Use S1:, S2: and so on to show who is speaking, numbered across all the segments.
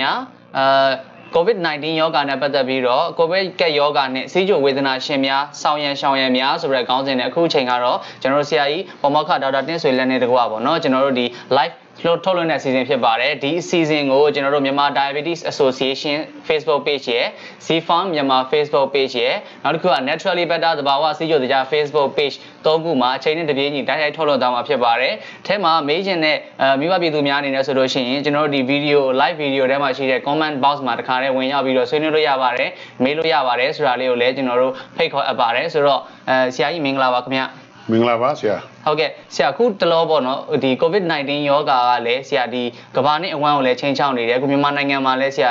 S1: ပါခင်ဗျာအာ COVID-19 ယောဂါနဲ့ပတ်သက်ပြီးတော့ COVID ကက်ယောဂါနဲ့စီးကျိုဝေဒနာရှင်များဆောင်းရန်ရှောင်းရန်များဆိုတဲ့ခေါင်းစဉ်နဲ့အခုချိန်ကတော့ကျွန်တော်တို့ဆရာကြီးပေါ်မောက်ခဒေါက်တာတင်းဆွေလက်နဲ့တကွာပေါ့နော်ကျွန်တော်တို့ဒီ live လို့ထုတ်လွှင့်တဲ့ season ဖြစ်ပါတယ်ဒီ season ကိုကျွန်တော်တို့မြန်မာ Diabetes Association Facebook page ရယ် Zfarm မြန်မာ Facebook page ရယ်နောက်တစ်ခုက Naturally Better သဘာဝစီးကျိုတရား Facebook page သုံးခုမှာအချိန်နဲ့တပြေးညီတိုက်ရိုက်ထုတ်လွှင့်သွားမှာဖြစ်ပါတယ်။အဲမှာမေးချင်တဲ့အဲမိဘပြည်သူများအနေနဲ့ဆိုလို့ရှိရင်ကျွန်တော်တို့ဒီ video live video ထဲမှာရှိတဲ့ comment box မှာတခါတည်းဝင်ရောက်ပြီးတော့ဆွေးနွေးလို့ရပါတယ်။မေးလို့ရပါတယ်ဆိုတာလေးကိုလည်းကျွန်တော်တို့ဖိတ်ခေါ်အပ်ပါတယ်ဆိုတော့အဲဆရာကြီးမင်္ဂလာပါခင်ဗျာ။
S2: မင်္ဂလာပါဆရာ
S1: ဟုတ်ကဲ့ဆရာအခုတလောပေါ့နော်ဒီ COVID-19 ယောဂါကလည်းဆရာဒီကမ္ဘာနဲ့အဝန်းကိုလည်းချိန်ချောင်းနေတယ်အခုမြန်မာနိုင်ငံမှာလည်းဆရာ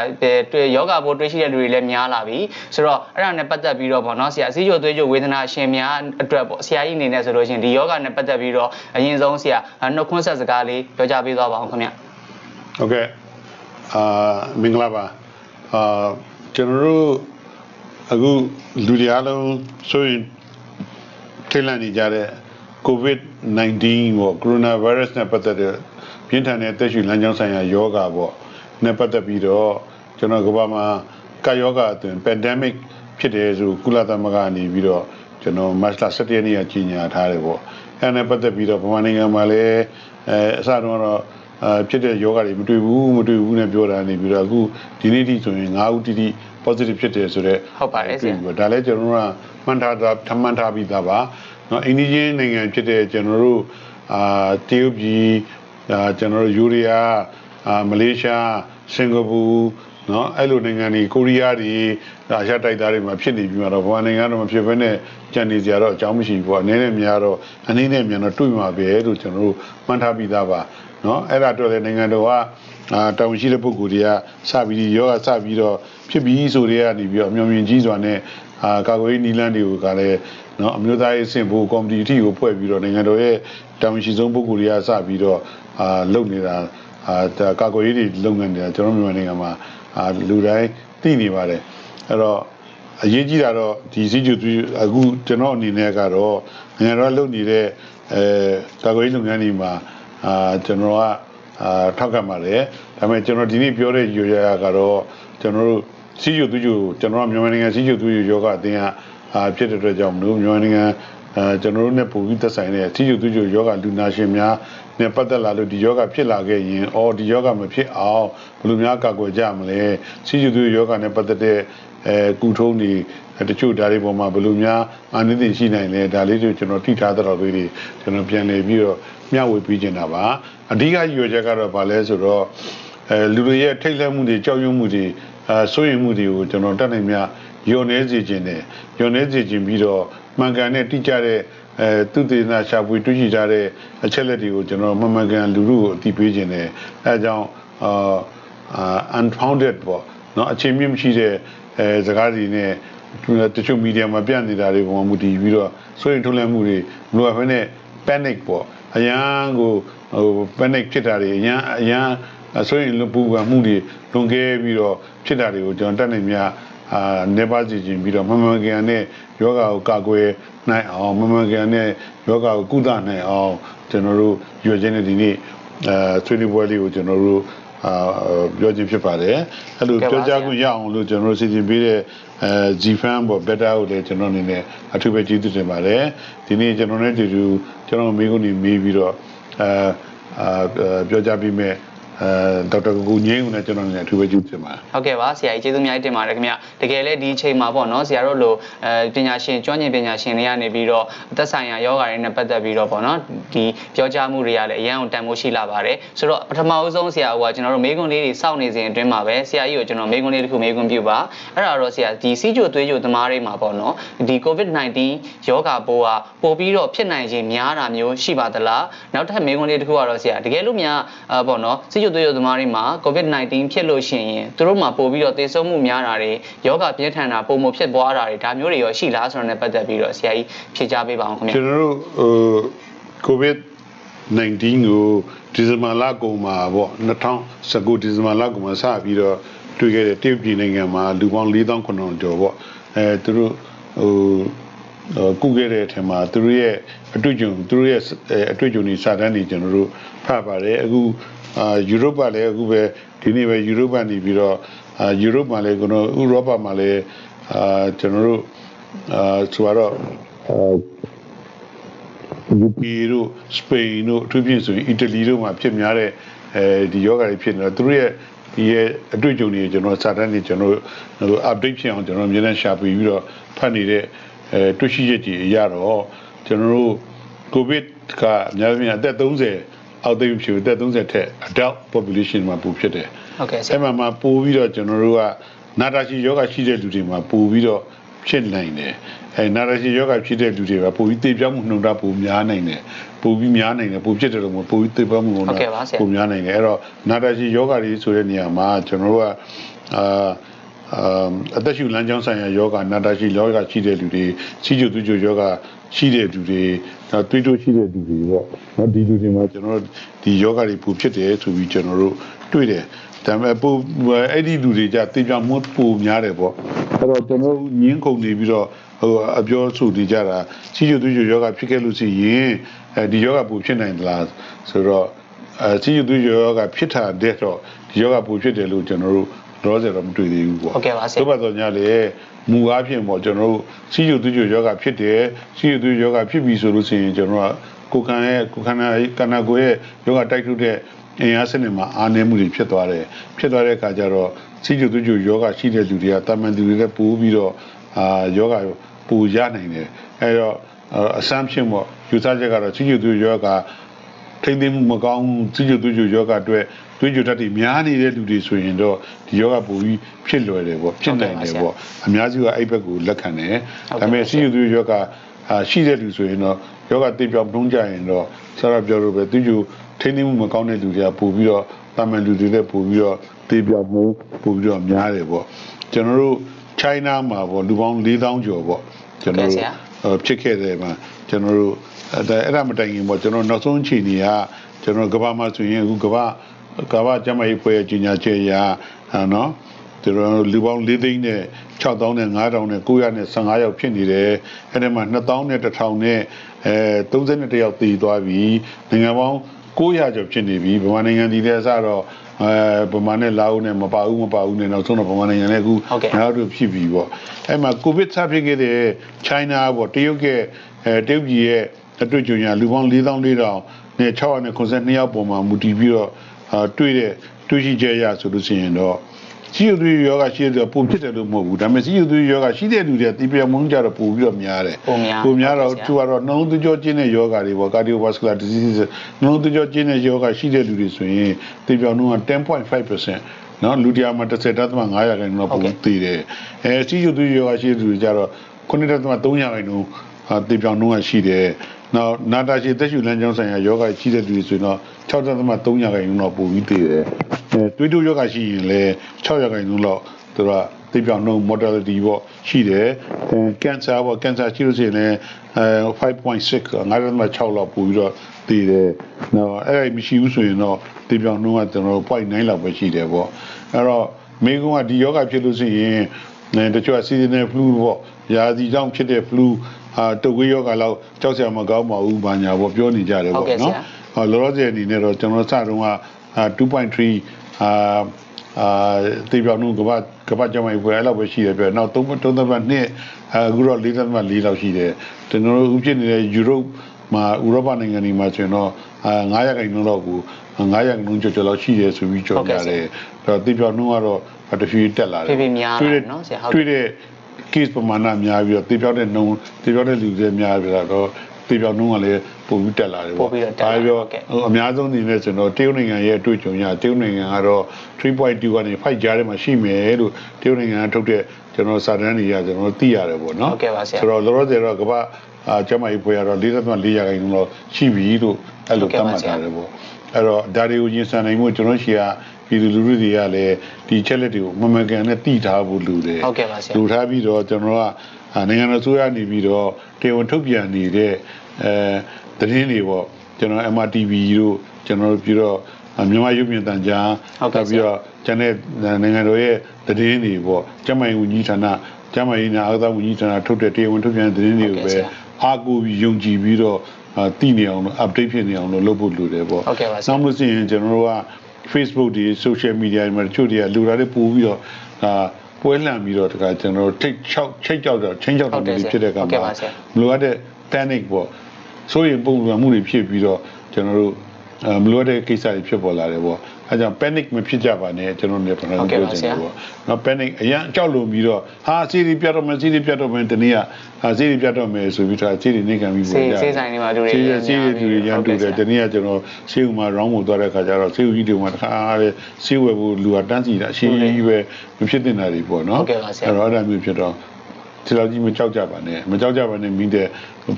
S1: တွေ့ယောဂါပိုးတွေ့ရှိတဲ့လူတွေလည်းများလာပြီဆိုတော့အဲ့ဒါနဲ့ပတ်သက်ပြီးတော့ပေါ့နော်ဆရာအစည်းအဝေးသွေးကြိုဝေဒနာရှင်များအတွက်ပေါ့ဆရာကြီးအနေနဲ့ဆိုလို့ရှိရင်ဒီယောဂါနဲ့ပတ်သက်ပြီးတော့အရင်ဆုံးဆရာနှုတ်ခွန်းဆက်စကားလေးပြောကြားပေးသွားပါအောင်ခင်ဗျ
S2: ဟုတ်ကဲ့အာမင်္ဂလာပါအာကျွန်တော်တို့အခုလူတွေအားလုံးဆိုရင်ထိတ်လန့်နေကြတဲ့ COVID-19 ပေါ့ coronavirus နဲ့ပတ်သက်တဲ့ပြင်းထန်တဲ့သက်ရှိလမ်းကြောင်းဆိုင်ရာယောဂါပေါ့နဲ့ပတ်သက်ပြီးတော့ကျွန်တော်ကမ္ဘာမှာကာယောဂါအသွင် pandemic ဖြစ်တယ်ဆိုကုလသမဂ္ဂကနေပြီးတော့ကျွန်တော်မတ်လ17ရက်နေ့ကကြီးညာထားတယ်ပေါ့အဲနဲ့ပတ်သက်ပြီးတော့ဗမာနိုင်ငံမှာလည်းအဲအစတုန်းကတော့အာဖြစ်တဲ့ယောဂတွေမတွေ့ဘူးမတွေ့ဘူးနဲ့ပြောတာနေပြီးတော့အခုဒီနေ့ထိဆိုရင်9ဦးတိတိ positive ဖြစ်တယ်ဆိုတော့
S1: ဟုတ်ပါတယ်ဆရာ
S2: ဒါလည်းကျွန်တော်တို့ကမှန်ထားတာထမှန်ထားပြီးသားပါ เนาะအိန္ဒိယနိုင်ငံဖြစ်တဲ့ကျွန်တော်တို့အာတရုတ်ပြည်အာကျွန်တော်တို့ယူရီးယားအာမလေးရှားစင်ကာပူเนาะအဲ့လိုနိုင်ငံတွေကိုရီးယားတွေအာရှတိုက်သားတွေမှာဖြစ်နေပြီးတော့ဘာနိုင်ငံတော့မဖြစ်ဘဲနဲ့ကြံနေကြတော့အကြောင်းမရှိဘူးပေါ့အနေနဲ့များတော့အနေနဲ့မြန်တော့တွေ့မှာပဲလို့ကျွန်တော်တို့မှန်ထားပြီးသားပါเนาะအဲ့ဒါတော့လေနိုင်ငံတော်ကအာတောင်ရှိတဲ့ပုဂ္ဂိုလ်တွေကစပြီးရောဂါစပြီးတော့ဖြစ်ပြီးဆိုတွေကနေပြီးတော့အမျော်မြင်ကြီးစွာနဲ့အာကာကွယ်ရေးနီလန်းတွေကလည်း နော်အမျိုးသားရေးစင်ဖို့ကော်မတီအထိကိုဖွဲ့ပြီးတော့နိုင်ငံတော်ရဲ့တောင်ရှိဆုံးပုဂ္ဂိုလ်တွေကစပြီးတော့အာလုပ်နေတာအာကာကွယ်ရေးတွေလုပ်ငန်းနေတာကျွန်တော်မြန်မာနိုင်ငံမှာအာလူတိုင်းသိနေပါတယ်အဲ့တော့အရေးကြီးတာတော့ဒီစီကျူသူအခုကျွန်တော်အနေနဲ့ကတော့နိုင်ငံတော်လုပ်နေတဲ့အဲကာကွယ်ရေးလုပ်ငန်းတွေမှာအာကျွန်တော်ကအာထောက်ကပ်ပါတယ်ဒါပေမဲ့ကျွန်တော်ဒီနေ့ပြောတဲ့ယူရကတော့ကျွန်တော်တို့စီကျူသူကျူကျွန်တော်ကမြန်မာနိုင်ငံစီကျူသူကျူယောဂအသင်းက အာဖြစ်တဲ့အတွက်ကြောင့်မလို့မြန်မာနိုင်ငံအဲကျွန်တော်တို့နဲ့ပုံပြီးသက်ဆိုင်တဲ့စီကျူသူကျူယောဂလူနာရှင်များနဲ့ပတ်သက်လာလို့ဒီယောဂဖြစ်လာခဲ့ရင်အော်ဒီယောဂမဖြစ်အောင်ဘယ်လိုများကာကွယ်ကြမလဲစီကျူသူယောဂနဲ့ပတ်သက်တဲ့အဲကုထုံးတွေတချို့ဓာတ်တွေပေါ်မှာဘယ်လိုများအာနိသင်ရှိနိုင်လဲဒါလေးတွေကျွန်တော်ထိထားတဲ့လေးတွေကျွန်တော်ပြန်လည်ပြီးတော့မျှဝေပေးချင်တာပါအဓိကရည်ရွယ်ချက်ကတော့ဗာလဲဆိုတော့အဲလူတွေရဲ့ထိတ်လန့်မှုတွေကြောက်ရွံ့မှုတွေအဲစိုးရိမ်မှုတွေကိုကျွန်တော်တက်နိုင်မြ ညော်နေစေခြင်းနဲ့ညော်နေစေခြင်းပြီးတော့မှန်ကန်တဲ့တိကျတဲ့အဲသူတည်နာရှာဖွေတွေ့ရှိထားတဲ့အချက်လက်တွေကိုကျွန်တော်မှန်မှန်ကန်လူလူကိုအသိပေးခြင်းနဲ့အဲအကြောင်းအာ unfounded ပေါ့နော်အခြေမြင့်မရှိတဲ့အဲစကားတွေနဲ့တချို့မီဒီယာမှာပြနေတာတွေပုံမှန်မူတည်ပြီးတော့စိုးရိမ်ထုတ်လန့်မှုတွေမလိုအပ်ဘဲနဲ့ panic ပေါ့အရန်ကိုဟို panic ဖြစ်တာတွေအရန်အရန်ဆိုရင်လူပူပန်မှုတွေလွန်ခဲ့ပြီးတော့ဖြစ်တာတွေကိုကျွန်တော်တက်နေမြ အာနေပါစီခြင်းပြီးတော့မမကန်နဲ့ယောဂါကိုကာကွယ်နိုင်အောင်မမကန်နဲ့ယောဂါကိုကုသနိုင်အောင်ကျွန်တော်တို့ရွေးချင်းတဲ့ဒီနေ့အဲဆွေးနွေးပွဲလေးကိုကျွန်တော်တို့အာပြောခြင်းဖြစ်ပါတယ်အဲ့လိုပြောကြားခွင့်ရအောင်လို့ကျွန်တော်တို့စီစဉ်ပေးတဲ့အဲ Gfan ပေါ့ better ကိုလည်းကျွန်တော်အနေနဲ့အထူးပဲကျေးဇူးတင်ပါတယ်ဒီနေ့ကျွန်တော်နဲ့တူတူကျွန်တော်မိကုန်းနေမေးပြီးတော့အဲအာပြောကြားပြီးမဲ့ အဲဒေါက်တာကိုငင်းဦးနဲ့ကျွန်တော်နဲ့အထူးပဲကျေးဇူးတင်ပါတယ်
S1: ဟုတ်ကဲ့ပါဆရာကြီးကျေးဇူးအများကြီးတင်ပါတယ်ခင်ဗျတကယ်လည်းဒီအချိန်မှာပေါ့နော်ဆရာတို့လိုအဲပညာရှင်ကျွမ်းကျင်ပညာရှင်တွေကနေပြီးတော့သက်ဆိုင်ရာယောဂါတွေနဲ့ပတ်သက်ပြီးတော့ပေါ့နော်ဒီပြောကြားမှုတွေကလည်းအရန်ကိုတန်ဖိုးရှိလာပါတယ်ဆိုတော့ပထမဦးဆုံးဆရာကကျွန်တော်တို့မေးခွန်းလေးတွေစောင့်နေစဉ်အတွင်းမှာပဲဆရာကြီးကိုကျွန်တော်မေးခွန်းလေးတစ်ခုမေးခွန်းပြုပါအဲ့ဒါတော့ဆရာဒီစီးကြိုသွေးကြိုသမားတွေမှာပေါ့နော်ဒီ COVID-19 ယောဂါပိုးကပို့ပြီးတော့ဖြစ်နိုင်ခြင်းများတာမျိုးရှိပါသလားနောက်ထပ်မေးခွန်းလေးတစ်ခုကတော့ဆရာတကယ်လို့များအပေါ့နော်စီးကြိုသွေးကြိုသမားတွေမှာ COVID-19 ဖြစ်လို့ရှိရင်သူတို့မှာပို့ပြီးတော့သေဆုံးမှုများတာတွေယောဂပြင်းထန်တာပုံမဖြစ်ပွားတာတွေဒါမျိုးတွေရောရှိလားဆိုတော့ ਨੇ ပတ်သက်ပြီးတော့ဆရာကြီးဖြေကြားပေးပါအောင်ခင်ဗျာ
S2: ကျွန်တော်တို့ဟို covid 19ကိုဒီဇင်ဘာလကုန်မှာပေါ့2019ဒီဇင်ဘာလကုန်မှာစပြီးတော့တွေ့ခဲ့တဲ့တရုတ်ပြည်နိုင်ငံမှာလူပေါင်း4900ကျော်ပေါ့အဲသူတို့ဟိုကုခဲ့တဲ့အထက်မှာသူတို့ရဲ့အတွေ့အကြုံသူတို့ရဲ့အတွေ့အကြုံတွေစာတမ်းတွေကျွန်တော်တို့ဖတ်ပါတယ်အခု အာယူရိုပကလည်းအခုပဲဒီနေ့ပဲယူရိုပနေပြီးတော့အာယူရိုပမှာလည်းကျွန်တော်ဥရောပမှာလည်းအာကျွန်တော်တို့အာဆိုတော့အာ UK တို့စပိန်တို့အထူးဖြင့်ဆိုရင်အီတလီတို့မှာဖြစ်များတဲ့အဲဒီယောဂါတွေဖြစ်နေတော့သူတို့ရဲ့ဒီရဲ့အတွေ့အကြုံတွေကျွန်တော်စာတမ်းတွေကျွန်တော်ဟို update ဖြစ်အောင်ကျွန်တော်အများနဲ့ရှာပြပြီးတော့ဖတ်နေတဲ့အဲတွေ့ရှိချက်ကြီးအရတော့ကျွန်တော်တို့ကိုဗစ်ကအများကြီးအသက်30 အောက်သိပ်ဖြစ်အသက်30ထက် adult population မှာပိုဖြစ်တယ်
S1: ဟုတ်ကဲ့ဆရာ
S2: အဲ့မှာမှာပို့ပြီးတော့ကျွန်တော်တို့ကနာတာရှည်ယောဂရှိတဲ့လူတွေမှာပို့ပြီးတော့ဖြစ်နိုင်တယ်အဲနာတာရှည်ယောဂဖြစ်တဲ့လူတွေကပို့ပြီးသေပြောင်းမှုနှုံတာပိုများနိုင်တယ်ပို့ပြီးများနိုင်တယ်ပို့ဖြစ်တယ်လို့မဟုတ်ပို့ပြီးသေပြောင်းမှုနှုံတာပိုများနိုင်တယ်အဲ့တော့နာတာရှည်ယောဂတွေဆိုတဲ့နေရာမှာကျွန်တော်တို့ကအာအာအသက်ရှူလမ်းကြောင်းဆိုင်ရာယောဂနာတာရှိယောဂရှိတဲ့လူတွေစီကျူသူကျူယောဂ ရှိတဲ့လူတွေနောက်တွေးတိုးရှိတဲ့လူတွေပေါ့နော်ဒီလူတွေမှာကျွန်တော်တို့ဒီယောဂတွေပူဖြစ်တယ်ဆိုပြီးကျွန်တော်တို့တွေ့တယ်ဒါပေမဲ့ပူအဲ့ဒီလူတွေကြတေပြောင်မှုပူများတယ်ပေါ့အဲ့တော့ကျွန်တော်တို့ညင်းကုန်နေပြီးတော့ဟိုအပြောဆိုနေကြတာစီကျူသူကျူယောဂဖြစ်ခဲ့လို့ရှိရင်အဲဒီယောဂပူဖြစ်နိုင်သလားဆိုတော့အဲစီကျူသူကျူယောဂဖြစ်တာတဲ့တော့ဒီယောဂပူဖြစ်တယ်လို့ကျွန်တော်တို့တော့ဆိုတော့မတွေ့သေးဘူးပေါ့
S1: ဟုတ်ကဲ့ပါဆရာ
S2: တို့ဘက်တော့ညာလေ မူအားဖြင့်ပေါ့ကျွန်တော်တို့စီယူသူကျယောဂဖြစ်တယ်စီယူသူယောဂဖြစ်ပြီဆိုလို့ရှိရင်ကျွန်တော်ကကိုယ်ခံရဲ့ကိုယ်ခန္ဓာကန္နာကိုယ်ရဲ့ယောဂတိုက်ထုတဲ့အင်အားစနစ်မှာအားနည်းမှုတွေဖြစ်သွားတယ်ဖြစ်သွားတဲ့အခါကျတော့စီယူသူကျယောဂရှိတဲ့လူတွေကတာမန်သူတွေလည်းပိုးပြီးတော့အာယောဂပူရနိုင်တယ်အဲတော့အဆမ်းဖြစ်ပေါ့ယူဆချက်ကတော့စီယူသူယောဂထိမ့်သိမ်းမှုမကောင်းစီယူသူကျယောဂအတွက် တွေးကြတတ်တွေများနေတဲ့လူတွေဆိုရင်တော့ဒီယောဂပူပြီးဖြစ်လွယ်တယ်ပေါ့ဖြစ်နိုင်တယ်ပေါ့အများစုကအဲ့ဘက်ကိုလက်ခံတယ်ဒါပေမဲ့စီယူသူယောဂအာရှိတဲ့လူဆိုရင်တော့ယောဂတိပြောင်းနှုံးကြရင်တော့ဆရာပြောလို့ပဲသူကျထိမ့်သိမ်းမှုမကောင်းတဲ့လူတွေကပို့ပြီးတော့တာမန်လူတွေလည်းပို့ပြီးတော့တိပြောင်းမှုပို့ပြီးတော့များတယ်ပေါ့ကျွန်တော်တို့ China မှာပေါ့လူပေါင်း4000ကျော်ပေါ့ကျွန်တော်တို့ဖြစ်ခဲ့တယ်မှာကျွန်တော်တို့အဲ့အဲ့ဒါမတိုင်ခင်ပေါ့ကျွန်တော်နောက်ဆုံးချိန်ကြီးကကျွန်တော်ကဘာမှာဆိုရင်အခုကဘာ ကဘာကျမကြီးဖွဲ့ကြီးညာချေရာနော်ကျွန်တော်လူပေါင်း၄သိန်းနဲ့6000နဲ့9000နဲ့915ယောက်ဖြစ်နေတယ်အဲ့ဒီမှာ2000နဲ့1000နဲ့အဲ31ယောက်တည်သွားပြီနိုင်ငံပေါင်း900ကျော်ဖြစ်နေပြီဗမာနိုင်ငံဒီလည်းအစတော့အဲဗမာနဲ့လာဦးနဲ့မပါဘူးမပါဘူးနဲ့နောက်ဆုံးတော့ဗမာနိုင်ငံနဲ့အခုနောက်တော့ဖြစ်ပြီပေါ့အဲ့မှာကိုဗစ်စဖြစ်ခဲ့တဲ့ China ပေါ့တရုတ်ကအဲတရုတ်ပြည်ရဲ့အတွေ့အကြုံရလူပေါင်း4400နဲ့692ယောက်ပေါ်မှာမူတည်ပြီးတော့အာ တွေ့တဲ့တွေ့ရှိချက်ရဆိုလို့ရှိရင်တော့စီယိုသွေးယောဂရှိတဲ့ပုံဖြစ်တယ်လို့မဟုတ်ဘူးဒါပေမဲ့စီယိုသွေးယောဂရှိတဲ့လူတွေတီးပြမုန်းကြတော့ပို့ပြီးတော့များတယ်
S1: ပုံများ
S2: ပုံများတော့သူကတော့နှလုံးသွေးကြောကျင်းတဲ့ယောဂတွေပေါ့ cardiovascular disease နှလုံးသွေးကြောကျင်းတဲ့ယောဂရှိတဲ့လူတွေဆိုရင်တီးပြနှုန်းက10.5%နော်လူတရားမှာ10.5ရာခိုင်နှုန်းပုံတည်တယ်အဲစီယိုသွေးယောဂရှိတဲ့လူတွေကြတော့9.3ရာခိုင်နှုန်းအာတီးပြနှုန်းကရှိတယ် နောက်နာတာရှည်သက်ရှူလမ်းကြောင်းဆိုင်ရာယောဂရှိတဲ့လူတွေဆိုရင်တော့6.3ရာခိုင်နှုန်းတော့ပိုပြီးတည်တယ်အဲတွေးတိုးယောဂရှိရင်လည်း6ရာခိုင်နှုန်းတော့သူကသိပြောင်းနှုန်း mortality ပေါ့ရှိတယ်အဲ cancer ပေါ့ cancer ရှိလို့ရှိရင်လည်းအဲ5.6 9.6လောက်ပို့ပြီးတော့တည်တယ်နော်အဲ့ဒါမရှိဘူးဆိုရင်တော့သိပြောင်းနှုန်းကကျွန်တော်0.9လောက်ပဲရှိတယ်ပေါ့အဲ့တော့မိကုန်းကဒီယောဂဖြစ်လို့ရှိရင်အဲတချို့က seasonal flu ပေါ့ရာသီကြောင့်ဖြစ်တဲ့ flu အာတုပ်ကွေးယောဂလောက်ကြောက်စရာမကောင်းပါဘူးဘာညာပေါ့ပြောနေကြတယ်ပေါ့နော်ဟောလောလောဆယ်အနေနဲ့တော့ကျွန်တော်စတုန်းက2.3အာအာတေပြောင်းနှုန်းကဘာကဘာကြောင့်ပဲအဲ့လောက်ပဲရှိတယ်ပြနောက်3 3.2နှစ်အခုတော့4.4လောက်ရှိတယ်ကျွန်တော်တို့ဥဖြစ်နေတဲ့ယူရိုပမှာဥရောပနိုင်ငံတွေမှာဆိုရင်တော့အာ900ခိုင်နှုန်းလောက်ကို900ခိုင်နှုန်းကျော်ကျော်လောက်ရှိတယ်ဆိုပြီးကြော်ကြတယ်အဲ့တော့တေပြောင်းနှုန်းကတော့တဖြည်းဖြည်းတက်လာတယ်
S1: ဖြည်းဖြည်းများလာနော်ဆရာဟုတ်
S2: တွေ့တဲ့ case ပမာဏများပြီးတော့တေပြောင်းတဲ့နှုန်းတေပြောင်းတဲ့လူတွေများပြီးတော့တေပြောင်းနှုန်းကလည်းပုံပြီးတက်လာတယ်ပေါ့ဒါပြောအများဆုံးအနေနဲ့ကျွန်တော်တရုတ်နိုင်ငံရဲ့အတွေ့အကြုံရတရုတ်နိုင်ငံကတော့3.2ကနေ5ကြားထဲမှာရှိမယ်လို့တရုတ်နိုင်ငံကထုတ်တဲ့ကျွန်တော်စာတမ်းတွေရကျွန်တော်သိရတယ်ပေါ့နော်
S1: ဟုတ်ကဲ့ပါဆရာ
S2: ဆိုတော့လောလောဆယ်တော့ကမ္ဘာအာကျမကြီးဖွေရတော့4.4ရာခိုင်နှုန်းတော့ရှိပြီလို့အဲ့လိုသတ်မှတ်ထားတယ်ပေါ့အဲ့တော့ဒါတွေကိုရင်ဆိုင်နိုင်မှုကျွန်တော်ရှိရ ပြည်သူလူထုတွေကလည်းဒီချက်လက်တွေကိုမမကန်နဲ့တည်ထားဖို့လိုတယ်
S1: ဟုတ်ကဲ့ပါဆရာ
S2: လူထားပြီးတော့ကျွန်တော်ကအာနိုင်ငံတော်ဆိုရနေပြီးတော့တေဝန်ထုတ်ပြန်နေတဲ့အဲသတင်းတွေပေါ့ကျွန်တော် MRTV တို့ကျွန်တော်တို့ပြီးတော့အာမြန်မာရုပ်မြင်သံကြား
S1: ဟုတ်ကဲ့
S2: ပြီး
S1: ဆရာ
S2: တော့ကျန်တဲ့နိုင်ငံတော်ရဲ့သတင်းတွေပေါ့ကျန်းမာရေးဝန်ကြီးဌာနကျန်းမာရေးနဲ့အားကစားဝန်ကြီးဌာနထုတ်တဲ့တရားဝင်ထုတ်ပြန်တဲ့သတင်းတွေကို
S1: ဟုတ်ကဲ့
S2: ပဲ
S1: ဆရာ
S2: အားကိုးပြီးယုံကြည်ပြီးတော့အာတည်နေအောင်လို့ update ဖြစ်နေအောင်လို့လုပ်ဖို့လိုတယ်ပေါ့
S1: ဟုတ်ကဲ့ပါဆရာ
S2: နောက်လို့ရှိရင်ကျွန်တော်တို့က Facebook တွေ social media တွေမှာတချို့တွေကလူသားတွေပို့ပြီးတော့အာပွဲလှန်ပြီးတော့တခါကျွန်တော်တို့ထိတ်ချောက်ချိတ်ကြောက်တော့ချင်းကြောက်
S1: ဟု
S2: တော့
S1: တ်တယ်ဆရာ
S2: ဖြစ်တဲ့ကံ
S1: ဟုတ်ကဲ့
S2: မှာ
S1: ပါဆရာ
S2: မလိုအပ်တဲ့ panic ပေါ့ဆိုရင်ပုံစံမှုတွေဖြစ်ပြီးတော့ကျွန်တော်တို့အာမလိုအပ်တဲ့ကိစ္စတွေဖြစ်ပေါ်လာတယ်ပေါ့ အဲကြောင့် panic မဖြစ်ကြပါနဲ့ကျွန်တော်တို့လည်းပြန်
S1: ဟုတ်ကဲ့
S2: ပြော
S1: ပါ
S2: ချင်
S1: ဆရာ
S2: တယ်ပေါ့နော် panic အရင်အကြောက်လို့ပြီးတော့ဟာစီရီပြတ်တော့မယ်စီရီပြတ်တော့မယ်တနည်းကဟာစီရီပြတ်တော့မယ်ဆိုပြီးတော့စီရီနေခံပြီး
S1: ဆေးဆေးဆိုင်တွေမှာလူတွေ
S2: စီရီ
S1: ရမ်း
S2: စီရီလူတွေရမ်းတူတယ်
S1: ဟုတ်ကဲ့ဆရာ
S2: တနည်းကကျွန်တော်ဆေးဥမှာ round ကိုသွားတဲ့ခါကျတော့ဆေးဥကြီးတွေမှာတခါတဲ့ဆေးဝယ်ဖို့လူကတန်းစီတာအရှင်းကြီးပဲမဖြစ်တင်တာတွေပေါ့နော်
S1: ဟုတ်ကဲ့ပါဆရာ
S2: အဲ့တော့အဲ့ဒါမျိုးဖြစ်တော့ဒီလောက်ကြီးမကြောက်ကြပါနဲ့မကြောက်ကြပါနဲ့မိတဲ့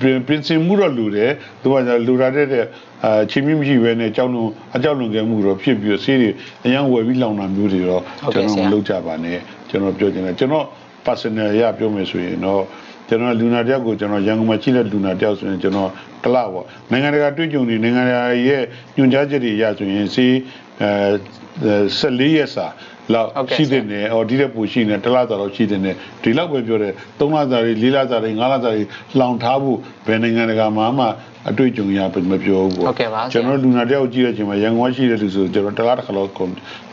S2: ပြင်ပြင်ဆင်မှုတော့လူတယ်သူကじゃလူရတဲ့တဲ့အာချင်းမြင့်မရှိပဲနဲ့ကြောက်လုံးအကြောက်လွန်ကဲမှုတော့ဖြစ်ပြီးဆေးတွေအရင်ဝယ်ပြီးလောင်တာမျိုးတွေတော့
S1: ဟုတ်
S2: ကျွန်
S1: ကဲ့
S2: တော်
S1: ဆရာ
S2: မလုပ်ကြပါနဲ့ကျွန်တော်ပြောချင်တယ်ကျွန်တော် personal ရပြောမယ်ဆိုရင်တော့ကျွန်တော်လူနာတယောက်ကိုကျွန်တော်ရန်ကုန်မှာရှိတဲ့လူနာတယောက်ဆိုရင်ကျွန်တော်ကလပေါ့နိုင်ငံတကာတွေ့ကြုံနေနိုင်ငံတကာရဲ့ညွှန်ကြားချက်တွေရဆိုရင်စီအဲ14ရက်စာ လောက်
S1: ဟုတ်ကဲ့
S2: ရှိတဲ့နေအော်ဒီတဲ့ပူရှိနေတစ်လသာလောက်ရှိတဲ့နေဒီလောက်ပဲပြောတယ်3လစာတွေ4လစာတွေ5လစာတွေလောင်ထားဖို့ဘယ်နိုင်ငံတကာမှာမှအတွေ့အကြုံရမပြောဘူးပေါ့
S1: ဟုတ်ကဲ့ပါဆရာ
S2: ကျွန်တော်လူနာတယောက်ကြည့်တဲ့အချိန်မှာရန်ကုန်ကရှိတဲ့လူဆိုကျွန်တော်တစ်လတစ်ခါလောက်ခေါ်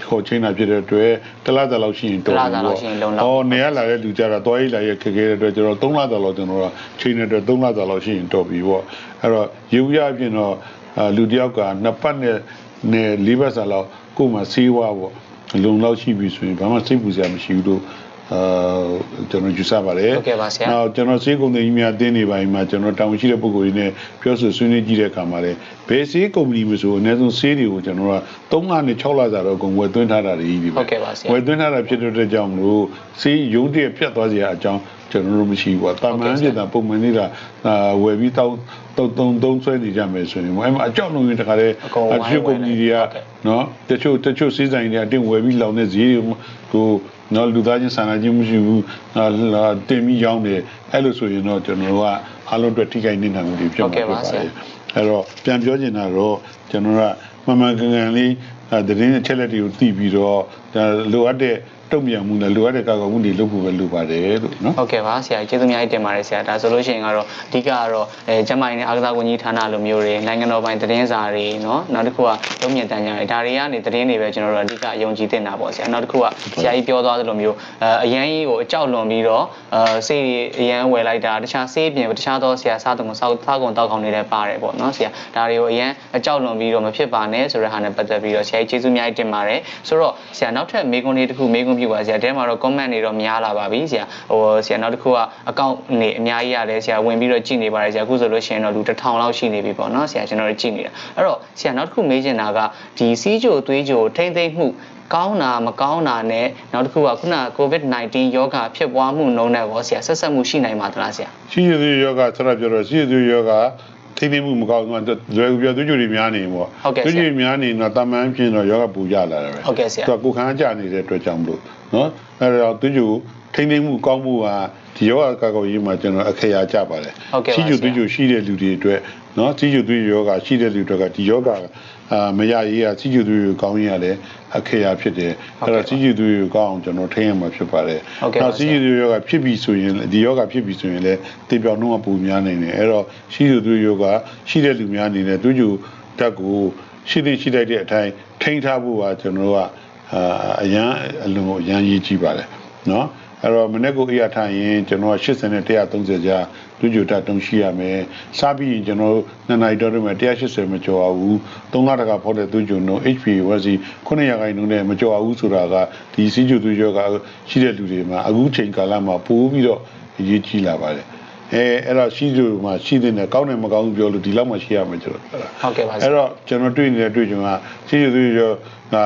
S2: ခေါ်ချင်းတာဖြစ်တဲ့အတွက်တစ်လသာလောက်ရှိရင်တော်
S1: တစ်လသာလောက်ရှိရင်လုံလောက်
S2: ဟောနေရလာတဲ့လူကြတော့တွားရေးလာရဲ့ခက်ခဲတဲ့အတွက်ကျွန်တော်3လသာလောက်ကျွန်တော်ကချိန်တဲ့အတွက်3လသာလောက်ရှိရင်တော်ပြီပေါ့အဲ့တော့ရေဦးရအပြင်တော့အာလူတယောက်ကနှစ်ပတ်နဲ့နဲ့လေးပတ်စာလောက်ကိုယ်မှဆေးဝါးပေါ့ လုံလောက်ရှိပြီဆိုရင်ဘာမှစိတ်ပူစရာမရှိဘူးလို့ အာကျွန်တော်ယူဆပါတယ်
S1: ဟုတ်ကဲ့ပါဆရာ
S2: နောက်ကျွန်တော်စေးကုမ္ပဏီကြီးများတင်းနေပါရင်မှာကျွန်တော်တာဝန်ရှိတဲ့ပုဂ္ဂိုလ်တွေနဲ့ပြောဆိုဆွေးနွေးကြည့်တဲ့အခါမှာလည်းဘယ်စေးကုမ္ပဏီမဆိုအနည်းဆုံးစေးတွေကိုကျွန်တော်က3လနဲ့6လစာတော့အကုန်ဝယ်သွင်းထားတာတွေကြီးပဲ
S1: ဟုတ်ကဲ့ပါဆရာ
S2: ဝယ်သွင်းထားတာဖြစ်တဲ့အတွက်ကြောင့်မလို့စေးရုံးတရက်ပြတ်သွားစရာအကြောင်းကျွန်တော်တို့မရှိဘူးပေါ့တာမန်ဖြစ်တာပုံမှန်နေတာအာဝယ်ပြီးတောက်တုံတုံတုံးဆွဲနေကြမယ်ဆိုရင်အဲ့မှာအကြောက်လုံးရင်တခါတည်း
S1: အကုန်ဝိုင်း
S2: အချို့ကုမ္ပဏီတွေက
S1: ဟုတ်ကဲ့
S2: နော်တချို့တချို့စီးဆိုင်တွေအတင်းဝယ်ပြီးလောင်တဲ့ဈေးတွေ ကိုနော်လူသားချင်းစာနာခြင်းမရှိဘူးအာလာတင်ပြီးရောင်းတယ်အဲ့လိုဆိုရင်တော့ကျွန်တော်တို့ကအားလုံးအတွက်ထိခိုက်နေတာမျိုးတွေဖြစ်မှာဖြစ်ပါတယ်အဲ့တော့ပြန်ပြောချင်တာတော့ကျွန်တော်ကမမှန်ကန်ကန်လေးအဲသတင်းအချက်လက်တွေကိုသိပြီးတော့ဒါလိုအပ်တဲ့ တုံ့ပြန်မှုနဲ့လိုအပ်တဲ့ကာကွယ်မှုတွေလုပ်ဖို့ပဲလိုပါတယ်လို့နော်
S1: ဟုတ်ကဲ့ပါဆရာကျေးဇူးများကြီးတင်ပါတယ်ဆရာဒါဆိုလို့ရှိရင်ကတော့အဓိကကတော့အဲကျမကြီးနဲ့အာကစားဝန်ကြီးဌာနလိုမျိုးတွေနိုင်ငံတော်ပိုင်သတင်းစာတွေနော်နောက်တစ်ခုကတုံ့ပြန်တန်ကြတွေဒါတွေကနေသတင်းတွေပဲကျွန်တော်တို့အဓိကအယုံကြည်တင်တာပေါ့ဆရာနောက်တစ်ခုကဆရာကြီးပြောသွားသလိုမျိုးအဲအရန်ကြီးကိုအကြောက်လွန်ပြီးတော့အဲဆေးတွေအရန်ဝယ်လိုက်တာတခြားဆေးပြင်တခြားသောဆရာစားသူမစားစားကုန်တောက်ကောင်တွေလည်းပါတယ်ပေါ့နော်ဆရာဒါတွေကိုအရန်အကြောက်လွန်ပြီးတော့မဖြစ်ပါနဲ့ဆိုတဲ့ဟာနဲ့ပတ်သက်ပြီးတော့ဆရာကြီးကျေးဇူးများကြီးတင်ပါတယ်ဆိုတော့ဆရာနောက်ထပ်မေကွန်လေးတစ်ခုမေကွန်ပြုပါဆရာတဲမှာတော့ comment တွေတော့များလာပါပြီဆရာဟိုဆရာနောက်တစ်ခုကအကောင့်နေအများကြီးရတယ်ဆရာဝင်ပြီးတော့ကြည့်နေပါတယ်ဆရာအခုဆိုလို့ရှိရင်တော့လူတစ်ထောင်လောက်ရှိနေပြီပေါ့နော်ဆရာကျွန်တော်တို့ကြည့်နေတာအဲ့တော့ဆရာနောက်တစ်ခုမေးချင်တာကဒီစီးကြိုသွေးကြိုထိမ့်သိမ့်မှုကောင်းတာမကောင်းတာနဲ့နောက်တစ်ခုကခုန COVID-19 ယောဂဖြစ်ပွားမှုနှုန်းနဲ့ရောဆရာဆက်ဆက်မှုရှိနိုင်ပါသလားဆရာ
S2: ရှိရသေးယောဂဆရာပြောတော့ရှိရသေးယောဂ ထိမ့်သိမ့်မှုမကောင်းဘူးလွယ်ကူပြသွေးကြိုတွေများနေပေါ့
S1: ဟုတ်ကဲ့ဆရာ
S2: သွေးကြိုတွေများနေတော့တာမန်ဖြစ်တော့ယောဂပူကြလာတယ်ပဲ
S1: ဟုတ်ကဲ့ဆရာ
S2: သူကကိုယ်ခံအားကြနေတဲ့အတွက်ကြောင့်မလို့နော်အဲ့တော့သွေးကြိုထိမ့်သိမ့်မှုကောင်းမှုကဒီယောဂကာကွယ်ရေးမှာကျွန်တော်အခရာကြပါတယ်
S1: ဟုတ်ကဲ့ပါ
S2: ရှိကြို
S1: ဆရာ
S2: သွေးကြိုရှိတဲ့လူတွေအတွက်နော်ရှိကြိုသွေးကြိုယောဂရှိတဲ့လူတွေကဒီယောဂ အာမရရေးကရှိကြိုသွေးကြိုကောင်းရေးရတယ်အခရာဖြစ်တယ်အဲ့တော့ရှိကြိုသွေးကြိုကောင်းအောင်ကျွန်တော်ထိန်းရမှာဖြစ်ပါတယ်
S1: ဟုတ်ကဲ့ပါ
S2: နောက်
S1: ဆ
S2: ရှိ
S1: ရာ
S2: ကြိုသွေးကြိုယောဂဖြစ်ပြီဆိုရင်ဒီယောဂဖြစ်ပြီဆိုရင်လည်းတေပြောင်နှုန်းကပုံများနိုင်တယ်အဲ့တော့ရှိကြိုသွေးကြိုယောဂရှိတဲ့လူများအနေနဲ့သွေးကြိုတက်ကိုရှိတဲ့ရှိလိုက်တဲ့အတိုင်းထိန်းထားဖို့ကကျွန်တော်တို့ကအာအရန်အလုံးကိုအရန်ရေးကြည့်ပါတယ်နော် အဲ့တော့မနေ့ကအေးရထားရင်ကျွန်တော်က80နဲ့130ကြာလူကြိုတက်တုံးရှိရမယ်။စားပြီးရင်ကျွန်တော်နှစ်နိုင်တော့မှ180မကျော်အောင်ဘူး။3လတကဖောက်တဲ့သူကြုံတော့ HP ဝက်စီ900ရာခိုင်နှုန်းနဲ့မကျော်အောင်ဘူးဆိုတာကဒီစီးကျူသူရောကရှိတဲ့လူတွေမှာအခုချိန်ကာလမှာပိုးပြီးတော့အရေးကြီးလာပါတယ်။အဲအဲ့တော့ရှိသူမှာရှိတဲ့နဲ့ကောင်းတယ်မကောင်းဘူးပြောလို့ဒီလောက်မှရှိရမယ်ကျွန်တော်ပြောတာ
S1: ဟုတ်ကဲ့ပါဆ
S2: အဲ့
S1: ရာ
S2: တော့ကျွန်တော်တွေ့နေတဲ့တွေ့ကြုံကရှိရသေးရောက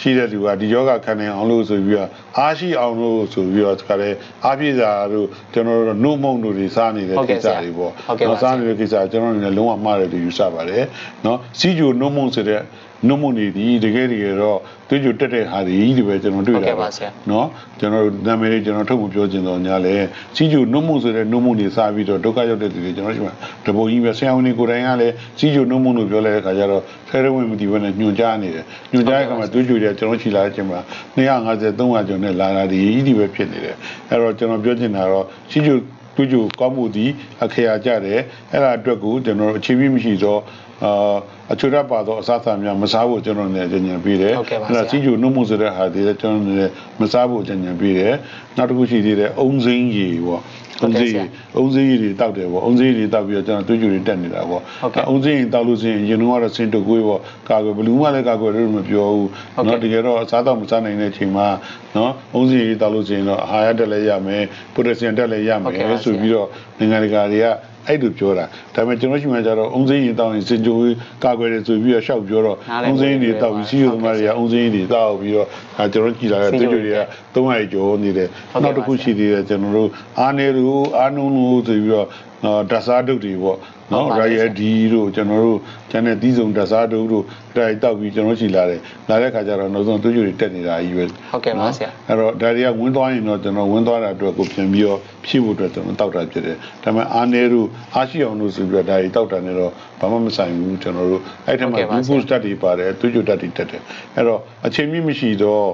S2: ရှိတဲ့သူကဒီယောဂခံနိုင်အောင်လို့ဆိုပြီးတော့အားရှိအောင်လို့ဆိုပြီးတော့ဒါကြတဲ့အားပြည့်စာတို့ကျွန်တော်တို့နှုတ်မုံတို့တွေစားနေတဲ့
S1: ကိ
S2: စ္စတွေပေါ့။
S1: နော်
S2: စားနေတဲ့ကိစ္စကျွန်တော်တို့လည်းလုံးဝမှားတယ်လို့ယူဆပါတယ်။နော်စီဂျူနှုတ်မုံဆိုတဲ့ နှုတ်မနေသည်တကယ်တကယ်တော့သွေးကြိုတက်တဲ့ဟာသည်ဒီပဲကျွန်တော်တွေ့တာ
S1: ဟုတ်ကဲ့ပါဆရာ
S2: နော်ကျွန်တော်နာမည်လေးကျွန်တော်ထုတ်မပြောချင်တော့ညာလေစီးကြိုနှုတ်မဆိုတဲ့နှုတ်မနေစပြီးတော့ဒုက္ခရောက်တဲ့သူတွေကျွန်တော်ရှိမှာတပုံကြီးပဲဆရာဝန်တွေကိုယ်တိုင်ကလည်းစီးကြိုနှုတ်မလို့ပြောလိုက်တဲ့ခါကျတော့ဆဲရဝင်မဒီဘက်နဲ့ညွန်ကြားနေတယ်ညွန်ကြားတဲ့ခါမှာသွေးကြိုတွေကကျွန်တော်ချီလာခြင်းမှာ250 300ကျော်နဲ့လာလာသည်ဒီပဲဖြစ်နေတယ်အဲ့တော့ကျွန်တော်ပြောချင်တာတော့စီးကြိုသူ့ကြိုကောင်းမှုသည်အခရာကြတယ်အဲ့ဒါအတွက်ကိုကျွန်တော်အခြေပြီးမရှိတော့ အာအချွေရပါသောအစားအစာများမစားဖို့ကျွန်တော်လည်းအကြံဉာဏ်
S1: ပေးတယ်။
S2: အဲ့ဒါစီဂျူနှုတ်မှုဆိုတဲ့ဟာတွေလည်းကျွန်တော်လည်းမစားဖို့အကြံဉာဏ်ပေးတယ်။နောက်တစ်ခုရှိသေးတယ်အုံစင်းရီပေါ့။အုံစ
S1: င်းရီ
S2: အုံစင်းရီတွေတောက်တယ်ပေါ့။အုံစင်းရီတွေတောက်ပြီးတော့ကျွန်တော်တွေးကြည့်တွေတက်နေတာပေါ့။အုံစင်းရီတောက်လို့ရှိရင်ရင်တော့တော့စင်တကွေးပေါ့။ကာကွယ်ဘလူးမလည်းကာကွယ်လို့မပြောဘူး။
S1: နော်တက
S2: ယ်တော့အစားတော့မစားနိုင်တဲ့အချိန်မှာနော်အုံစင်းရီတောက်လို့ရှိရင်တော့အာဟာရတက်လည်းရမယ်၊ပိုတက်ဆီယမ်တက်လည်းရမယ်
S1: ဆို
S2: ပြီးတော့နိုင်ငံတကာတွေက အဲ့လိုပြောတာဒါပေမဲ့ကျွန်တော်ရှိမှကျတော့အုံစိမ့်ရည်တောက်ရင်စင်ကြိုကာကွယ်တယ်ဆိုပြီးတော့ရှောက်ပြောတော့
S1: နားလည်
S2: အုံစိမ့်ရည်တောက်ပြီးစီးရုံသမားတွေ
S1: ဟုတ်ကဲ့
S2: ကအုံစိမ့်ရည်တောက်ပြီးတော့ ဒါကျွန်တော်ကြည်လာတဲ့
S1: စီး
S2: သူ
S1: ရုံ
S2: တွေက300ကျော်နေတယ်
S1: ဟုတ်ကဲ့
S2: နောက်တစ်ခု
S1: ပါဆရာ
S2: ရှိသေးတယ်ကျွန်တော်တို့အားနေလို့အားနုံလို့ဆိုပြီးတော့နော်ဓာတ်စားဒုတ်တွေပေါ့နော်
S1: ဟုတ်ပါ
S2: ရို
S1: တယ်
S2: င်ရဒီတို့ကျွန်တော်တို့ကျန်တဲ့သီးစုံဓာတ်စားဒုတ်တို့တိုက်တောက်ပြီးကျွန်တော်ရှိလာတယ်လာတဲ့ခါကျတော့နောက်ဆုံးသူကြိုတွေတက်နေတာကြီးပဲ
S1: ဟုတ်ကဲ့ပါဆရာ
S2: အဲ့တော့ဒါတွေကဝင်းသွားရင်တော့ကျွန်တော်ဝင်းသွားတာအတွက်ကိုပြန်ပြီးတော့ဖြည့်ဖို့အတွက်ကျွန်တော်တောက်တာဖြစ်တယ်ဒါပေမဲ့အားနေလို့အားရှိအောင်လို့ဆိုပြီးတော့ဒါတွေတောက်တာနဲ့တော့ဘာမှမဆိုင်ဘူးကျွန်တော်တို့အဲ့ထက်မှာ
S1: ဟုတ်ကဲ့ပါဆရာ
S2: glucose ဓာတ်တွေပါတယ်သူကြိုဓာတ်တွေတက်တယ်အဲ့တော့အချိန်မြင့်မရှိတော့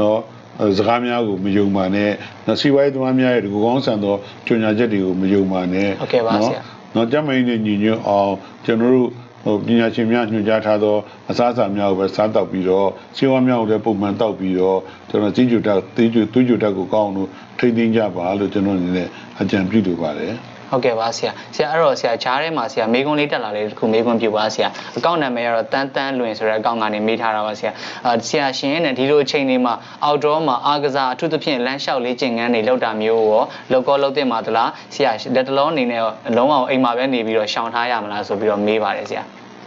S2: နော်အဲစကားများကိုမယုံပါနဲ့နော်စီဝိုင်းသမားများရဲ့ဒီကိုကောင်းဆန်သောကြွညာချက်တွေကိုမယုံပါနဲ့
S1: ဟုတ်ကဲ့ပါဆရာ
S2: နော်ကျမင်းနဲ့ညီညွတ်အောင်ကျွန်တော်တို့ဟိုပညာရှင်များညွှန်ကြားထားသောအစားအစာများကိုပဲစားတောက်ပြီးတော့ဆေးဝါးများကိုလည်းပုံမှန်တောက်ပြီးတော့ကျွန်တော်ကြီးကျူတက်သေးကျူသွေးကျူတက်ကိုကောင်းအောင်လို့ထိန်းသိမ်းကြပါလို့ကျွန်တော်အနေနဲ့အကြံပြုလိုပါတယ်
S1: ဟုတ်ကဲ့ပါဆရာဆရာအဲ့တော့ဆရာဂျားထဲမှာဆရာမေကွန်းလေးတက်လာလေးတစ်ခုမေကွန်းပြပါဆရာအကောင့်နာမည်ကတော့တန်းတန်းလွင်ဆိုတဲ့အကောင့်ကနေမေးထားတာပါဆရာအာဆရာရှင်နဲ့ဒီလိုအချိန်လေးမှာ outdoor မှာအားကစားအထူးသဖြင့်လမ်းလျှောက်လေးကျင်ငန်းတွေလောက်တာမျိုးရောလောက်ကောလောက်တင်ပါသလားဆရာလက်တလုံးအနေနဲ့ရောလုံးဝအိမ်မှာပဲနေပြီးတော့ရှောင်ထားရမလားဆိုပြီးတော့မေးပါတယ်ဆရာ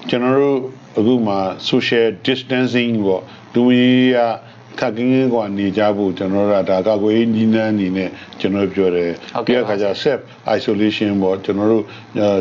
S2: ကျွန်တော်တို့အခုမှ social distancing ပေါ့လူကြီးက ခက်ကင်းကင်းကနေကြဖို့ကျွန်တော်တို့ကဒါကာကွယ်ရေးနီးနှန်းအနေနဲ့ကျွန်တော်ပြောတယ်ပြီးတဲ့အခါကျ self isolation ပေါ့ကျွန်တော်တို့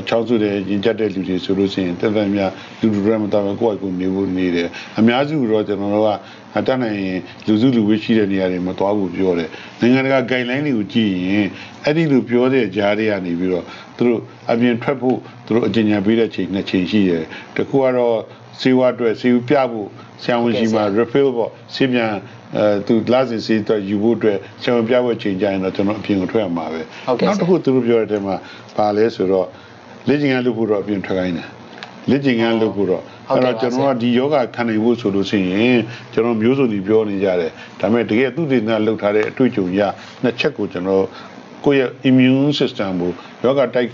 S2: ချောင်းစုတဲ့ရင်ကျက်တဲ့လူတွေဆိုလို့ရှိရင်တက်တက်များလူလူတွေမတော်ဘူးကိုယ့်အကူနေဖို့နေတယ်အများစုတော့ကျွန်တော်တို့ကအတတ်နိုင်ရင်လူစုလူဝေးရှိတဲ့နေရာတွေမသွားဘူးပြောတယ်နိုင်ငံတကာ guideline တွေကိုကြည့်ရင်အဲ့ဒီလိုပြောတဲ့ကြားတွေကနေပြီးတော့သူတို့အပြင်ထွက်ဖို့သူတို့အကြံဉာဏ်ပေးတဲ့ချိန်နှစ်ချိန်ရှိတယ်တကူကတော့ စေဝါအတွက်စေဝပြဖို့ဆရာဝန်ရှိမှာ refill ပေါ့ဆေးပြန်အဲသူလာစဉ်စီတော့ယူဖို့အတွက်ဆရာဝန်ပြဖို့ချိန်ကြရင်တော့ကျွန်တော်အပြင်ကိုထွက်ရမှာပဲ
S1: ဟုတ်ကဲ့
S2: နောက်တစ်ခုသူတို့ပြောတဲ့အထဲမှာပါလဲဆိုတော့လေ့ကျင့်ခန်းလုပ်ဖို့တော့အပြင်ထွက်ခိုင်းတယ်လေ့ကျင့်ခန်းလုပ်ဖို့တော့
S1: ဟုတ်
S2: အဲ့
S1: ကဲ့
S2: တော့
S1: ပါ
S2: ကျွန်တော်ကဒီယောဂခံနိုင်ဖို့ဆိုလို့ရှိရင်ကျွန်တော်မျိုးစုံကြီးပြောနေကြတယ်ဒါပေမဲ့တကယ်သူတည်နေလောက်ထားတဲ့အတွေ့အကြုံရနှစ်ချက်ကိုကျွန်တော်ကိုယ့်ရဲ့ immune system ကိုယောဂတိုက်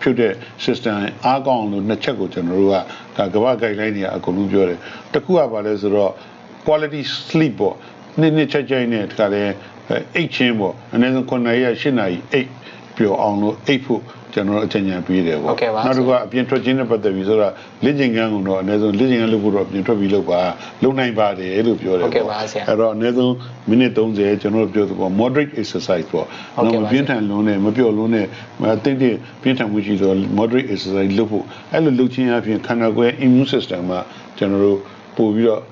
S2: ဖြစ်တဲ့ system အားကောင်းအောင်လို့နှစ်ချက်ကိုကျွန်တော်တို့ကဒါကမ္ဘာ guideline တွေကအကုန်လုံးပြောတယ်တစ်ခုကဘာလဲဆိုတော့ quality sleep ပေါ့နေ့နေ့ချက်ချက်နဲ့တခါလဲအိတ်ချင်းပေါ့အနည်းဆုံး9နာရီရ10နာရီအိတ်ပျော်အောင်လို့အိတ်ဖို့ ကျွန်တော်အကြံဉာဏ်ပေးတယ်
S1: ဟုတ်
S2: ပေါ့
S1: ကဲ့ပါ
S2: နောက်တစ်ခုကအပြင်ထွက်ခြင်းနဲ့ပတ်သက်ပြီးဆိုတော့လေ့ကျင့်ခန်းကတော့အနည်းဆုံးလေ့ကျင့်ခန်းလုပ်ဖို့တော့အပြင်ထွက်ပြီးလုပ်ပါလုပ်နိုင်ပါတယ်လို့ပြောတယ်
S1: ဟုတ်ကဲ့ပါဆရာ
S2: အဲ့တော့အနည်းဆုံးမိနစ်30ကျွန်တော်တို့ပြောသပေါ့ moderate exercise ပေါ့
S1: ဟုတ်ကဲ့ပါ
S2: မပြင်းထန်လုံးနဲ့မပျော်လုံးနဲ့မတိတ်တိတ်ပြင်းထန်မှုရှိဆို moderate exercise လုပ်ဖို့အဲ့လိုလုပ်ခြင်းအပြင်ခန္ဓာကိုယ်ရဲ့ immune system မှာကျွန်တော်တို့ပို့ပြီးတော့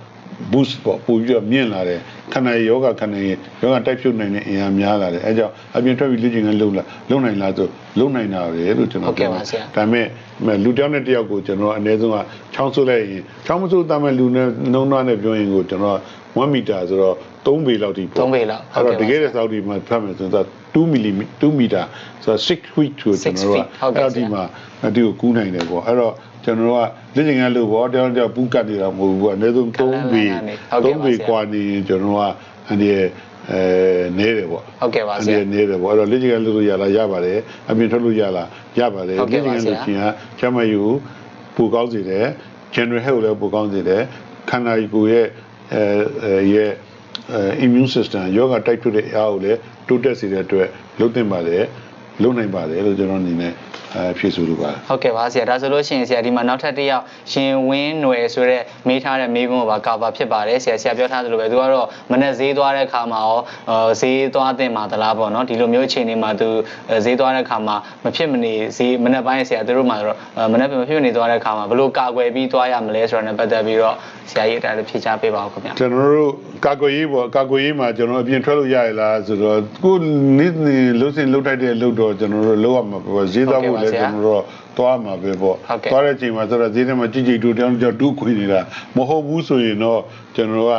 S2: boost ပေါ့ပို့ပြီးတော့မြင့်လာတယ်ခန္ဓာရဲ့ယောဂခန္ဓာရဲ့ယောဂတိုက်ဖြုတ်နိုင်တဲ့အင်အားများလာတယ်အဲကြောင့်အပြင်ထွက်ပြီးလေ့ကျင့်ခန်းလုပ်လာလုပ်နိုင်လားဆိုလုပ်နိုင်တာပဲလို့ကျွန်
S1: ဟု
S2: တော်
S1: တ်ကဲ့ပါဆရာ
S2: ဒါပေမဲ့မဲ့လူတစ်ယောက်နဲ့တစ်ယောက်ကိုကျွန်တော်အနည်းဆုံးကချောင်းဆုပ်လိုက်ရင်ချောင်းမဆုပ်တတ်မဲ့လူနဲ့နှုံးနှွားနဲ့ပြောရင်ကိုကျွန်တော်1မီတာဆိုတော့ 3ပေလောက်ထိပေါ့
S1: 3ပေလောက်
S2: အဲ့တော့
S1: ဟုတ်
S2: တ
S1: ကဲ့
S2: က
S1: ပါ
S2: ယ်တဲ့စောက်ဒီမှာဖတ်မယ်ဆိုတော့2မီလီမီ2မီတာဆိုတော့6 feet ကိုကျွန်တော်တို့က
S1: ဟုတ်ကဲ့
S2: အဲ့တော့
S1: ဆရာ
S2: ဒီမှာအတူကိုကူးနိုင်တယ်ပေါ့အဲ့တော့ကျွန်တော်တို့ကလက်ကျင်ကလို့ပေါ့တယောက်တစ်ယောက်ပူးကတ်နေတာမဟုတ်ဘူးပေါ့အနည်းဆုံး3ပေ
S1: ဟုတ်ကဲ့ပါ
S2: 3ပေ
S1: ဆရာ
S2: กว่าနေရင်ကျွန်တော်တို့ကအန်ဒီရဲ့အဲနေတယ်ပေါ့
S1: ဟုတ်ကဲ့ပါဆရာ
S2: အဲ့ဒီနေတယ်ပေါ့အဲ့တော့လက်ကျင်ကလို့ရလားရပါတယ်အပြင်ထွက်လို့ရလားရပါတယ်
S1: ဟုတ်ကဲ့ပါ
S2: လက်ကျင်က
S1: ဆရာ
S2: လို့ချင်းကကျမယူပူကောင်းစေတယ် general health လည်းပူကောင်းစေတယ်ခန္ဓာကိုယ်ရဲ့အဲအဲရဲ့ အဲ immune system ယောဂတိုက်ထုတ်တဲ့အအားကိုလည်းတိုးတက်စေတဲ့အတွက်လုပ်သင့်ပါတယ် လုပ်နိုင်ပါတယ်လို့ကျွန်တော်အနေနဲ့အဲဖြည့်ဆိုလိုပါတယ်
S1: ဟုတ်ကဲ့ပါဆရာဒါဆိုလို့ရှိရင်ဆရာဒီမှာနောက်ထပ်တစ်ယောက်ရှင်ဝင်းຫນွယ်ဆိုတဲ့မေးထားတဲ့မေးခွန်းကိုပါကာဗာဖြစ်ပါတယ်ဆရာဆရာပြောထားသလိုပဲသူကတော့မနေ့ဈေးသွားတဲ့အခါမှာရောအာဈေးသွားတင်မှာသလားပေါ့နော်ဒီလိုမျိုးအခြေအနေမှာသူအဲဈေးသွားတဲ့အခါမှာမဖြစ်မနေဈေးမနေ့ပိုင်းဆရာသူတို့မှာတော့အာမနေ့မဖြစ်မနေသွားတဲ့အခါမှာဘယ်လိုကာကွယ်ပြီးသွားရမလဲဆိုတာနဲ့ပတ်သက်ပြီးတော့ဆရာကြီးအတိုင်းဖြေချပေးပါဦးခင်ဗျာ
S2: ကျွန်တော်တို့ကာကွယ်ရေးပေါ့ကာကွယ်ရေးမှာကျွန်တော်အပြင်ထွက်လို့ရရလားဆိုတော့ကိုနေ့နေ့လှုပ်စင်လှုပ်ထိုက်တဲ့လှုပ်တော့ကျွန်တော်တို့လောက်ရမှာပေါ့ဈေးသွားဖို့လည်းကျွန်တော်တို့သွားမှာပဲပေါ့သွားတဲ့အချိန်မှာဆိုတော့ဈေးထဲမှာကြည်ကြည်တူတောင်းတောင်းတူးခွေနေတာမဟုတ်ဘူးဆိုရင်တော့ကျွန်တော်တို့က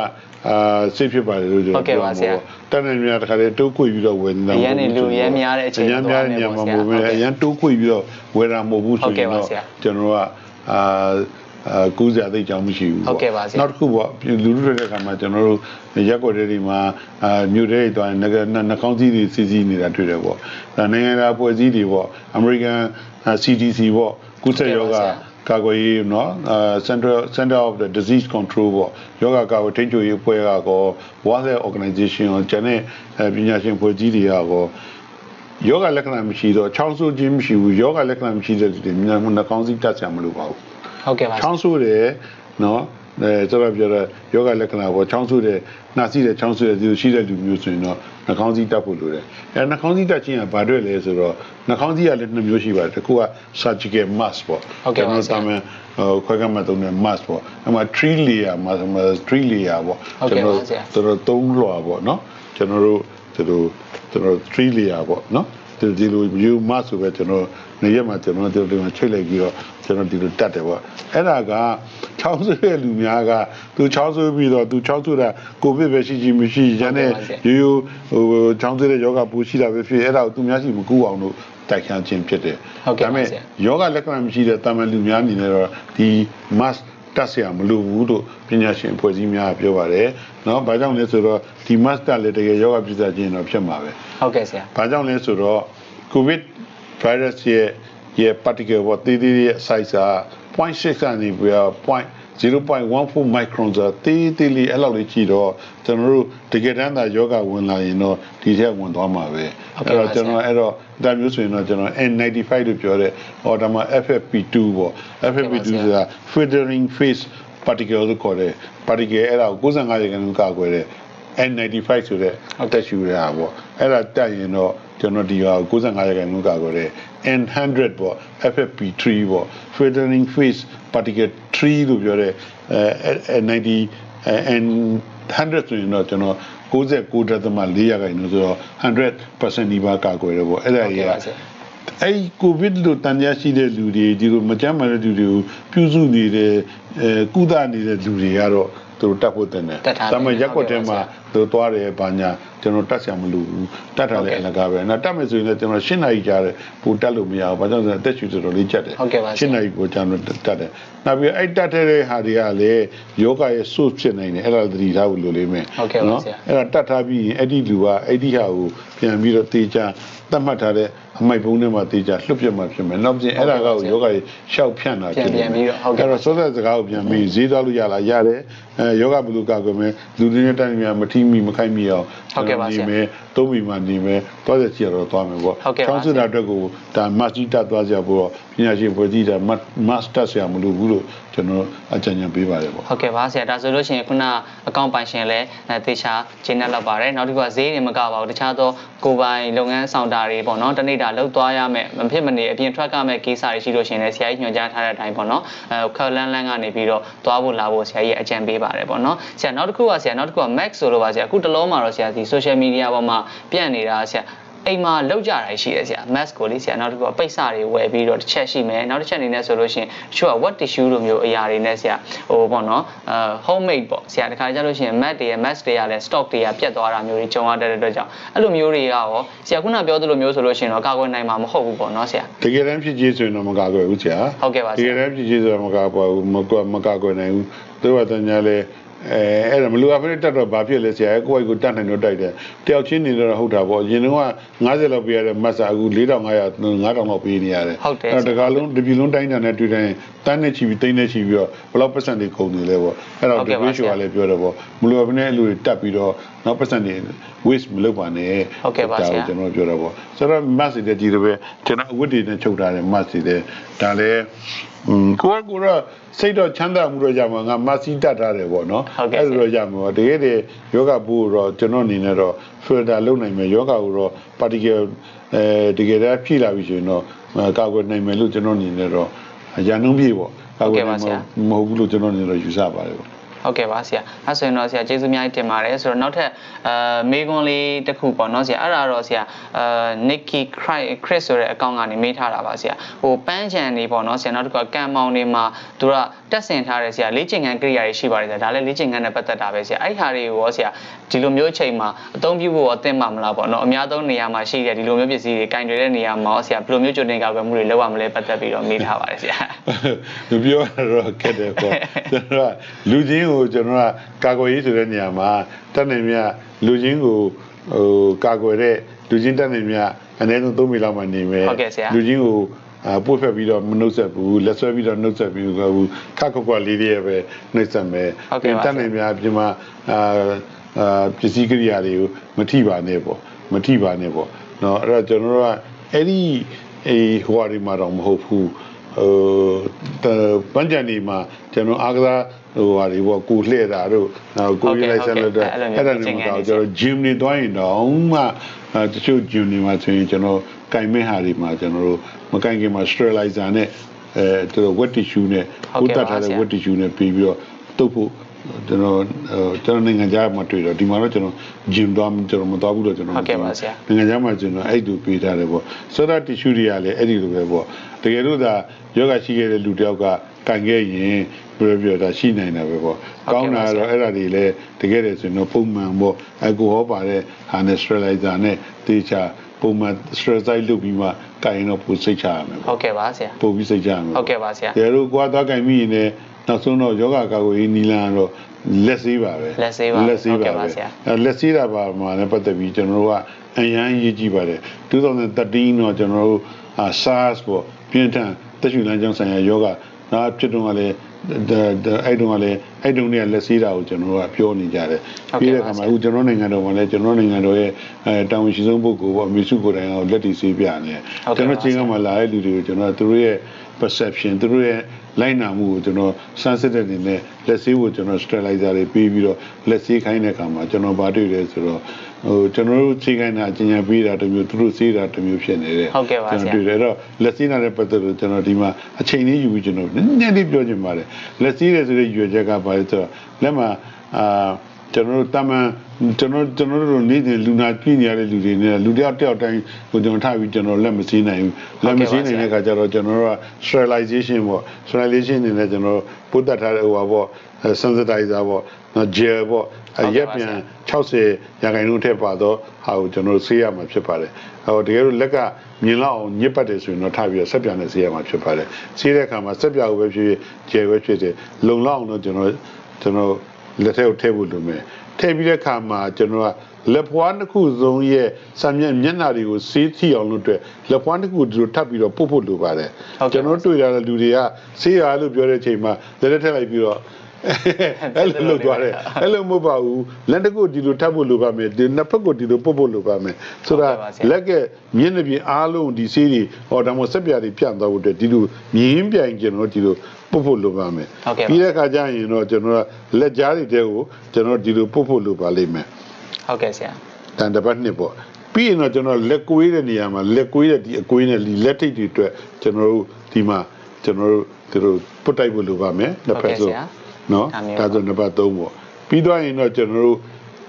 S2: အာစိတ်ဖြစ်ပါတယ်လို့ကျွန်
S1: ဟုတ်ကဲ့
S2: တော်
S1: ပါ
S2: ပြော
S1: ဆရာ
S2: မှာပေါ့တန်နေများတစ်ခါတည်းတိုးခွေပြီးတော့ဝယ်နေတာ
S1: အရန်နေလူအရန်များတဲ့အချိန်
S2: အရန်များတဲ့ညမှာမဟုတ်ဘူး
S1: ဟုတ်ကဲ့
S2: အရန်တိုးခွေပြီးတော့ဝယ်တာမဟုတ်ဘူးဆို
S1: ဟုတ်ကဲ့
S2: ရင်
S1: ပါ
S2: တော့
S1: ဆရာ
S2: ကျွန်တော်ကအာ အာကူးစရာသိကြောင်းမရှိဘူး
S1: ဟုတ်ကဲ့ပါဆရာ
S2: နောက်တစ်ခုပေါ့လူလူတွေတဲ့အခါမှာကျွန်တော်တို့ရက်ွက်တွေမှာအာမြို့တွေတွားရင်ငကနှကောင်းစည်းတွေစီစီနေတာတွေ့တယ်ပေါ့ဒါနိုင်ငံတကာဖွဲ့စည်းတွေပေါ့ American CDC ပေါ့ကုသယောဂ ကာကွယ်ရေးเนาะအာ Center Center of the Disease Control ပေါ့ယောဂကာကွယ်ထိန်းချုပ်ရေးအဖွဲ့ကကော World Health Organization ရောကျန်တဲ့အဲပညာရှင်ဖွဲ့စည်းတွေကကောယောဂလက္ခဏာမရှိတော့ချောင်းဆိုးခြင်းမရှိဘူးယောဂလက္ခဏာမရှိတဲ့လူတွေမြန်နှကောင်းစည်းတက်ဆရာမလို့ပါဘူး
S1: ဟုတ်ကဲ့ပါ
S2: ချောင်းဆိုးတယ်နော်အဲဆိုတော့ပြောတော့ယောဂလက္ခဏာပေါ့ချောင်းဆိုးတယ်နှာစီးတယ်ချောင်းဆိုးတယ်ဒီလိုရှိတဲ့လူမျိုးဆိုရင်တော့နှာခေါင်းစည်းတက်ဖို့လိုတယ်အဲနှာခေါင်းစည်းတက်ခြင်းကဘာတွေ့လဲဆိုတော့နှာခေါင်းစည်းကလည်းနှစ်မျိုးရှိပါတယ်တစ်ခုက surgical mask ပေါ့
S1: ဟုတ်ကဲ့ပါဆရာ
S2: တာမန်ဟိုခွဲကမှသုံးတဲ့ mask ပေါ့အဲ့မှာ tree layer မှာ3 layer ပေါ့
S1: ဟုတ်ကဲ့ပါဆရာ
S2: ကျွန်တော်တို့3လွှာပေါ့နော်ကျွန်တော်တို့ဒီလိုကျွန်တော်3 layer ပေါ့နော် ဒီဒီလို view mask ဆိုပဲကျွန်တော်နေရက်မှာကျွန်တော်တို့ဒီမှာချိတ်လိုက်ပြီးတော့ကျွန်တော်ဒီလိုတက်တယ်ပေါ့အဲ့ဒါကချောင်းဆွေးတဲ့လူများကသူချောင်းဆွေးပြီးတော့သူချောင်းဆွေးတာကိုဗစ်ပဲရှိရှိမရှိရန်တဲ့ရိုးရိုးဟိုချောင်းဆွေးတဲ့ယောဂပူရှိတာပဲဖြစ်အဲ့ဒါကိုသူများရှိမကူအောင်လို့တိုက်ခန်းခြင်းဖြစ်တယ်
S1: ဟုတ်ကဲ့ပါဆရာ
S2: ယောဂလက္ခဏာမရှိတဲ့တာမန်လူများအနေနဲ့တော့ဒီ mask တက်เสียမလို့ဘူးလို့ပညာရှင်အဖွဲ့အစည်းများကပြောပါတယ်เนาะဘာကြောင့်လဲဆိုတော့ဒီ mask တက်လည်းတကယ်ယောဂပြဿနာခြင်းတော့ဖြစ်မှာပဲ
S1: ဟုတ်ကဲ့ဆရာ
S2: ဘာကြောင့်လဲဆိုတော့ covid virus ရဲ့ရဲ့ particle ပေါ့တေးသေးရဲ့ size က0.6ကနေပြီးတော့ 0.14 micron ဆိုတော့တေးသေးလေးအဲ့လောက်လေးကြည့်တော့ကျွန်တော်တို့တကယ်တမ်းသာယောဂဝင်လာရင်တော့ဒီထက်ဝင်သွားမှာပဲ
S1: ဟုတ်ကဲ့ပါ
S2: ကျွန်တော်အဲ့တော့ဒါမျိုးဆိုရင်တော့ကျွန်တော် N95 လို့ပြောတဲ့ဟောဒါမှ FFP2 ပေါ့ FFP2
S1: ဟုတ်ကဲ့ပါဆရာ
S2: ဆိုတာ filtering phase particle လို့ခေါ်တယ် particle အဲ့ဒါကို95ရာခိုင်နှုန်းကာကွယ်တဲ့ N95 ဆိုတဲ့အသက်ရှူရတာပေါ့အဲ့ဒါတက်ရင်တော့ ကျွန်တော်ဒီဟာကို95ရာခိုင်နှုန်းကာကွယ်တဲ့ N100 ပေါ့ FFP3 ပေါ့ filtering phase particle 3လို့ပြောတဲ့အဲ90အဲ N100 ဆိုရင်တော့ကျွန်တော်69.4ရာခိုင်နှုန်းဆိုတော့100%ဒီပါကာကွယ်တယ်ပေါ့အဲ့ဒါ
S1: ဟုတ်
S2: ကြီး
S1: ကဲ့
S2: က
S1: ပါဆရာ
S2: အဲ့ကိုဗစ်လို့တန်ရရှိတဲ့လူတွေဒီလိုမကြမ်းမာတဲ့လူတွေကိုပြုစုနေတဲ့အဲကုသနေတဲ့လူတွေကတော့ သူတို့တတ်ဖို့တင်တယ်
S1: တတ်ထားတယ်
S2: ဒါမှရက်ကွက်ထဲမှာ
S1: ဟုတ်ကဲ့ပါဆရာ
S2: သူသွားတယ်ဘာညာကျွန်တော်တတ်ဆရာမလို့ဘူးတတ်တာလည်း
S1: ဟုတ်ကဲ့
S2: အလကားပဲနော်တတ်မယ်ဆိုရင်လည်းကျွန်တော်၈နာရီကြာတယ်ပိုတတ်လို့မရဘူးဘာကြောင့်လဲဆိုတော့အသက်ရှူတော်တော်လေးကြက်တယ်
S1: ဟုတ်ကဲ့ပါဆရာ
S2: ၈နာရီကိုကျွန်တော်တတ်တယ်နောက်ပြီးအဲ့တတ်တဲ့ဟာတွေကလည်းယောဂရဲ့ source ဖြစ်နိုင်တယ်အဲ့ဒါသတိထားဖို့လိုလိမ့်မယ်
S1: ဟုတ်ကဲ့ပါဆရာ
S2: အဲ့ဒါတတ်ထားပြီးရင်အဲ့ဒီလူကအဲ့ဒီဟာကိုပြန်ပြီးတော့တေချာသတ်မှတ်ထားတဲ့ အမိုက်ဘုံထဲမှာတေချာလွတ်ပြတ်မှဖြစ်မယ်နောက်ပြင်အဲ့ဒါကကိုယောဂကြီးရှောက်ဖြန့်တာဖြစ်
S1: ပြန်ပြီးတော့ဟုတ်ကဲ့
S2: အဲ့တော့စောတဲ့စကားကိုပြန်ပြီးဈေးသွားလို့ရလားရတယ်အဲယောဂဘလူကကွယ်မယ်လူတွေနဲ့တိုင်းများမထီးမိမခိုက်မိအောင်
S1: ဟုတ်ကဲ့ပါဆရာ
S2: နေမယ် သုံးမိမှနေမယ်သွားတဲ့ကြည့်ရတော့သွားမယ်ပေါ့
S1: ဟုတ်ကဲ့ပါ
S2: ချောင်းစစ်တာအတွက်ကိုဒါမတ်ကြီးတက်သွားကြဖို့တော့ပညာရှင်ဖွဲ့စည်းတာမတ်တက်ဆရာမလို့ဘူးလို့ကျွန်တော်အကြံဉာဏ်ပေးပါတယ်ပေါ့
S1: ဟုတ်ကဲ့ပါဆရာဒါဆိုလို့ရှိရင်ခုနအကောင့်ပိုင်ရှင်လည်းအဲတေချာကျင်းနေလောက်ပါတယ်နောက်တစ်ခုကဈေးတွေမကပါဘူးတခြားသောကိုယ်ပိုင်လုပ်ငန်းဆောင်တာတွေပေါ့နော်တနေ့တာလောက်သွားရမယ်မဖြစ်မနေအပြင်ထွက်ကမဲ့ကိစ္စတွေရှိလို့ရှိရင်လည်းဆရာကြီးညွှန်ကြားထားတဲ့အတိုင်းပေါ့နော်အဲခက်လန်းလန်းကနေပြီးတော့သွားဖို့လာဖို့ဆရာကြီးအကြံပေးပါတယ်ပေါ့နော်ဆရာနောက်တစ်ခုကဆရာနောက်တစ်ခုက Max ဆိုလို့ပါဆရာအခုတလုံးမှာတော့ဆရာဒီ social media ပေါ်မှာပြန့်နေတာဆရာအိမ်မှာလောက်ကြတာရှိတယ်ဆရာ mask ကိုလေဆရာနောက်တစ်ခုကပိတ်စတွေဝယ်ပြီးတော့တစ်ချက်ရှိမယ်နောက်တစ်ချက်အနေနဲ့ဆိုလို့ရှိရင်တချို့က wet tissue လိုမျိုးအရာတွေနဲ့ဆရာဟိုပေါ့နော်အဲ homemade ပေါ့ဆရာတခါကြလို့ရှိရင် mat တွေရဲ့ mask တွေကလည်း stock တွေကပြတ်သွားတာမျိုးတွေကြုံရတဲ့အတွက်ကြောင့်အဲ့လိုမျိုးတွေကရောဆရာခုနပြောသလိုမျိုးဆိုလို့ရှိရင်တော့ကာကွယ်နိုင်မှာမဟုတ်ဘူးပေါ့နော်ဆရာ
S2: တကယ်တမ်းဖြစ်ကြီးဆိုရင်တော့မကာကွယ်ဘူးဆရာ
S1: ဟုတ်ကဲ့ပါဆ
S2: တ
S1: ရာ
S2: ကယ်တမ်းဖြစ်ကြီးဆိုတော့မကာကွယ်ဘူးမကွမကာကွယ်နိုင်ဘူးသူကတည်းကလည်း အဲအဲ့ဒါမလူအပ်ဖက်တက်တော့ဘာဖြစ်လဲဆရာကိုယ့်ဘက်ကိုတတ်နိုင်တော့တိုက်တယ်တယောက်ချင်းနေတော့ဟုတ်တာပေါ့ရင်တော့90လောက်ပေးရတဲ့မတ်စာအခု4500 9000လောက်ပေးနေရတယ်
S1: ဟုတ်တယ်
S2: အဲ့ဒါတကားလုံးဒီပြည်လုံးတိုင်းတာနဲ့တွေ့တိုင်းတန်းနဲ့ချီပြီးတိန်းနဲ့ချီပြီးတော့ဘယ်လောက်ပတ်စံတွေကုန်နေလဲပေါ့အဲ့တော့
S1: ဟုတ်
S2: ဒီ
S1: ကဲ့ပါ
S2: ဘေးရှိုကလည်းပြောတယ်ပေါ့မလူအပ်ဖက်နဲ့အလူတွေတက်ပြီးတော့နောက်ပတ်စံတွေ waste မလုပ်ပါနဲ့
S1: ဟုတ်ကဲ့ပါဆရာ
S2: ဒါကိုကျွန်တော်ပြောတာပေါ့ဆိုတော့ mask တွေကြီးတယ်ပဲကျွန်တော်အဝတ်တွေနဲ့ချုပ်ထားတယ် mask တွေတဲ့ဒါလည်းอืม ကိုကကိုတော့စိတ်တော့ချမ်းသာမှုတော့ရမှာငါ mask တတ်ထားတယ်ပေါ့နော်
S1: ဟုတ်ကဲ့
S2: အဲ့လိုတော့ရမှာပေါ့တကယ်တည်းယောဂဘူးတော့ကျွန်တော်အနေနဲ့တော့ filter လုပ်နိုင်မယ်ယောဂကိုတော့ particle အဲတကယ်တည်းဖြည့်လာပြီဆိုရင်တော့အဲကာကွယ်နိုင်မယ်လို့ကျွန်တော်အနေနဲ့တော့ရန်နှုံးပြေပေါ့ကာကွယ်နိုင်မှာမဟုတ်ဘူးလို့ကျွန်တော်အနေနဲ့တော့ယူဆပါတယ်ပေါ့
S1: ဟဟုတ်ကဲ့ပါဆရာအဲဆိုရင်တော့ဆရာကျေးဇူးအများကြီးတင်ပါတယ်ဆိုတော့နောက်ထပ်အဲမေးခွန်းလေးတစ်ခုပေါ့နော်ဆရာအဲ့ဒါတော့ဆရာအဲ Nicky Chris ဆိုတဲ့အကောင့်ကနေမေးထားတာပါဆရာဟိုပန်းချန်နေပေါ့နော်ဆရာနောက်တစ်ခါကံမောင်တွေမှာသူကတက်ဆင်ထားတယ်ဆရာလေ့ကျင့်ခန်းကိရိယာတွေရှိပါတယ်ဆရာဒါလည်းလေ့ကျင့်ခန်းနဲ့ပတ်သက်တာပဲဆရာအဲ့ဒီဟာတွေကိုရောဆရာဒီလိုမျိုးအချိန်မှာအသုံးပြုဖို့အသင့်ပါမလားပေါ့နော်အများဆုံးနေရာမှာရှိတဲ့ဒီလိုမျိုးပစ္စည်းတွေကင်တွေတဲ့နေရာမှာရောဆရာဘယ်လိုမျိုးကြိုတင်ကောက်ွယ်မှုတွေလုပ်ရမလဲပတ်သက်ပြီးတော့မေးထားပါတယ်ဆရာ
S2: လူပြောရတော့ခက်တယ်ပေါ့ကျွန်တော်ကလူချင်းကကျွန်တော်ကကာကွယ်ရေးဆိုတဲ့နေရာမှာတက်နေမြလူချင်းကိုဟိုကာကွယ်တဲ့လူချင်းတက်နေမြအနည်းဆုံး3မိလောက်မှနေမယ်
S1: ဟုတ်ကဲ့ဆရာ
S2: လူချင်းကိုအာပို့ဖက်ပြီးတော့မနှုတ်ဆက်ဘူးလက်ဆွဲပြီးတော့နှုတ်ဆက်ပြီးတော့ဘူးခက်ခွက်ခွက်လေးတွေပဲနှုတ်ဆက်မယ်
S1: ဟုတ်ကဲ့ပါ
S2: တက်နေမြပြင်မှာအာအာပစ္စည်းကိရိယာတွေကိုမထိပါနဲ့ပေါ့မထိပါနဲ့ပေါ့เนาะအဲ့တော့ကျွန်တော်တို့ကအဲ့ဒီအေးဟိုဟာဒီမှာတော့မဟုတ်ဘူး ဟိုတပန်းချန်ဒီမှာကျွန်တော်အားကစား ဟိုဟာတွေပေါ့ကိုလှည့်တာတို့နောက်ကိုရေးလိုက်ဆက်လို့တော့အဲ့ဒါနေမှာတော့ကျွန်တော် gym နေသွားရင်တော့မှအဲတချို့ gym တွေမှာဆိုရင်ကျွန်တော်ကင်မဲ့ဟာတွေမှာကျွန်တော်တို့မကင်ခင်မှာ sterilizer နဲ့အဲသူတို့ wet tissue နဲ့ကိုတတ်ထားတဲ့ wet tissue နဲ့ပြီးပြီးတော့တုပ်ဖို့ကျွန်တော်ကျွန်တော်နိုင်ငံခြားမှာတွေ့တော့ဒီမှာတော့ကျွန်တော် gym သွားကျွန်တော်မသွားဘူးတော့ကျွန်တော်နိုင်ငံခြားမှာကျွန်တော်အဲ့တူပေးထားတယ်ပေါ့ဆိုတော့ tissue တွေကလည်းအဲ့ဒီလိုပဲပေါ့တကယ်လို့ဒါယောဂရှိခဲ့တဲ့လူတယောက်က ကန်ခဲ့ရင်ပြပြတာရှိနိုင်တာပဲပေါ့ကောင်းတာတော့အဲ့ဒါတွေလည်းတကယ်တယ်ဆိုရင်တော့ပုံမှန်ပေါ့အကိုဟောပါတဲ့ဟာနဲ့ sterilizer နဲ့တေချာပုံမှန် sterilize လုပ်ပြီးမှကန်ရင်တော့ပိုစိတ်ချရမယ်
S1: ဟုတ်ကဲ့ပါဆရာ
S2: ပိုပြီးစိတ်ချရမယ်
S1: ဟုတ်ကဲ့ပါဆရာ
S2: တကယ်လို့ကွာသွားကန်မိရင်လည်းနောက်ဆုံးတော့ယောဂကာကွယ်ရေးနီလန်ကတော့လက်ဆေးပါပဲ
S1: လက်ဆေးပါ
S2: လက်ဆေး
S1: ဟုတ်ကဲ့
S2: ပါ
S1: ပါ
S2: ပဲ
S1: ဆရာ
S2: အဲလက်ဆေးတာပါမှာလည်းပတ်သက်ပြီးကျွန်တော်တို့ကအရန်ရေးကြည့်ပါတယ်2013တော့ကျွန်တော်တို့အာ SARS ပေါ့ပြင်းထန်တက်ရှူလမ်းကြောင်းဆိုင်ရာယောဂ နာဖြစ်တော့ကလည်းအဲ့တုန်းကလည်းအဲ့တုန်းကလက်ဆေးတာကိုကျွန်တော်တို့ကပြောနေကြတယ်ပြီးတဲ့အခါမှာအခုကျွန်တော်နိုင်ငံတော်မှာလည်းကျွန်တော်နိုင်ငံတော်ရဲ့အဲတာဝန်ရှိဆုံးပုဂ္ဂိုလ်ပေါ့အမေစုကိုယ်တိုင်ကလက်တီဆေးပြနေတယ်ကျွန်တော်ချင်းကမှလာတဲ့လူတွေကိုကျွန်တော်သူတို့ရဲ့ perception သူတို့ရဲ့လိုက်နာမှုကိုကျွန်တော်စမ်းစစ်တဲ့အနေနဲ့လက်ဆေးကိုကျွန်တော် sterilizer တွေပေးပြီးတော့လက်ဆေးခိုင်းတဲ့အခါမှာကျွန်တော်ဗာတွေ့တယ်ဆိုတော့ ဟိုကျွန်တော်တို့ဆေးခိုင်းတာအကျဉ်းချပေးတာတစ်မျိုးသူတို့ဆေးတာတစ်မျိုးဖြစ်နေတယ်
S1: ဟုတ်ကဲ့ပါဆရာ
S2: တွေ့တယ်အဲ့တော့လက်ဆေးတာနဲ့ပတ်သက်လို့ကျွန်တော်ဒီမှာအချိန်လေးယူပြီးကျွန်တော်နည်းနည်းလေးပြောချင်ပါတယ်လက်ဆေးတယ်ဆိုတဲ့ရွယ်ချက်ကဘာလဲဆိုတော့လက်မှာအာကျွန်တော်တို့တမန်ကျွန်တော်ကျွန်တော်တို့နေ့စဉ်လူနာကြည့်နေရတဲ့လူတွေနဲ့လူတယောက်တယောက်တိုင်းကိုကျွန်တော်ထားပြီးကျွန်တော်လက်မစည်းနိုင်ဘူးလက်မစည်းနိုင်တဲ့အခါကျတော့ကျွန်တော်တို့က sterilization ပေါ့ sterilization နေနဲ့ကျွန်တော်ပုတ်တတ်ထားတဲ့ဟိုပါပေါ့ sensitizer ပေါ့ နော် gel ပေါ့အရက်ပြန်60ရာခိုင်နှုန်းထည့်ပါတော့ဟာကိုကျွန်တော်ဆေးရမှာဖြစ်ပါတယ်ဟိုတကယ်လို့လက်ကမြင်လောက်အောင်ညစ်ပတ်တယ်ဆိုရင်တော့ထားပြီးတော့ဆက်ပြန်နဲ့ဆေးရမှာဖြစ်ပါတယ်ဆေးတဲ့အခါမှာဆက်ပြကိုပဲဖြစ်ဖြစ် gel ပဲဖြစ်တယ်လုံလောက်အောင်တော့ကျွန်တော်ကျွန်တော်လက်ထဲကိုထည့်ဖို့လိုမယ်ထည့်ပြီးတဲ့အခါမှာကျွန်တော်ကလက်ဖွားတစ်ခုစုံရဲ့စာမျက်မျက်နှာတွေကိုစေးထီအောင်လို့အတွက်လက်ဖွားတစ်ခုဒီလိုထပ်ပြီးတော့ပုတ်ဖို့လိုပါတယ်ကျွန်တော်တွေ့ရတဲ့လူတွေကဆေးရလို့ပြောတဲ့အချိန်မှာလက်လက်ထည့်လိုက်ပြီးတော့ အဲ့လိုလုပ်သွားတယ်အဲ့လိုမဟုတ်ပါဘူးလက်တစ်ခုဒီလိုထပ်ဖို့လိုပါမယ်ဒီနှစ်ဖက်ကိုဒီလိုပုတ်ဖို့လိုပါမယ်ဆိုတော့လက်ကမျက်နှာပြင်အားလုံးဒီဆေးတွေဟောဒါမှဆက်ပြားတွေပြန့်သွားဖို့အတွက်ဒီလိုမြင်းပြိုင်ကျွန်တော်ဒီလိုပုတ်ဖို့လိုပါမယ်
S1: ဟုတ်ကဲ့ပါ
S2: ပြီးတဲ့အခါကျရင်တော့ကျွန်တော်ကလက်ကြားတွေတဲကိုကျွန်တော်ဒီလိုပုတ်ဖို့လိုပါလိမ့်မယ်
S1: ဟုတ်ကဲ့ဆရာ
S2: တန်တပတ်နှစ်ပေါ့ပြီးရင်တော့ကျွန်တော်လက်ကွေးတဲ့နေရာမှာလက်ကွေးတဲ့ဒီအကွေးနဲ့ဒီလက်ထိပ်တွေအတွက်ကျွန်တော်တို့ဒီမှာကျွန်တော်တို့ဒီလိုပုတ်တိုက်ဖို့လိုပါမယ်နှစ်ဖက်ဆို နော်
S1: ဒါမျိုး
S2: ဒါဆိုနံပါတ်3ပေါ့ပြီးတော့ရင်တော့ကျွန်တော်တို့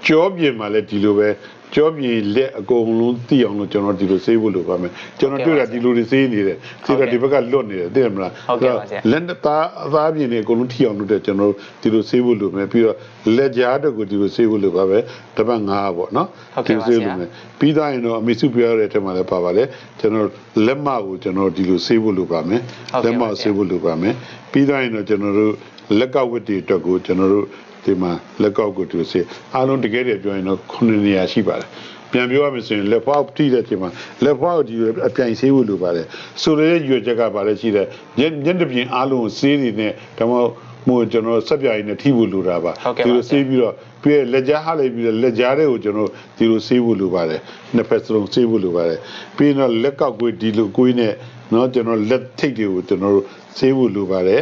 S2: ကြောပြင်မှာလည်းဒီလိုပဲကြောပြင်လက်အကုန်လုံးသိအောင်လို့ကျွန်တော်ဒီလိုဆေးဖို့လိုပါမယ်ကျွန်တော်တွေ့တာဒီလိုတွေဆေးနေတယ်ဆေးတော့ဒီဘက်ကလွတ်နေတယ်သိရမလား
S1: ဟုတ်ကဲ့ပါဆရာ
S2: လက်သားအသားပြင်တွေအကုန်လုံးထိအောင်လုပ်တဲ့ကျွန်တော်တို့ဒီလိုဆေးဖို့လိုမယ်ပြီးတော့လက်ကြားတော့ကိုဒီလိုဆေးဖို့လိုပါပဲတစ်ပတ်9ပေါ့နော်
S1: ဟုတ်ကဲ့ပါ
S2: ဆေး
S1: ဆရာ
S2: လိုမယ်ပြီးသားရင်တော့အမေစုပြောရတဲ့အထက်မှာလည်းပါပါလေကျွန်တော်လက်မကိုကျွန်တော်ဒီလိုဆေးဖို့လိုပါမယ်
S1: ဟုတ်ကဲ့
S2: လက်မ
S1: ပါ
S2: ကို
S1: ဆရာ
S2: ဆေးဖို့လိုပါမယ်ပြီးသားရင်တော့ကျွန်တော်တို့ လက်ကဝတ်တွေအတွက်ကိုကျွန်တော်တို့ဒီမှာလက်ကောက်ကိုဒီလိုဆေးအားလုံးတကယ်တည်းပြောရင်တော့9နေရာရှိပါတယ်ပြန်ပြောရမယ်ဆိုရင်လက်ဖွားထိတဲ့အချိန်မှာလက်ဖွားကိုဒီလိုအပြိုင်ဆေးဖို့လိုပါတယ်ဆိုရတဲ့ရွယ်ချက်ကပါလေရှိတယ်ညညက်တစ်ပြင်အားလုံးကိုဆေးတွေနဲ့ဒါမှမဟုတ်မို့ကျွန်တော်ဆက်ပြရည်နဲ့ထိဖို့လိုတာပါ
S1: ဟုတ်ကဲ့ပါ
S2: ဒီလိုဆေးပြီးတော့ပြီးရလက်ကြားဟားလိုက်ပြီးတော့လက်ကြားတွေကိုကျွန်တော်ဒီလိုဆေးဖို့လိုပါတယ်နှစ်ဖက်စလုံးဆေးဖို့လိုပါတယ်ပြီးတော့လက်ကောက်ကွေးဒီလိုကွေးနဲ့เนาะကျွန်တော်လက်ထိတ်တွေကိုကျွန်တော်တို့ဆေးဖို့လိုပါတယ်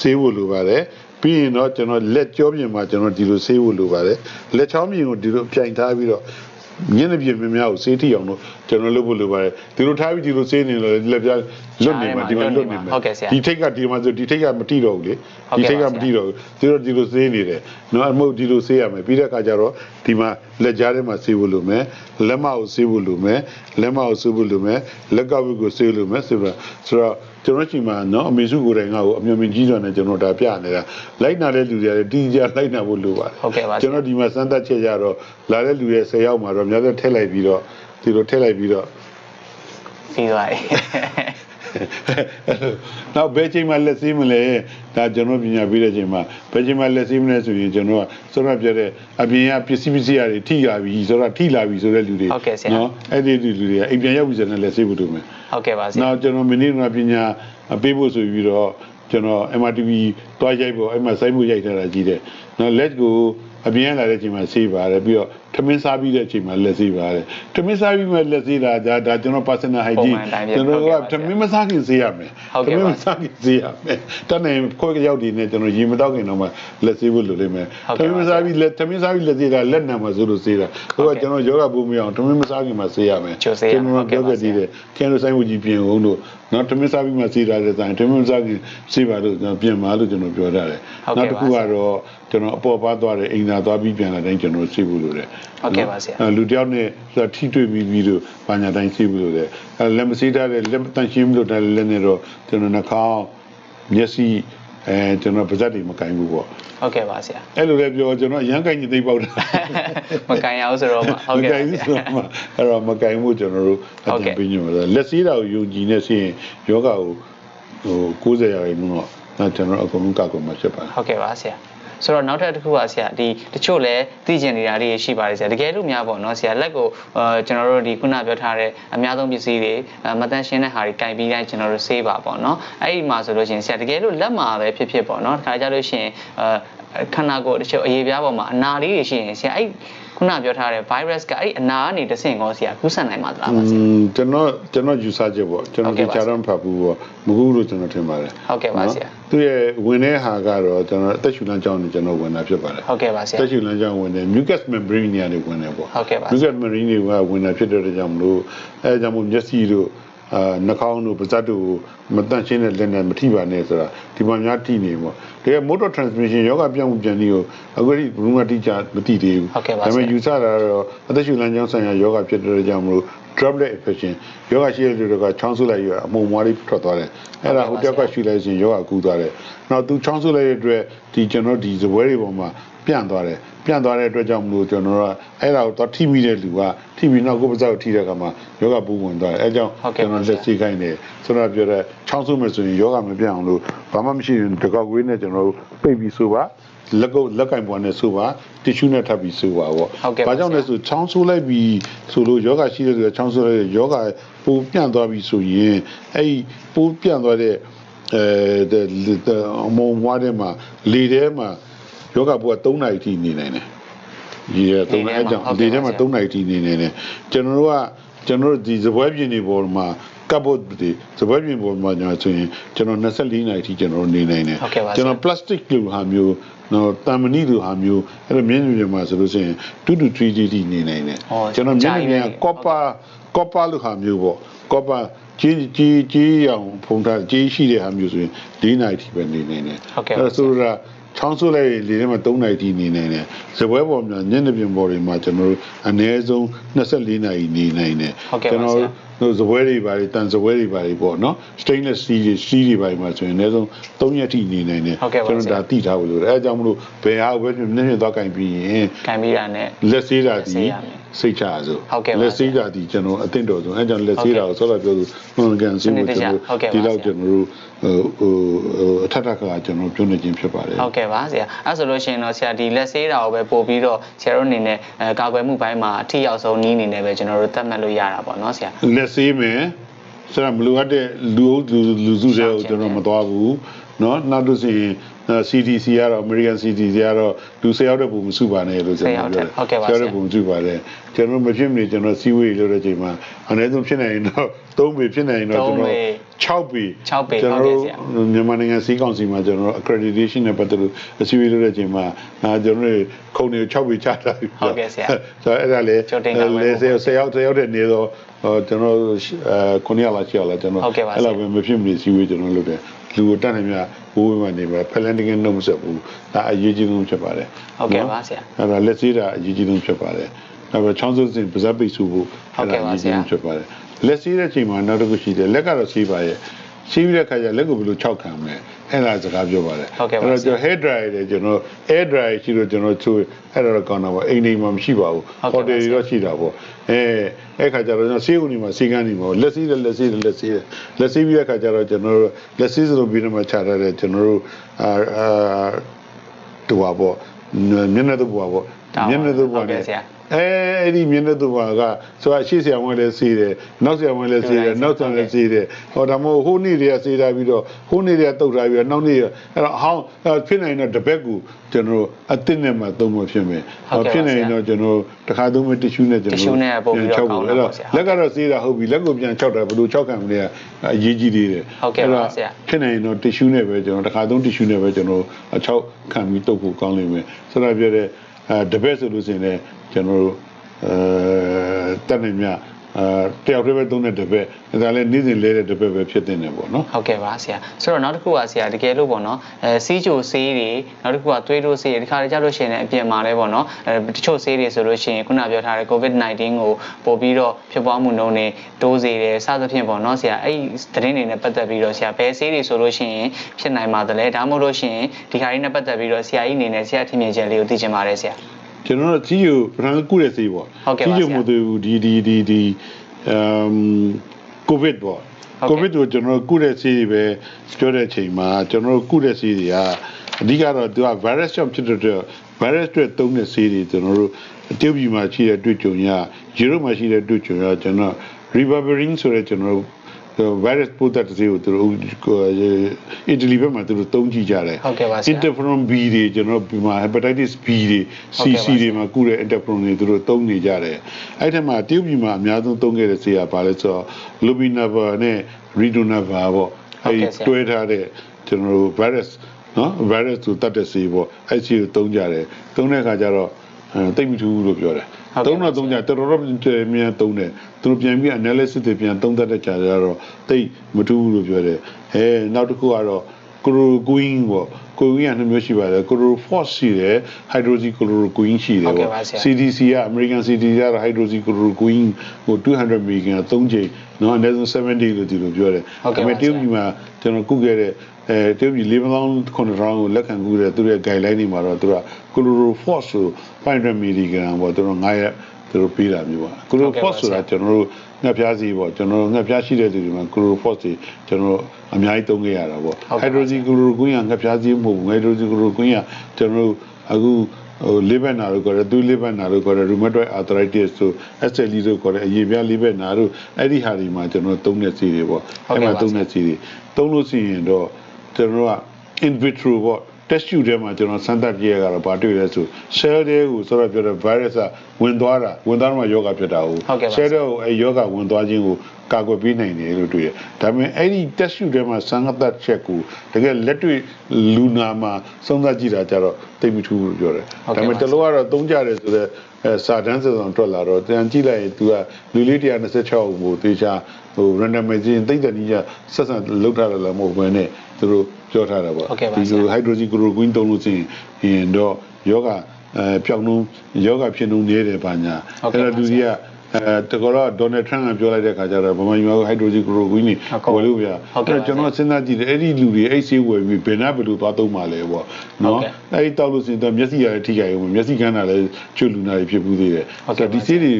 S2: ဆေးဖို့လိုပါတယ်ပြီးရင်တော့ကျွန်တော်လက်ကြောပြင်မှာကျွန်တော်ဒီလိုဆေးဖို့လိုပါတယ်လက်ချောင်းပြင်ကိုဒီလိုပြိုင်ထားပြီးတော့ညနေပြင်းများများကိုစေးထိအောင်လို့ကျွန်တော်လုပ်ဖို့လိုပါတယ်ဒီလိုထားပြီးဒီလိုစေးနေလို့လက်ပြလွတ်နေမှာဒီမှာလွတ်နေမှာဒီထိတ်ကဒီမှာဆိုဒီထိတ်ကမတိတော့ဘူးလေဒီထိတ်ကမတိတော့ဘူးဒီလိုဒီလိုစေးနေတယ်နော်အမဟုတ်ဒီလိုစေးရမယ်ပြီးတဲ့အခါကျတော့ဒီမှာလက်ကြားထဲမှာစေးဖို့လိုမယ်လက်မကိုစေးဖို့လိုမယ်လက်မကိုစေးဖို့လိုမယ်လက်ကဝိကိုစေးလို့မယ်ဆိုတော့ဆိုတော့ ကျွန်တော်ချိန်မှာနော်အမေစုကိုယ်တိုင်ငါ့ကိုအမြင်မြင်ကြီးစွာနဲ့ကျွန်တော်ဒါပြနေတာလိုက်နာတဲ့လူတွေကလည်းတင်းကြလိုက်နာဖို့လိုပါတယ်
S1: ဟုတ်ကဲ့ပါဆ
S2: ကျွန်
S1: ရာ
S2: တော်ဒီမှာစမ်းသပ်ချက်ကြတော့လာတဲ့လူရဲ့10ယောက်မှာတော့များသောထည့်လိုက်ပြီးတော့ဒီလိုထည့်လိုက်ပြီးတော့
S1: ပြီးသွားပြီ
S2: နောက်ဘယ်ချိန်မှလက်စည်းမလဲဒါကျွန်တော်ပညာပေးတဲ့ချိန်မှာဘယ်ချိန်မှလက်စည်းမလဲဆိုရင်ကျွန်တော်ကစောရပြတဲ့အပြင်ကပစ္စည်းပစ္စည်းတွေထိလာပြီဆိုတော့ထိလာပြီဆိုတဲ့လူတွေ
S1: ဟုတ်ကဲ့ဆရာ
S2: နော်အဲ့ဒီလူတွေကအိမ်ပြန်ရောက်ပြီဆိုရင်လက်စည်းဖို့တို့မယ်
S1: ဟုတ်ကဲ့ပါဆရာ
S2: နောက်ကျွန်တော်မင်းတို့ကပညာပေးဖို့ဆိုပြီးတော့ကျွန်တော် MRTV တွားရိုက်ဖို့အဲ့မှာစိုက်ဖို့ရိုက်ထားတာကြီးတယ်နော် let's go အပြင်လာတဲ့အချိန်မှာဆေးပါတယ်ပြီးတော့ထမင်းစားပြီးတဲ့အချိန်မှာလက်ဆေးပါတယ်ထမင်းစားပြီးမှလက်ဆေးတာဒါဒါကျွန်တော် personal
S1: ပုံ
S2: hygiene
S1: မှန်အတိုင်းပဲ
S2: ကျွန်တော်
S1: ဟုတ်
S2: က
S1: ကဲ့ပါ
S2: ထမင်းမစားခင်ဆေးရမယ်
S1: ဟုတ်ကဲ့ပါ
S2: ထမင်းမစားခင်ဆေးရမယ်တန်းနေခွက်ရောက်ဒီနဲ့ကျွန်တော်ရေမတောက်ခင်တော့မှလက်ဆေးဖို့လိုလိမ့်မယ်
S1: ဟုတ်
S2: ထ
S1: ကဲ့
S2: မ
S1: ပါ
S2: င်းမစားပြီးလက်ထမင်းစားပြီးလက်ဆေးတာလက်နံမှာဆိုလို့ဆေးတာဟို
S1: ဟုတ်
S2: က
S1: ကဲ့
S2: ကျွန်တော်ယောဂပူမရအောင်ထမင်းမစားခင်မှာဆေးရမယ်
S1: ချိုဆေးရမယ်
S2: ကျွန်
S1: ဟုတ်ကဲ့ပါ
S2: တော်ပြောခဲ့သေးတယ်ကျန်လို့ဆိုင်ဝကြီးပြင်အောင်လို့နော်ထမင်းစားပြီးမှဆေးတာတဲ့ဆိုင်ထမင်းမစားခင်ဆေးပါလို့ကျွန်တော်ပြင်ပါလို့ကျွန်တော်ပြောထားတယ်
S1: ဟုတ်ကဲ့
S2: နောက်တစ်ခု
S1: ပါ
S2: ကတော့ကျွန်တော်အပေါ်ပါသွားတယ်အိမ်သာသွားပြီးပြန်လာတိုင်းကျွန်တော်ဆေးဖို့လိုတယ်
S1: ဟုတ်ကဲ့ပါဆရာ
S2: အဲလူတယောက်နဲ့ဆိုတော့ထိတွေ့ပြီးပြီးတော့ဘာညာတိုင်းဆေးဖို့လိုတယ်အဲလက်မဆေးထားတဲ့လက်တန့်ရှင်းမလို့တဲ့လက်နဲ့တော့ကျွန်တော်နှာခေါင်းမျက်စိအဲကျွန်တော်ပါးစပ်တွေမကင်ဘူးပေါ့
S1: ဟုတ်ကဲ့ပါဆရာ
S2: အဲ့လိုလည်းပြောကျွန်တော်အရန်ကင်ကြီးသိပ်ပေါက်တာ
S1: မကန်ရအောင်ဆိုတော့မှဟုတ်ကဲ့ပါ
S2: မကင်
S1: ဆ
S2: ဘူး
S1: ရာ
S2: ဆိုတော့မှအဲ့တော့မကင်ဘူးကျွန်တော်တို့အ
S1: ဟုတ်
S2: တ
S1: ကဲ့
S2: င်ပေးညွှန်ပါလက်ဆေးတာကိုယုံကြည်နေဆိုရင်ယောဂကိုဟို90ရာခိုင်နှုန်းတော့ဒါကျွန်တော်အကုန်လုံးကောက်ကုန်မှာဖြစ်ပါတယ်
S1: ဟုတ်ကဲ့ပါဆရာ ဆိုတော့နောက်ထပ်တစ်ခုပါဆရာဒီတချို့လည်းသိကျင်နေတာတွေရှိပါတယ်ဆရာတကယ်လို့များပေါ့နော်ဆရာလက်ကိုအာကျွန်တော်တို့ဒီခုနပြောထားတဲ့အများဆုံးပစ္စည်းတွေအာမတန်ရှင်းတဲ့ဟာတွေကင်ပြီးတိုင်းကျွန်တော်တို့ဆေးပါပေါ့နော်အဲ့ဒီမှာဆိုလို့ရှိရင်ဆရာတကယ်လို့လက်မှာပဲဖြစ်ဖြစ်ပေါ့နော်တခါကြလို့ရှိရင်အာခန္ဓာကိုယ်တချို့အရေးပြားပေါ်မှာအနာလေးတွေရှိရင်ဆရာအဲ့ခုနပြောထားတဲ့ virus ကအဲ့ဒီအနာကနေတဆင့်ကောဆရာကူးစက်နိုင်မှာသလားပါဆရာ
S2: อืมကျွန်တော်ကျွန်တော်ယူဆချက်ပေါ့ကျွန်တော်
S1: ဟုတ်ကဲ့
S2: ဒီ
S1: ပါ
S2: ချာတော့မဖတ်ဘူးပေါ့မဟုတ်ဘူးလို့ကျွန်တော်ထင်ပါတယ်
S1: ဟုတ်ကဲ့ပါဆရာ
S2: သူရဲ့ဝင်တဲ့ဟာကတော့ကျွန်တော်အသက်ရှူလမ်းကြောင်းနဲ့ကျွန်တော်ဝင်တာဖြစ်ပါတယ်
S1: ဟုတ်ကဲ့ပါဆရာ
S2: တက်ရှူလမ်းကြောင်းဝင်တယ် mucus membrane နေရာတွေဝင်တယ်ပေါ့
S1: ဟုတ်ကဲ့ပါ
S2: mucus membrane တွေကဝင်တာဖြစ်တဲ့အတွက်ကြောင့်မလို့အဲဒါကြောင့်မို့မျက်စိတို့အာနှာခေါင်းတို့ပါးစပ်တို့ကိုမတန့်ရှင်းတဲ့လက်နဲ့မထိပါနဲ့ဆိုတာဒီမှာများထိနေပေါ့တကယ် mode of transmission ယောဂပြောင်းမှုပြန်ပြီးကိုအခုဒီဘယ်မှတိကျမသိသေးဘူး
S1: ဟုတ်ကဲ့ပါ
S2: ဒါပေမဲ့
S1: ဆရာ
S2: ယူဆတာကတော့အသက်ရှူလမ်းကြောင်းဆိုင်ရာယောဂဖြစ်တဲ့အတွက်ကြောင့်မလို့ droplet infection ယောဂရှိတဲ့လူတွေကချောင်းဆုပ်လိုက်ရအမှုံမွားလေးထွက်သွားတယ်အဲ့ဒါ
S1: ဟု
S2: ဟို
S1: တ်ကဲ့ပါ
S2: တက်ကရှူလိုက်ရင်ယောဂကူးသွားတယ်နောက်သူချောင်းဆုပ်လိုက်တဲ့အတွက်ဒီကျွန်တော်ဒီဇပွဲတွေပေါ်မှာပြန့်သွားတယ်ပြန့်သွားတဲ့အတွက်ကြောင့်မလို့ကျွန်တော်တို့ကအဲ့ဒါကိုတော့ထိမိတဲ့လူကထိပြီးနောက်ကိုယ်ပါးစပ်ကိုထိတဲ့အခါမှာယောဂပူဝင်သွားတယ်အဲကြောင့်
S1: ဟုတ်ကဲ့
S2: ကျွန်
S1: ပါ
S2: တော်
S1: ဆရာ
S2: လက်စီခိုင်းတယ်ဆိုတော့ပြောတဲ့ချောင်းဆုပ်မယ်ဆိုရင်ယောဂမပြန့်အောင်လို့ဘာမှမရှိရင်တကောက်ကွေးနဲ့ကျွန်တော်တို့ပိတ်ပြီးဆိုပါ လက်ကုပ်လက်ကင်ပေါ်နဲ့ဆိုပါတီရှူးနဲ့ထပ်ပြီးဆိုပါပေါ့
S1: ဟုတ်ကဲ့ပါ
S2: ဘာကြောင့်လဲဆိုချောင်းဆိုးလိုက်ပြီးဆိုလို့ယောဂရှိတဲ့လူကချောင်းဆိုးလိုက်တဲ့ယောဂပူပြန့်သွားပြီဆိုရင်အဲ့ဒီပူပြန့်သွားတဲ့အဲအမုံမွားတဲ့မှာလေထဲမှာယောဂပူက3နာရီထိနေနိုင်တယ်ဒီရ3နာရီကြောင့်လေထဲမှာ3နာရီထိနေနိုင်တယ်ကျွန်တော်တို့ကကျွန်တော်တို့ဒီဇပွဲပြင်တွေပေါ်မှာ ကပ်ဖို့ဒီဇပွဲပြင်ပေါ်မှာညာဆိုရင်ကျွန်တော်24နာရီထိကျွန်တော်နေနိုင်တယ်
S1: ဟုတ်ကဲ့ပါဆရာ
S2: ကျွန်တော် plastic လိုဟာမျိုးနော်တမ်မဏိလိုဟာမျိုးအဲ့လိုမျက်နှာပြင်မှာဆိုလို့ရှိရင်2 to 3 d နေနိုင်တယ်
S1: ဟော
S2: ကျွန်တော်မျက်နှာပြင်
S1: ကြာပြီ
S2: က copper copper လိုဟာမျိုးပေါ့ copper ကြီးကြီးကြီးအောင်ဖုံးထားကြီးရှိတဲ့ဟာမျိုးဆိုရင်4နာရီထိပဲနေနိုင်တယ်
S1: ဟုတ်ကဲ့ပါ
S2: အဲ့ဒါဆိုတော့ချောင်းဆိုးလိုက်ရင်လေထဲမှာ3နာရီထိနေနိုင်တယ်ဇပွဲပေါ်မှာညနေပြင်ပေါ်တွေမှာကျွန်တော်တို့အနည်းဆုံး24နာရီနေနိုင်တယ်
S1: ဟုတ်ကဲ့ပါ
S2: ကျွန်တော်
S1: ဆရာ
S2: တို့ဇပွဲတွေပါတွေတန်ဇပွဲတွေပါတွေပေါ့နော် stainless steel တွေ steel တွေပါတွေမှာဆိုရင်အနည်းဆုံး3ရက်ထိနေနိုင်တယ်
S1: ဟုတ်ကဲ့ပါ
S2: ကျွန်
S1: ဆ
S2: တော်
S1: ရာ
S2: ဒါသိထားဖို့လိုတယ်အဲအကြောင်းမလို့ဘယ်ဟာကိုပဲဖြစ်ဖြစ်နည်းနည်းသွားကင်ပြီးရင်
S1: ကန်ပြီးတာနဲ့
S2: လက်ဆေးတာ
S1: လက်ဆေး
S2: ဒီ
S1: ရမယ်
S2: စိတ်ချရစို့
S1: ဟုတ်ကဲ့ပါ
S2: လက်ဆေးတာဒီကျွန်တော်အသင့်တော်ဆုံးအဲကြောင့်လက်ဆေးတာကိုဆောလာပြောသူမှန်ကန်စီးဖို့
S1: စနစ်တကျ
S2: ကျွန်
S1: ဟုတ်ကဲ့
S2: တော်
S1: ပါ
S2: ဒီလောက်
S1: ဆရာ
S2: ကျွန်တော်တို့ဟိုဟိုဟိုအထက်ထက်ကကျွန်တော်ပြောနေခြင်းဖြစ်ပါတယ်
S1: ဟုတ်ကဲ့ပါဆရာအဲ့ဆိုလို့ရှိရင်တော့ဆရာဒီလက်ဆေးတာကိုပဲပို့ပြီးတော့ဆရာတို့အနေနဲ့အဲကာကွယ်မှုပိုင်းမှာအထီရောက်ဆုံးနီးအနေနဲ့ပဲကျွန်တော်တို့သတ်မှတ်လို့ရတာပေါ့နော်ဆရာ
S2: လက်ဆေးမယ်ဆိုတော့မလိုအပ်တဲ့လူအုပ်လူလူစုတွေကိုကျွန်တော်မသွားဘူးเนาะနောက်တစ်စီရင် CDC ကတော့ American CDC ကတော့လူ၁၀ယောက်တဲ့ပုံမစုပါနဲ့လို့ကျွန်တော်ပြောတယ်
S1: ဟုတ်ကဲ့ပါ
S2: ဆရာတဲ့ပုံစုပါတယ်ကျွန်တော်မဖြစ်မနေကျွန်တော်စီဝေးလို့တဲ့အချိန်မှာအနည်းဆုံးဖြစ်နိုင်ရင်တော့3ပေဖြစ်နိုင်ရင်တော့ကျွန်တော်6ပေ
S1: 6ပေ
S2: ကျွန်
S1: ဟုတ်
S2: တော်
S1: ကဲ့
S2: တို့
S1: ဆရာ
S2: မြန်မာနိုင်ငံစီးကောင်စီမှာကျွန်တော် accreditation နဲ့ပတ်သက်လို့အစည်းအဝေးလုပ်တဲ့အချိန်မှာအာကျွန်တော်တို့ခုံတွေ6ပေချတာပြီ
S1: ဟုတ်ကဲ့ဆရာ
S2: ဆိုတော့အဲ့ဒါလေ
S1: ကြိုတင်တာပဲ
S2: လေဆယ်ဆယ်ယောက်ဆယ်ယောက်တဲ့နေတော့ဟောကျွန်တော်အဲ9ရက်လာရှိရလားကျွန်တော်
S1: ဟုတ်ကဲ့ပါဆရာ
S2: အဲ့လိုပဲမဖြစ်မနေစီဝေးကျွန်တော်လုပ်တယ်လူကိုတတ်နိုင်မြ ဘိုးဝင်းမနေပဲဖလန်တကင်းနှုတ်မဆက်ဘူးဒါအရေးကြီးဆုံးဖြစ်ပါတယ်
S1: ဟုတ်ကဲ့ပါဆရာ
S2: အဲ့ဒါလက်သေးတာအရေးကြီးဆုံးဖြစ်ပါတယ်နောက်ပြီးချောင်းစုစင်ပါဇက်ပိတ်စုဖို့
S1: ဟုတ်ကဲ့ပါဆရာ
S2: ဖြစ်ပါတယ်လက်သေးတဲ့ချိန်မှာနောက်တစ်ခုရှိတယ်လက်ကတော့စီးပါရဲ့စီးပြီးတဲ့ခါကျလက်ကိုဘယ်လို၆ခံမလဲ အဲ့ဒါစကားပြောပါတယ်
S1: ဟုတ်ကဲ့ပါ
S2: အဲ့တော့
S1: ဆရာ
S2: ကျွန်တော် hair dryer တွေကျွန်တော် air dryer ရှိလို့ကျွန်တော်ချိုးအဲ့ဒါတော့ကောင်းတာပေါ့အိမ်နေမှာမရှိပါဘူး
S1: ဟုတ်ကဲ့ပါ
S2: hotel တွေတော့ရှိတာပေါ့အဲအဲ့ခါကျတော့ကျွန်တော်ဆေးဦးနေမှာဆေးကန်းနေမှာလက်စီးတယ်လက်စီးတယ်လက်စီးတယ်လက်စီးပြီးတဲ့ခါကျတော့ကျွန်တော်တို့လက်စီးစလိုပြီးတော့မှခြာထားတယ်ကျွန်တော်တို့အာအာတူပါပေါ့မျက်နှာတူပါပေါ့
S1: ဒါပါ
S2: မျက်နှာတူပါ
S1: ဟုတ်ကဲ့
S2: နဲ့
S1: ဆရာ
S2: အဲအဲ့ဒီမျက်နှာတူပါကဆိုတော့ရှေ့ဆရာဝန်လည်းစီးတယ်နောက်ဆရာဝန်လည်းစီးတယ်
S1: ဟုတ်ကဲ့
S2: နောက်ဆရာလည်းစီးတယ်ဟောဒါမို့ဟိုနေ့တွေကစီးတာပြီးတော့ဟိုနေ့တွေကတုတ်ထားပြီးတော့နောက်နေ့ကအဲ့တော့အဟောင်းအဲ့ဖြစ်နိုင်တော့တစ်ဘက်ကူကျွန်တော်တို့အစ်စ်နဲ့မှသုံးမဖြစ်မယ်
S1: ဟုတ်ကဲ့ပါ
S2: ဖြစ်နိုင်ရင်တော့ကျွန်တော်တစ်ခါသုံးမတစ်ရှူးနဲ့ကျွန်တော်
S1: တစ်ရှူးနဲ့ပို့ပြီးတော့
S2: ပြန်
S1: ကောင်း
S2: ချုပ်
S1: တာ
S2: အဲ့
S1: ပေါ့
S2: တော့
S1: ဆရာ
S2: လက်ကတော့စီးတာဟုတ်ပြီလက်ကိုပြန်ချောက်တာဘယ်လိုချောက်ခံမလဲအရေးကြီးသေးတယ်
S1: ဟုတ်ကဲ့ပါဆရာ
S2: ဖြစ်နိုင်ရင်တော့တစ်ရှူးနဲ့ပဲကျွန်တော်တစ်ခါသုံးတစ်ရှူးနဲ့ပဲကျွန်တော်အချောက်ခံပြီးတုတ်ဖို့ကောင်းလိမ့်မယ်ဆိုတော့ပြောတဲ့ အဲတပည့်ဆိုလို့ရှိရင်လည်းကျွန်တော်တို့အဲတက်နေမြ အဲတယောက်တည်းပဲသုံးတဲ့တပည့်ဒါလည်းနေ့စဉ်လဲတဲ့တပည့်ပဲဖြစ်တဲ့နေပေါ့နော်
S1: ဟုတ်ကဲ့ပါဆရာဆိုတော့နောက်တစ်ခုကဆရာတကယ်လို့ပေါ့နော်အဲစီးချိုဆေးတွေနောက်တစ်ခုကသွေးတိုးဆေးတွေဒီခါလေးကြားလို့ရှိရင်လည်းအပြင်မှာလည်းပေါ့နော်အဲတချို့ဆေးတွေဆိုလို့ရှိရင်ခုနပြောထားတဲ့ COVID-19 ကိုပို့ပြီးတော့ဖြစ်ပွားမှုနှုန်းတွေတိုးစေတယ်စသဖြင့်ပေါ့နော်ဆရာအဲ့ဒီသတင်းတွေနဲ့ပတ်သက်ပြီးတော့ဆရာဘယ်ဆေးတွေဆိုလို့ရှိရင်ဖြစ်နိုင်ပါသလဲဒါမှမဟုတ်လို့ရှိရင်ဒီခါလေးနဲ့ပတ်သက်ပြီးတော့ဆရာကြီးအနေနဲ့ဆရာထင်မြင်ချက်လေးကိုသိချင်ပါတယ်ဆရာ
S2: ကျွန်တော်တို့ကြီးယူပထမကုတဲ့ဆေးပေါ့
S1: ဟုတ်ကဲ့ပါ
S2: ကြီးယူ
S1: ဆရာ
S2: မတူဒီဒီဒီဒီအမ်ကိုဗစ်ပေါ့
S1: ဟုတ်ကဲ့
S2: ကိုဗစ်ကိုကျွန်တော်တို့ကုတဲ့ဆေးတွေပဲပြောတဲ့အချိန်မှာကျွန်တော်တို့ကုတဲ့ဆေးတွေကအဓိကတော့သူက virus ကြောင့်ဖြစ်တဲ့အတွက် virus တွေသုံးတဲ့ဆေးတွေကျွန်တော်တို့အတရုတ်ပြည်မှာရှိတဲ့တွေ့ကြုံရယူရိုမှာရှိတဲ့တွေ့ကြုံရကျွန်တော် ribavirin ဆိုတဲ့ကျွန်တော်တို့ virus ပိုးသက်တဲ့ဆေးကိုသူတို့အီတလီဘက်မှာသူတို့သုံးကြည့်ကြတယ်
S1: ဟုတ်ကဲ့ပါဆရာ
S2: interferon B တွေကျွန်တော်တို့ဒီမှာ hepatitis B တွေ
S1: ဟုတ်ကဲ့ပါ
S2: CC တွေမှာကုတဲ့ interferon တွေသူတို့သုံးနေကြတယ်အဲ့ထက်မှာတရုတ်ပြည်မှာအများဆုံးသုံးခဲ့တဲ့ဆေးကဘာလဲဆိုတော့ lopinavir နဲ့ ritonavir ပေါ့
S1: ဟုတ်
S2: အဲ့
S1: ကဲ့ဆရာ
S2: တွဲထားတဲ့ကျွန်တော်တို့ virus နော် virus ကိုတတ်တဲ့ဆေးပေါ့အဲ့ဆေးကိုသုံးကြတယ်သုံးတဲ့အခါကျတော့အဲတိတ်မထူးဘူးလို့ပြောတယ်
S1: ဟုတ်ကဲ့
S2: သုံးတော့သုံးကြတော်တော်များသုံးတယ်သူတို့ပြန်ပြီး analysis တွေပြန်သုံးသပ်တဲ့ကြာကြတော့တိတ်မထူးဘူးလို့ပြောတယ်အဲနောက်တစ်ခုကတော့ chloroquine ပေါ့ chloroquine ကနှစ်မျိုးရှိပါတယ် chlorophos ရှိတယ် hydroxychloroquine ရှိတယ်
S1: ဟုတ်ကဲ့
S2: ပေါ့
S1: ပါဆရာ
S2: CDC က American CDC ကတော့ hydroxychloroquine ကို200 mg 3ချိန်နော်အနည်းဆုံး7 day လို့ဒီလိုပြောတယ်
S1: ဟုတ်ကဲ့ပါ
S2: ဒါပေမဲ့တရုတ်ပြည်မှာကျွန်တော်ကုခဲ့တဲ့အဲတရုတ်ပြည်၄000 9000ကိုလက်ခံကုတဲ့သူတို့ရဲ့ guideline တွေမှာတော့သူက chlorophos ကို 500 mg ပေါ့သူတို့9ရက်သူတို့ပေးတာမျိုးပါ chlorophos ဆိုတာကျွန်တော်တို့ငှက်ပြားစီပေါ့ကျွန်တော်တို့ငှက်ပြားရှိတဲ့သူတွေမှာ chlorophos တွေကျွန်တော်တို့အများကြီးသုံးခဲ့ရတာပေါ့
S1: ဟုတ်ကဲ့ပါ
S2: hydroxychloroquine ကငှက်ပြားစီမဟုတ်ဘူး hydroxychloroquine ကကျွန်တော်တို့အခုဟိုလေးဘက်နာလို့ခေါ်တယ်သူလေးဘက်နာလို့ခေါ်တယ် rheumatoid arthritis ဆို SLE လို့ခေါ်တယ်အရေပြားလေးဘက်နာတို့အဲ့ဒီဟာဒီမှာကျွန်တော်သုံးတဲ့စီတွေပေါ့
S1: ဟုတ်ကဲ့
S2: မှာ
S1: ပါ
S2: သုံးတဲ့စီတွေသုံးလို့ရှိရင်တော့ကျွန်တော်တို့က in vitro ပေါ့ test tube ထဲမှာကျွန်တော်စမ်းသပ်ကြည့်ရတာဘာတွေ့လဲဆို cell တွေကိုဆိုတော့ပြောတဲ့ virus ကဝင်သွားတာဝင်သွားတော့မှယောဂဖြစ်တာဟုတ်
S1: ဟုတ်ကဲ့ပါ
S2: cell တွေကိုအဲယောဂဝင်သွားခြင်းကိုကာကွယ်ပေးနိုင်တယ်လို့တွေ့ရတယ်ဒါပေမဲ့အဲ့ဒီ test tube ထဲမှာစမ်းသပ်ချက်ကိုတကယ်လက်တွေ့လူနာမှာစမ်းသပ်ကြည့်တာကြတော့သိပ်မထူးဘူးလို့ပြောတယ်
S1: ဟုတ်ကဲ့
S2: ဒါပေမဲ့
S1: ပါ
S2: တလို့ကတော့သုံးကြတယ်ဆိုတော့အဲစာတန်းစံထွက်လာတော့တန်ကြည့်လိုက်ရင် तू ကလူလေး126ကိုသေချာဟို randomization သိတဲ့နည်းကျဆက်ဆံလောက်ထားတယ်လည်းမဟုတ်ဘဲနဲ့သူတို့ ပြောထားတာပေါ့
S1: ဟုတ်ကဲ့ပါ
S2: ဒီ
S1: ဆရာ
S2: လို hydroxychloroquine သုံးလို့ရှိရင်ရင်တော့ယောဂအဲပြောင်းလုံးယောဂဖြစ်နှုန်းနေတယ်ပါညာ
S1: ဟုတ်ကဲ့
S2: အဲ့
S1: ပါ
S2: တော့လူကြီးကအဲတကောတော့ဒေါ်နယ်ထရန့်ကပြောလိုက်တဲ့ခါကျတော့ဗမာပြည်မှာ hydroxychloroquine နေ
S1: ဟုတ်ကဲ့
S2: ဝယ်လို့ပြ
S1: ဟုတ်ကဲ့ပါ
S2: ကျွန်တော်စဉ်းစားကြည့်တယ်အဲ့ဒီလူတွေအဲ့ဆေးဝယ်ပြီးဘယ်နာဘယ်လိုသွားသုံးပါလဲပေါ့
S1: ဟုတ်
S2: နော်
S1: ကဲ့
S2: အဲ့ဒီတောက်လို့ရှိရင်တော့မျက်စိရလည်းထိခိုက်အောင်မျက်စိကန်းတာလည်းကျွတ်လူနာတွေဖြစ်ဘူးသေးတယ်
S1: ဟုတ်ကဲ့ပါ
S2: ဒီဆေးတွေ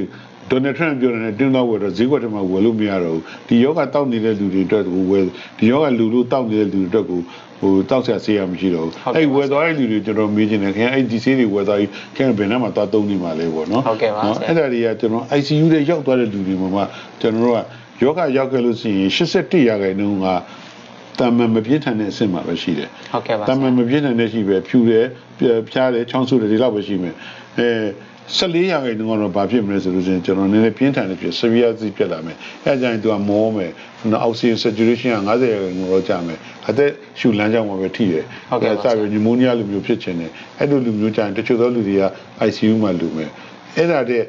S2: ဒေါ်နယ်ထရန့်ပြောတယ်နဲ့တင်းတော့ဝယ်တော့ဈေးကွက်ထဲမှာဝယ်လို့မရတော့ဘူးဒီယောဂတောက်နေတဲ့လူတွေအတွက်ကိုဝယ်ဒီယောဂလူလို့တောက်နေတဲ့လူတွေအတွက်ကိုဟိုတောက်ဆက်ဆေးရမရှိတော့ဘူး
S1: ဟုတ်ကဲ့
S2: အဲ့
S1: ပါ
S2: ဝယ်သွားတဲ့လူတွေကျွန်တော်မေးချင်တယ်ခင်ဗျအဲ့ဒီဆေးတွေဝယ်သွားပြီးခင်ဗျဘယ်နှမှာသွားသုံးနေမှာလဲပေါ့နော်
S1: ဟုတ်ကဲ့ပါ
S2: နော်
S1: ဆရာ
S2: အဲ့ဒါတွေကကျွန်တော် ICU တွေရောက်သွားတဲ့လူတွေမှာမှကျွန်တော်တို့ကယောဂရောက်ခဲ့လို့ရှိရင်81ရာခိုင်နှုန်းကတာမန်မပြင်းထန်တဲ့အဆင့်မှာပဲရှိတယ်
S1: ဟုတ်ကဲ့ပါ
S2: တာမန်မပြင်းထန်တဲ့ရှိပဲဖြူတယ်ပြဖြားတယ်ချောင်းဆိုးတယ်ဒီလောက်ပဲရှိမယ်အဲ 14ရာခိုင်နှုန်းကတော့ဘာဖြစ်မလဲဆိုလို့ရှိရင်ကျွန်တော်နည်းနည်းပြင်းထန်တဲ့ဖြစ် severe စီဖြစ်လာမယ်အဲဒါကြောင့်သူကမောမယ်နော် oxygen saturation က90ရာခိုင်နှုန်းတော့ကျမယ်အသက်ရှူလမ်းကြောင်းမှာပဲထိတယ်
S1: ဟုတ်ကဲ့ပါ
S2: စပြီး pneumonia လိုမျိုးဖြစ်ချင်တယ်အဲ့လိုလူမျိုးကျရင်တချို့သောလူတွေက ICU မှာလူမယ်အဲ့ဒါတဲ့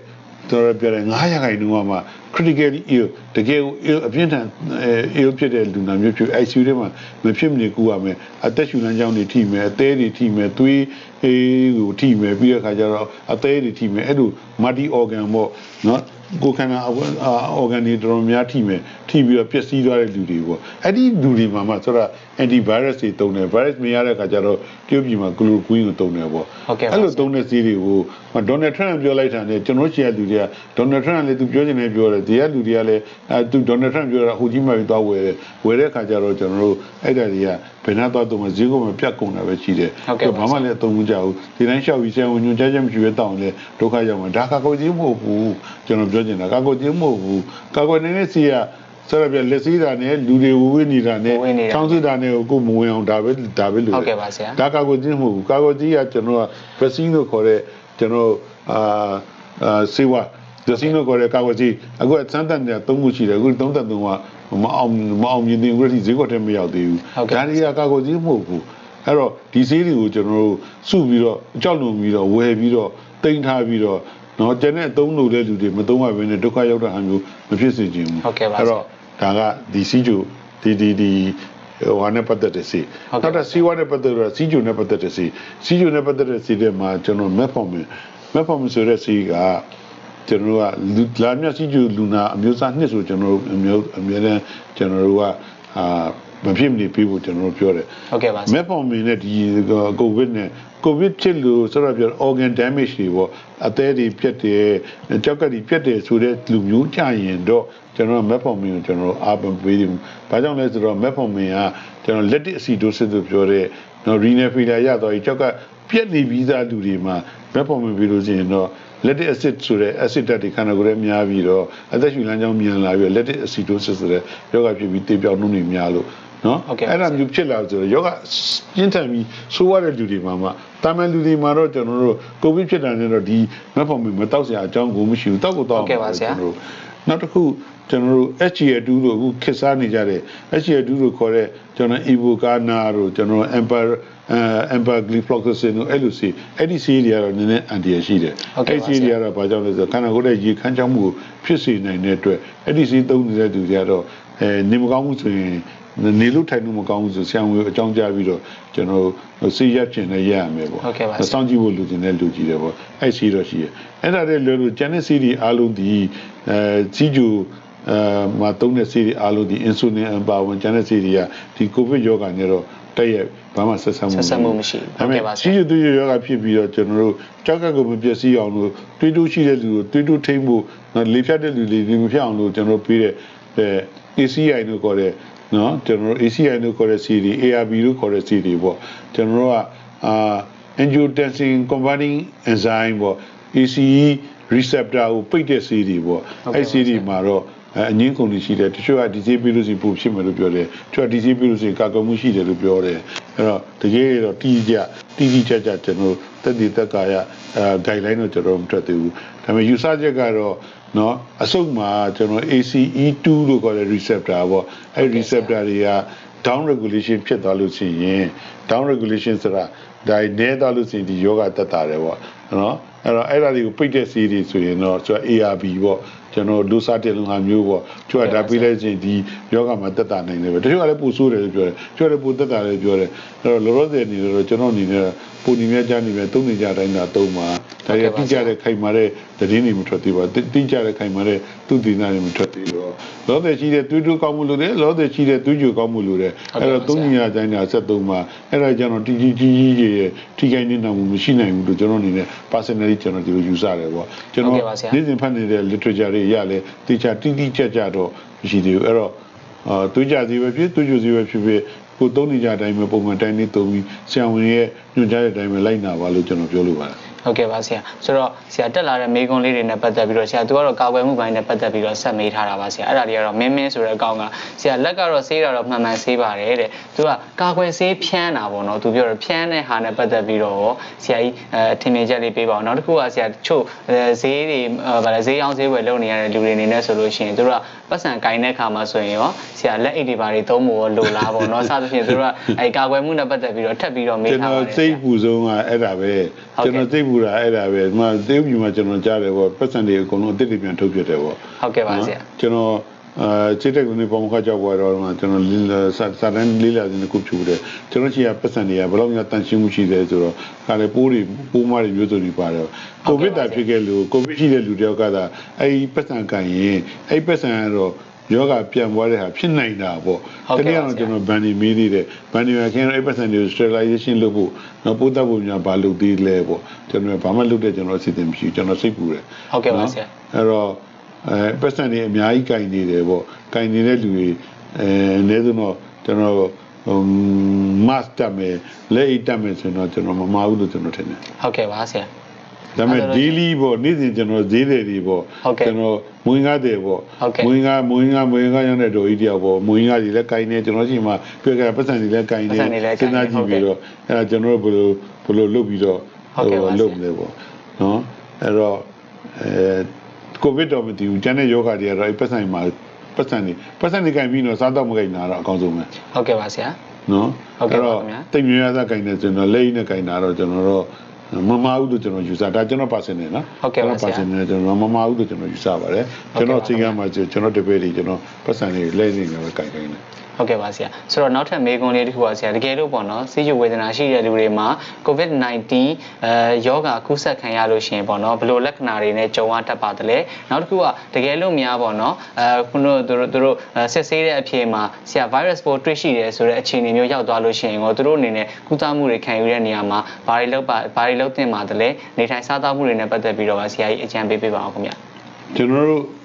S2: တော်တော်ပြောတယ်9ရာခိုင်နှုန်းကမှ critically ill တကယ်ကို ill အပြင်းထန်အဲ ill ဖြစ်တဲ့လူနာမျိုးဖြစ် ICU ထဲမှာမဖြစ်မနေကူရမယ်အသက်ရှူလမ်းကြောင်းတွေထိမယ်အသေးတွေထိမယ်သွေး အေးကိုထိမယ်ပြီးတဲ့အခါကျတော့အသေးတွေထိမယ်အဲ့လို multi organ ပေါ့နော်ကိုယ်ခန္ဓာ organ တွေတော်တော်များထိမယ်ထိပြီးတော့ပျက်စီးသွားတဲ့လူတွေပေါ့အဲ့ဒီလူတွေမှာမှဆိုတော့ antivirus တွေတုံးတယ် virus မရတဲ့အခါကျတော့တရုတ်ပြည်မှာ chloroquine ကိုတုံးတယ်ပေါ့
S1: ဟုတ်ကဲ့ပါ
S2: အဲ့လိုသုံးတဲ့ဈေးတွေကိုဒေါ်နယ်ထရန့်ပြောလိုက်တာနဲ့ကျွန်တော်ရှေ့ကလူတွေကဒေါ်နယ်ထရန့်လည်းသူပြောချင်တယ်ပြောတယ်ဒီကလူတွေကလည်းအဲသူဒေါ်နယ်ထရန့်ပြောတာဟိုကြီးမှပြီးသွားဝယ်တယ်ဝယ်တဲ့အခါကျတော့ကျွန်တော်တို့အဲ့ဒါတွေကဘယ်နှသွားတော့မှဈေးကမှပြတ်ကုန်တာပဲရှိတယ်
S1: ဟုတ်ကဲ့ပါ
S2: ဘာမှလည်းအသုံးမကျဘူးဒီတိုင်းလျှောက်ပြီးဆရာဝန်ညွှန်ကြားချက်မရှိဘဲတောင်းလဲဒုက္ခရောက်မှာဒါကာကိုကြီးမဟုတ်ဘူးကျွန်တော်ပြောချင်တာကာကိုကြီးမဟုတ်ဘူးကာကိုနေတဲ့စီက ဆက်ရပြလက်စည်းတာနဲ့လူတွေဝဝနေတာနဲ့
S1: ဝေးနေတာ
S2: ချောင်းစစ်တာနဲ့ကိုကိုမဝင်အောင်ဒါပဲဒါပဲလို့
S1: ဟုတ်ကဲ့ပါဆရာ
S2: ဒါကာကွယ်ခြင်းမဟုတ်ဘူးကာကွယ်ခြင်းကကျွန်တော်က vaccine လို့ခေါ်တဲ့ကျွန်တော်အာအာစေဝါ vaccine လို့ခေါ်တဲ့ကာကွယ်ခြင်းအခုအစမ်းသပ်နေတာ၃ခုရှိတယ်အခု33ကမအောင်မအောင်မြင်သေးဘူးဒီဈေးကွက်ထဲမရောက်သေးဘူး
S1: ဟုတ်ကဲ့
S2: ဒါတွေကကာကွယ်ခြင်းမဟုတ်ဘူးအဲ့တော့ဒီဈေးတွေကိုကျွန်တော်တို့စုပြီးတော့အကြောက်လုံပြီးတော့ဝယ်ပြီးတော့တိမ့်ထားပြီးတော့နော်ကျန်တဲ့အသုံးလို့တဲ့လူတွေမသုံးရဘဲနဲ့ဒုက္ခရောက်တာအမျိုးမဖြစ်စေချင်ဘူး
S1: ဟုတ်ကဲ့ပါ
S2: အဲ့တော့ ဒါကဒီစီဂျူဒီဒီဒီဟိုဟာနဲ့ပတ်သက်တဲ့စီ
S1: ဟုတ်ကဲ့
S2: နောက်တစ်စီဝါနဲ့ပတ်သက်တော့စီဂျူနဲ့ပတ်သက်တဲ့စီစီဂျူနဲ့ပတ်သက်တဲ့စီတွေမှာကျွန်တော် metformin metformin ဆိုတဲ့စီကကျွန်တော်တို့ကလူလာမြစီဂျူလူနာအမျိုးအစားနှစ်ဆိုကျွန်တော်တို့အမျိုးအများနဲ့ကျွန်တော်တို့ကအာ မဖြစ်မနေပြီးဖို့ကျွန်တော်တို့ပြောတယ်
S1: ဟုတ်ကဲ့ပါဆရာ
S2: မက်ဖော်မီနဲ့ဒီကိုဗစ်နဲ့ကိုဗစ်ဖြစ်လို့ဆိုတော့ပြော organ damage တွေပေါ့အသေးတွေပြတ်တယ်ကြောက်ကတွေပြတ်တယ်ဆိုတဲ့လူမျိုးကြရင်တော့ကျွန်တော်မက်ဖော်မီကိုကျွန်တော်အားပေးပြီးတယ်။ဘာကြောင့်လဲဆိုတော့မက်ဖော်မီကကျွန်တော် lactic acidosis လို့ပြောတဲ့နော် renal failure ရတော့ဒီကြောက်ကပြတ်နေပြီးသားလူတွေမှာမက်ဖော်မီပြီးလို့ရှိရင်တော့ lactic acid ဆိုတဲ့ acid ဓာတ်တွေခန္ဓာကိုယ်ထဲများပြီးတော့အသက်ရှူလမ်းကြောင်းမြန်လာပြီးတော့ lactic acidosis ဆိုတဲ့ယောဂဖြစ်ပြီးတေပြောင်းနှုန်းတွေများလို့ နော်
S1: ဟုတ်ကဲ့
S2: အဲ့ဒါမျိုးဖြစ်လာဆိုတော့ယောဂပြင်းထန်ပြီးဆိုးရတဲ့လူတွေမှာမှတာမန်လူတွေမှာတော့ကျွန်တော်တို့ကိုဗစ်ဖြစ်တာနဲ့တော့ဒီမက်ဖော်မီမတောက်စရာအကြောင်းကိုမရှိဘူးတောက်ကိုတောက်
S1: ဟုတ်ကဲ့ပါဆရာ
S2: ကျွန်တော်တို့နောက်တစ်ခုကျွန်တော်တို့ HGA2 လို့အခုခေတ်စားနေကြတဲ့ HGA2 လို့ခေါ်တဲ့ကျွန်တော် Evocana တို့ကျွန်တော် Emper အဲ empagliflozin တို့အဲ့လိုစီအဲ့ဒီစီတွေကတော့နည်းနည်းအန်တီရရှိတယ်
S1: ဟုတ်ကဲ့ပါ
S2: စီတွေကတော့ဘာကြောင့်လဲဆိုတော့ခန္ဓာကိုယ်ရဲ့ရေခမ်းချောင်းမှုကိုဖြစ်စေနိုင်တဲ့အတွက်အဲ့ဒီစီသုံးနေတဲ့သူတွေကတော့အဲနေမကောင်းဘူးဆိုရင် နေလို့ထိုင်လို့မကောင်းဘူးဆိုဆရာဝန်ကိုအကြောင်းကြားပြီးတော့ကျွန်တော်တို့ဆေးရက်ကျင်လည်းရရမယ်ပေါ့
S1: ဟုတ်ကဲ့ပါဆရာ
S2: စောင့်ကြည့်ဖို့လူတင်တဲ့လူကြီးတယ်ပေါ့အဲ့စီတော့ရှိရအဲ့ဒါတွေလွယ်လို့ကျန်တဲ့စီတွေအားလုံးဒီအဲစီဂျူအဲမှာသုံးတဲ့စီတွေအားလုံးဒီ insulin အပါဝင်ကျန်တဲ့စီတွေကဒီကိုဗစ်ရောဂါနဲ့တော့တက်ရက်ဘာမှဆက်ဆံမှု
S1: ဆက်စပ်မှုမရှိဘူး
S2: ဒါပေ
S1: ဟုတ်ကဲ့ပါ
S2: မဲ့
S1: ဆရာ
S2: စီဂျူသူရောဂါဖြစ်ပြီးတော့ကျွန်တော်တို့ကြောက်ကကိုမပျက်စီးအောင်လို့တွေးတိုးရှိတဲ့လူကိုတွေးတိုးထိမ့်ဖို့နော်လေဖြတ်တဲ့လူတွေလေမဖြတ်အောင်လို့ကျွန်တော်တို့ပေးတဲ့ အဲ ACI လို့ခေါ်တဲ့နော်ကျွန်တော်တို့ ACI လို့ခေါ်တဲ့ CD ARB လို့ခေါ်တဲ့ CD ပေါ့ကျွန်တော်တို့ကအာ angiotensin converting enzyme ပေါ့ ACE receptor ကိုပိတ်တဲ့ CD ပေါ့
S1: ဟုတ်ကဲ့
S2: အဲ့
S1: ပါ
S2: CD မှာတော့အဲအငင်းကုန်တွေရှိတယ်တချို့ကဒီစီပြီးလို့ရှိရင်ပိုဖြစ်မယ်လို့ပြောတယ်တချို့ကဒီစီပြီးလို့ရှိရင်ကာကွယ်မှုရှိတယ်လို့ပြောတယ်အဲ့တော့တကယ်တော့တီးကြတီးတီးကြကြကျွန်တော်တက်တည်တက်ကာရအဲ guideline တော့ကျွန်တော်မထွက်သေးဘူး ဒါပေမဲ့ယူဆချက်ကတော့နော်အစုပ်မှာကျွန်တော် ACE2 လို့ခေါ်တဲ့ receptor ပေါ့အဲ့ receptor တွေက down regulation ဖြစ်သွားလို့ရှိရင် down regulation ဆိုတာဒါနဲသွားလို့ရှိရင်ဒီယောဂတက်တာတယ်ပေါ့နော်အဲ့တော့အဲ့ဒါတွေကိုပိတ်တဲ့စီးတွေဆိုရင်တော့ဆိုတော့ ARB ပေါ့ကျွန်တော်လူစားတဲ့လူဟာမျိုးပေါ့သူကဒါပြီးလိုက်ချင်းဒီယောဂမှာတက်တာနိုင်တယ်ပဲတချို့ကလည်းပူဆိုးတယ်လို့ပြောတယ်တချို့ကလည်းပူတက်တာလည်းပြောတယ်အဲ့တော့လောလောဆယ်အနေနဲ့တော့ကျွန်တော်အနေနဲ့ပူနေမြကြနေမြသုံးနေကြတိုင်းတာသုံးပါ ဒါရတိကျတဲ့ခိုင်မာတဲ့သတင်းတွေမထွက်သေးပါဘူးတိကျတဲ့ခိုင်မာတဲ့သူတည်နာတွေမထွက်သေးတော့လောလောဆယ်ရှိတဲ့သွေးတိုးကောင်းမှုလို့တယ်လောလောဆယ်ရှိတဲ့သွေးကြိုကောင်းမှုလို့တယ်အဲ့တော့သုံးညတိုင်းတာဆက်သုံးပါအဲ့ဒါကြောင့်တီကြီးကြီးကြီးရဲ့ထိခိုက်နေတာမှုမရှိနိုင်ဘူးလို့ကျွန်တော်အနေနဲ့ personally ကျွန်တော်ဒီလိုယူဆတယ်ပေါ့ကျွန်တော်နေ့စဉ်ဖတ်နေတဲ့ literature တွေရလဲတေချာတိတိကျကျတော့မရှိသေးဘူးအဲ့တော့အာသွေးကြစီပဲဖြစ်သွေးကြိုစီပဲဖြစ်ဖြစ်ကိုသုံးနေကြအတိုင်းပဲပုံမှန်တိုင်းနေသုံးပြီးဆရာဝန်ရဲ့ညွှန်ကြားတဲ့အတိုင်းပဲလိုက်နာပါလို့ကျွန်တော်ပြောလိုပါတယ်
S1: ဟုတ်ကဲ့ပါဆရာဆိုတော့ဆရာတက်လာတဲ့မေကွန်လေးတွေနဲ့ပတ်သက်ပြီးတော့ဆရာသူကတော့ကာကွယ်မှုပိုင်းနဲ့ပတ်သက်ပြီးတော့ဆက်မေးထားတာပါဆရာအဲ့ဒါတွေကတော့မင်းမင်းဆိုတဲ့အကောင်ကဆရာလက်ကတော့ဆေးတာတော့မှန်မှန်ဆေးပါတယ်တဲ့သူကကာကွယ်ဆေးဖြန်းတာပေါ့နော်သူပြောတော့ဖြန်းတဲ့ဟာနဲ့ပတ်သက်ပြီးတော့ဆရာကြီးအဲထင်မြင်ချက်လေးပေးပါအောင်နောက်တစ်ခုကဆရာတချို့ဈေးတွေဗာလဲဈေးအောင်ဈေးဝယ်လုပ်နေရတဲ့လူတွေအနေနဲ့ဆိုလို့ရှိရင်သူတို့ကပတ်စံကင်တဲ့ခါမှာဆိုရင်ရောဆရာလက်အိတ်တွေဘာတွေသုံးဖို့လိုလားပေါ့နော်စသဖြင့်သူတို့ကအဲကာကွယ်မှုနဲ့ပတ်သက်ပြီးတော့ထပ်ပြီးတော့မေး
S2: ကျွန်
S1: ထားပါ
S2: တော်
S1: တယ်
S2: စိတ်ပူဆုံးကအဲ့ဒါပဲ
S1: ဟုတ်ကဲ့
S2: ကျွန်တော်စိတ်ပူတာအဲ့ဒါပဲဒီမှာသေုပ်ပြည်မှာကျွန်တော်ကြားတယ်ပေါ့ပတ်စံတွေအကုန်လုံးအစ်စ်တွေပြန်ထုတ်ပြတယ်ပေါ့
S1: ဟုတ်ကဲ့ပါဆရာ
S2: ကျွန်တော်အာစိတ်တက်ကနေပုံခါကြောက်ပေါ်တော့မှကျွန်တော်လေးလာစာစာတန်းလေးလာစဉ်တစ်ခုဖြူတယ်ကျွန်တော်ချီကပတ်စံတွေကဘယ်လောက်များတန်ရှင်းမှုရှိတယ်ဆိုတော့ခါလေပိုးတွေပိုးမတွေမျိုးစုံတွေပါတယ်ကိုဗစ်တာဖြစ်ခဲ့လို့ကိုဗစ်ရှိတဲ့လူတယောက်ကသာအဲ့ဒီပတ်စံကန်ရင်အဲ့ဒီပတ်စံကတော့ ယောဂပြန်ပွားတဲ့ဟာဖြစ်နိုင်တာပေါ့
S1: ဟုတ်
S2: တ
S1: ကဲ့
S2: နည်း
S1: ပါ
S2: အား
S1: ဆရာ
S2: ကျွန်တော်ဗန်ဒီမီးသေးတယ်ဗန်ဒီမှာခင်ဗျားအဲ့ပတ်စံတွေကို sterilization လုပ်ဖို့နော်ပိုးတက်ဖို့များဘာလုပ်သေးလဲပေါ့ကျွန်တော်ဘာမှလုပ်တဲ့ကျွန်တော်အစီအစဉ်မရှိဘူးကျွန်တော်စိတ်ပူတယ်
S1: ဟုတ်ကဲ့ပါဆရာ
S2: အဲ့တော့အဲပတ်စံတွေအများကြီးကင်နေတယ်ပေါ့ကင်နေတဲ့လူတွေအဲအနည်းဆုံးတော့ကျွန်တော်ဟို mask တက်မယ်လက်အိတ်တက်မယ်ဆိုတော့ကျွန်တော်မမဘူးလို့ကျွန်တော်ထင်တယ်
S1: ဟုတ်ကဲ့ပါဆရာ
S2: ဒါပေမဲ့
S1: အဲ့ဒါတော့
S2: daily ပေါ့နေ့စဉ်ကျွန်တော်ဈေးတယ်တွေပေါ့
S1: ဟုတ်ကဲ့
S2: ကျွန်တော်မွေးကားတယ်ပေါ့
S1: ဟုတ်ကဲ့
S2: မွေးကားမွေးကားမွေးကားရောက်တဲ့တော်ကြီးတယောက်ပေါ့မွေးကားတွေလည်းကင်နေကျွန်တော်ရှိမှပြကြပတ်စံတွေလည်းကင်နေ
S1: ပတ်စံတွေလည်းကိုင်နေ
S2: စဉ်းစားကြည့်ပြီးတော့အဲ့ဒါကျွန်တော်တို့ဘယ်လိုဘယ်လိုလုပ်ပြီးတော့
S1: ဟုတ်ကဲ့ပါဆရာ
S2: လုပ်မလဲပေါ့နော်အဲ့တော့အဲကိုဗစ်တော့မတည်ဘူးကျန်တဲ့ယောဂတွေကတော့အဲ့ပတ်စံမှာပတ်စံတွေပတ်စံတွေကင်ပြီးတော့စားတော့မကင်တာတော့အကောင်းဆုံးပဲ
S1: ဟုတ်ကဲ့ပါဆရာ
S2: နော်
S1: ဟုတ်ကဲ့ပါ
S2: တော့
S1: ခင်ဗျာ
S2: တိတ်မြရသားကင်နေဆိုတော့လက်ရည်နဲ့ကင်တာတော့ကျွန်တော်တို့ မမဦးလို့ကျွန်တော်ယူဆဒါကျွန်တော်ပါစင်နေနော်
S1: ဟုတ်ကဲ့ပါဆရာ
S2: ကျွန်တော်ပါစင်နေကျွန်တော်မမဦးလို့ကျွန်တော်ယူဆပါတယ်
S1: ဟုတ်ကဲ့
S2: ကျွန်
S1: ပါ
S2: တော်စိတ်ကမှကျွန်တော်တပည့်တွေကျွန်တော်ပတ်စံတွေလက်ရည်နဲ့ပဲကင်ကင်နေ
S1: ဟုတ်ကဲ့ပါဆရာဆိုတော့နောက်ထပ်မေးခွန်းလေးတစ်ခုပါဆရာတကယ်လို့ပေါ့နော်စီးကျူဝေဒနာရှိတဲ့လူတွေမှာ COVID-19 အဲယောဂကူးစက်ခံရလို့ရှိရင်ပေါ့နော်ဘယ်လိုလက္ခဏာတွေနဲ့ကြုံရတတ်ပါသလဲနောက်တစ်ခုကတကယ်လို့များပေါ့နော်အဲခုနကသူတို့သူတို့အဲစစ်ဆေးတဲ့အဖြေမှာဆရာ virus ပိုးတွေ့ရှိတယ်ဆိုတဲ့အခြေအနေမျိုးရောက်သွားလို့ရှိရင်တော့သူတို့အနေနဲ့ကုသမှုတွေခံယူတဲ့နေရာမှာဘာတွေလုပ်ပါဘာတွေလုပ်သင့်ပါသလဲနေထိုင်စားသောက်မှုတွေနဲ့ပတ်သက်ပြီးတော့ပါဆရာကြီးအကြံပေးပေးပါအောင်ခင်ဗျ
S2: ကျွန်တော်တို့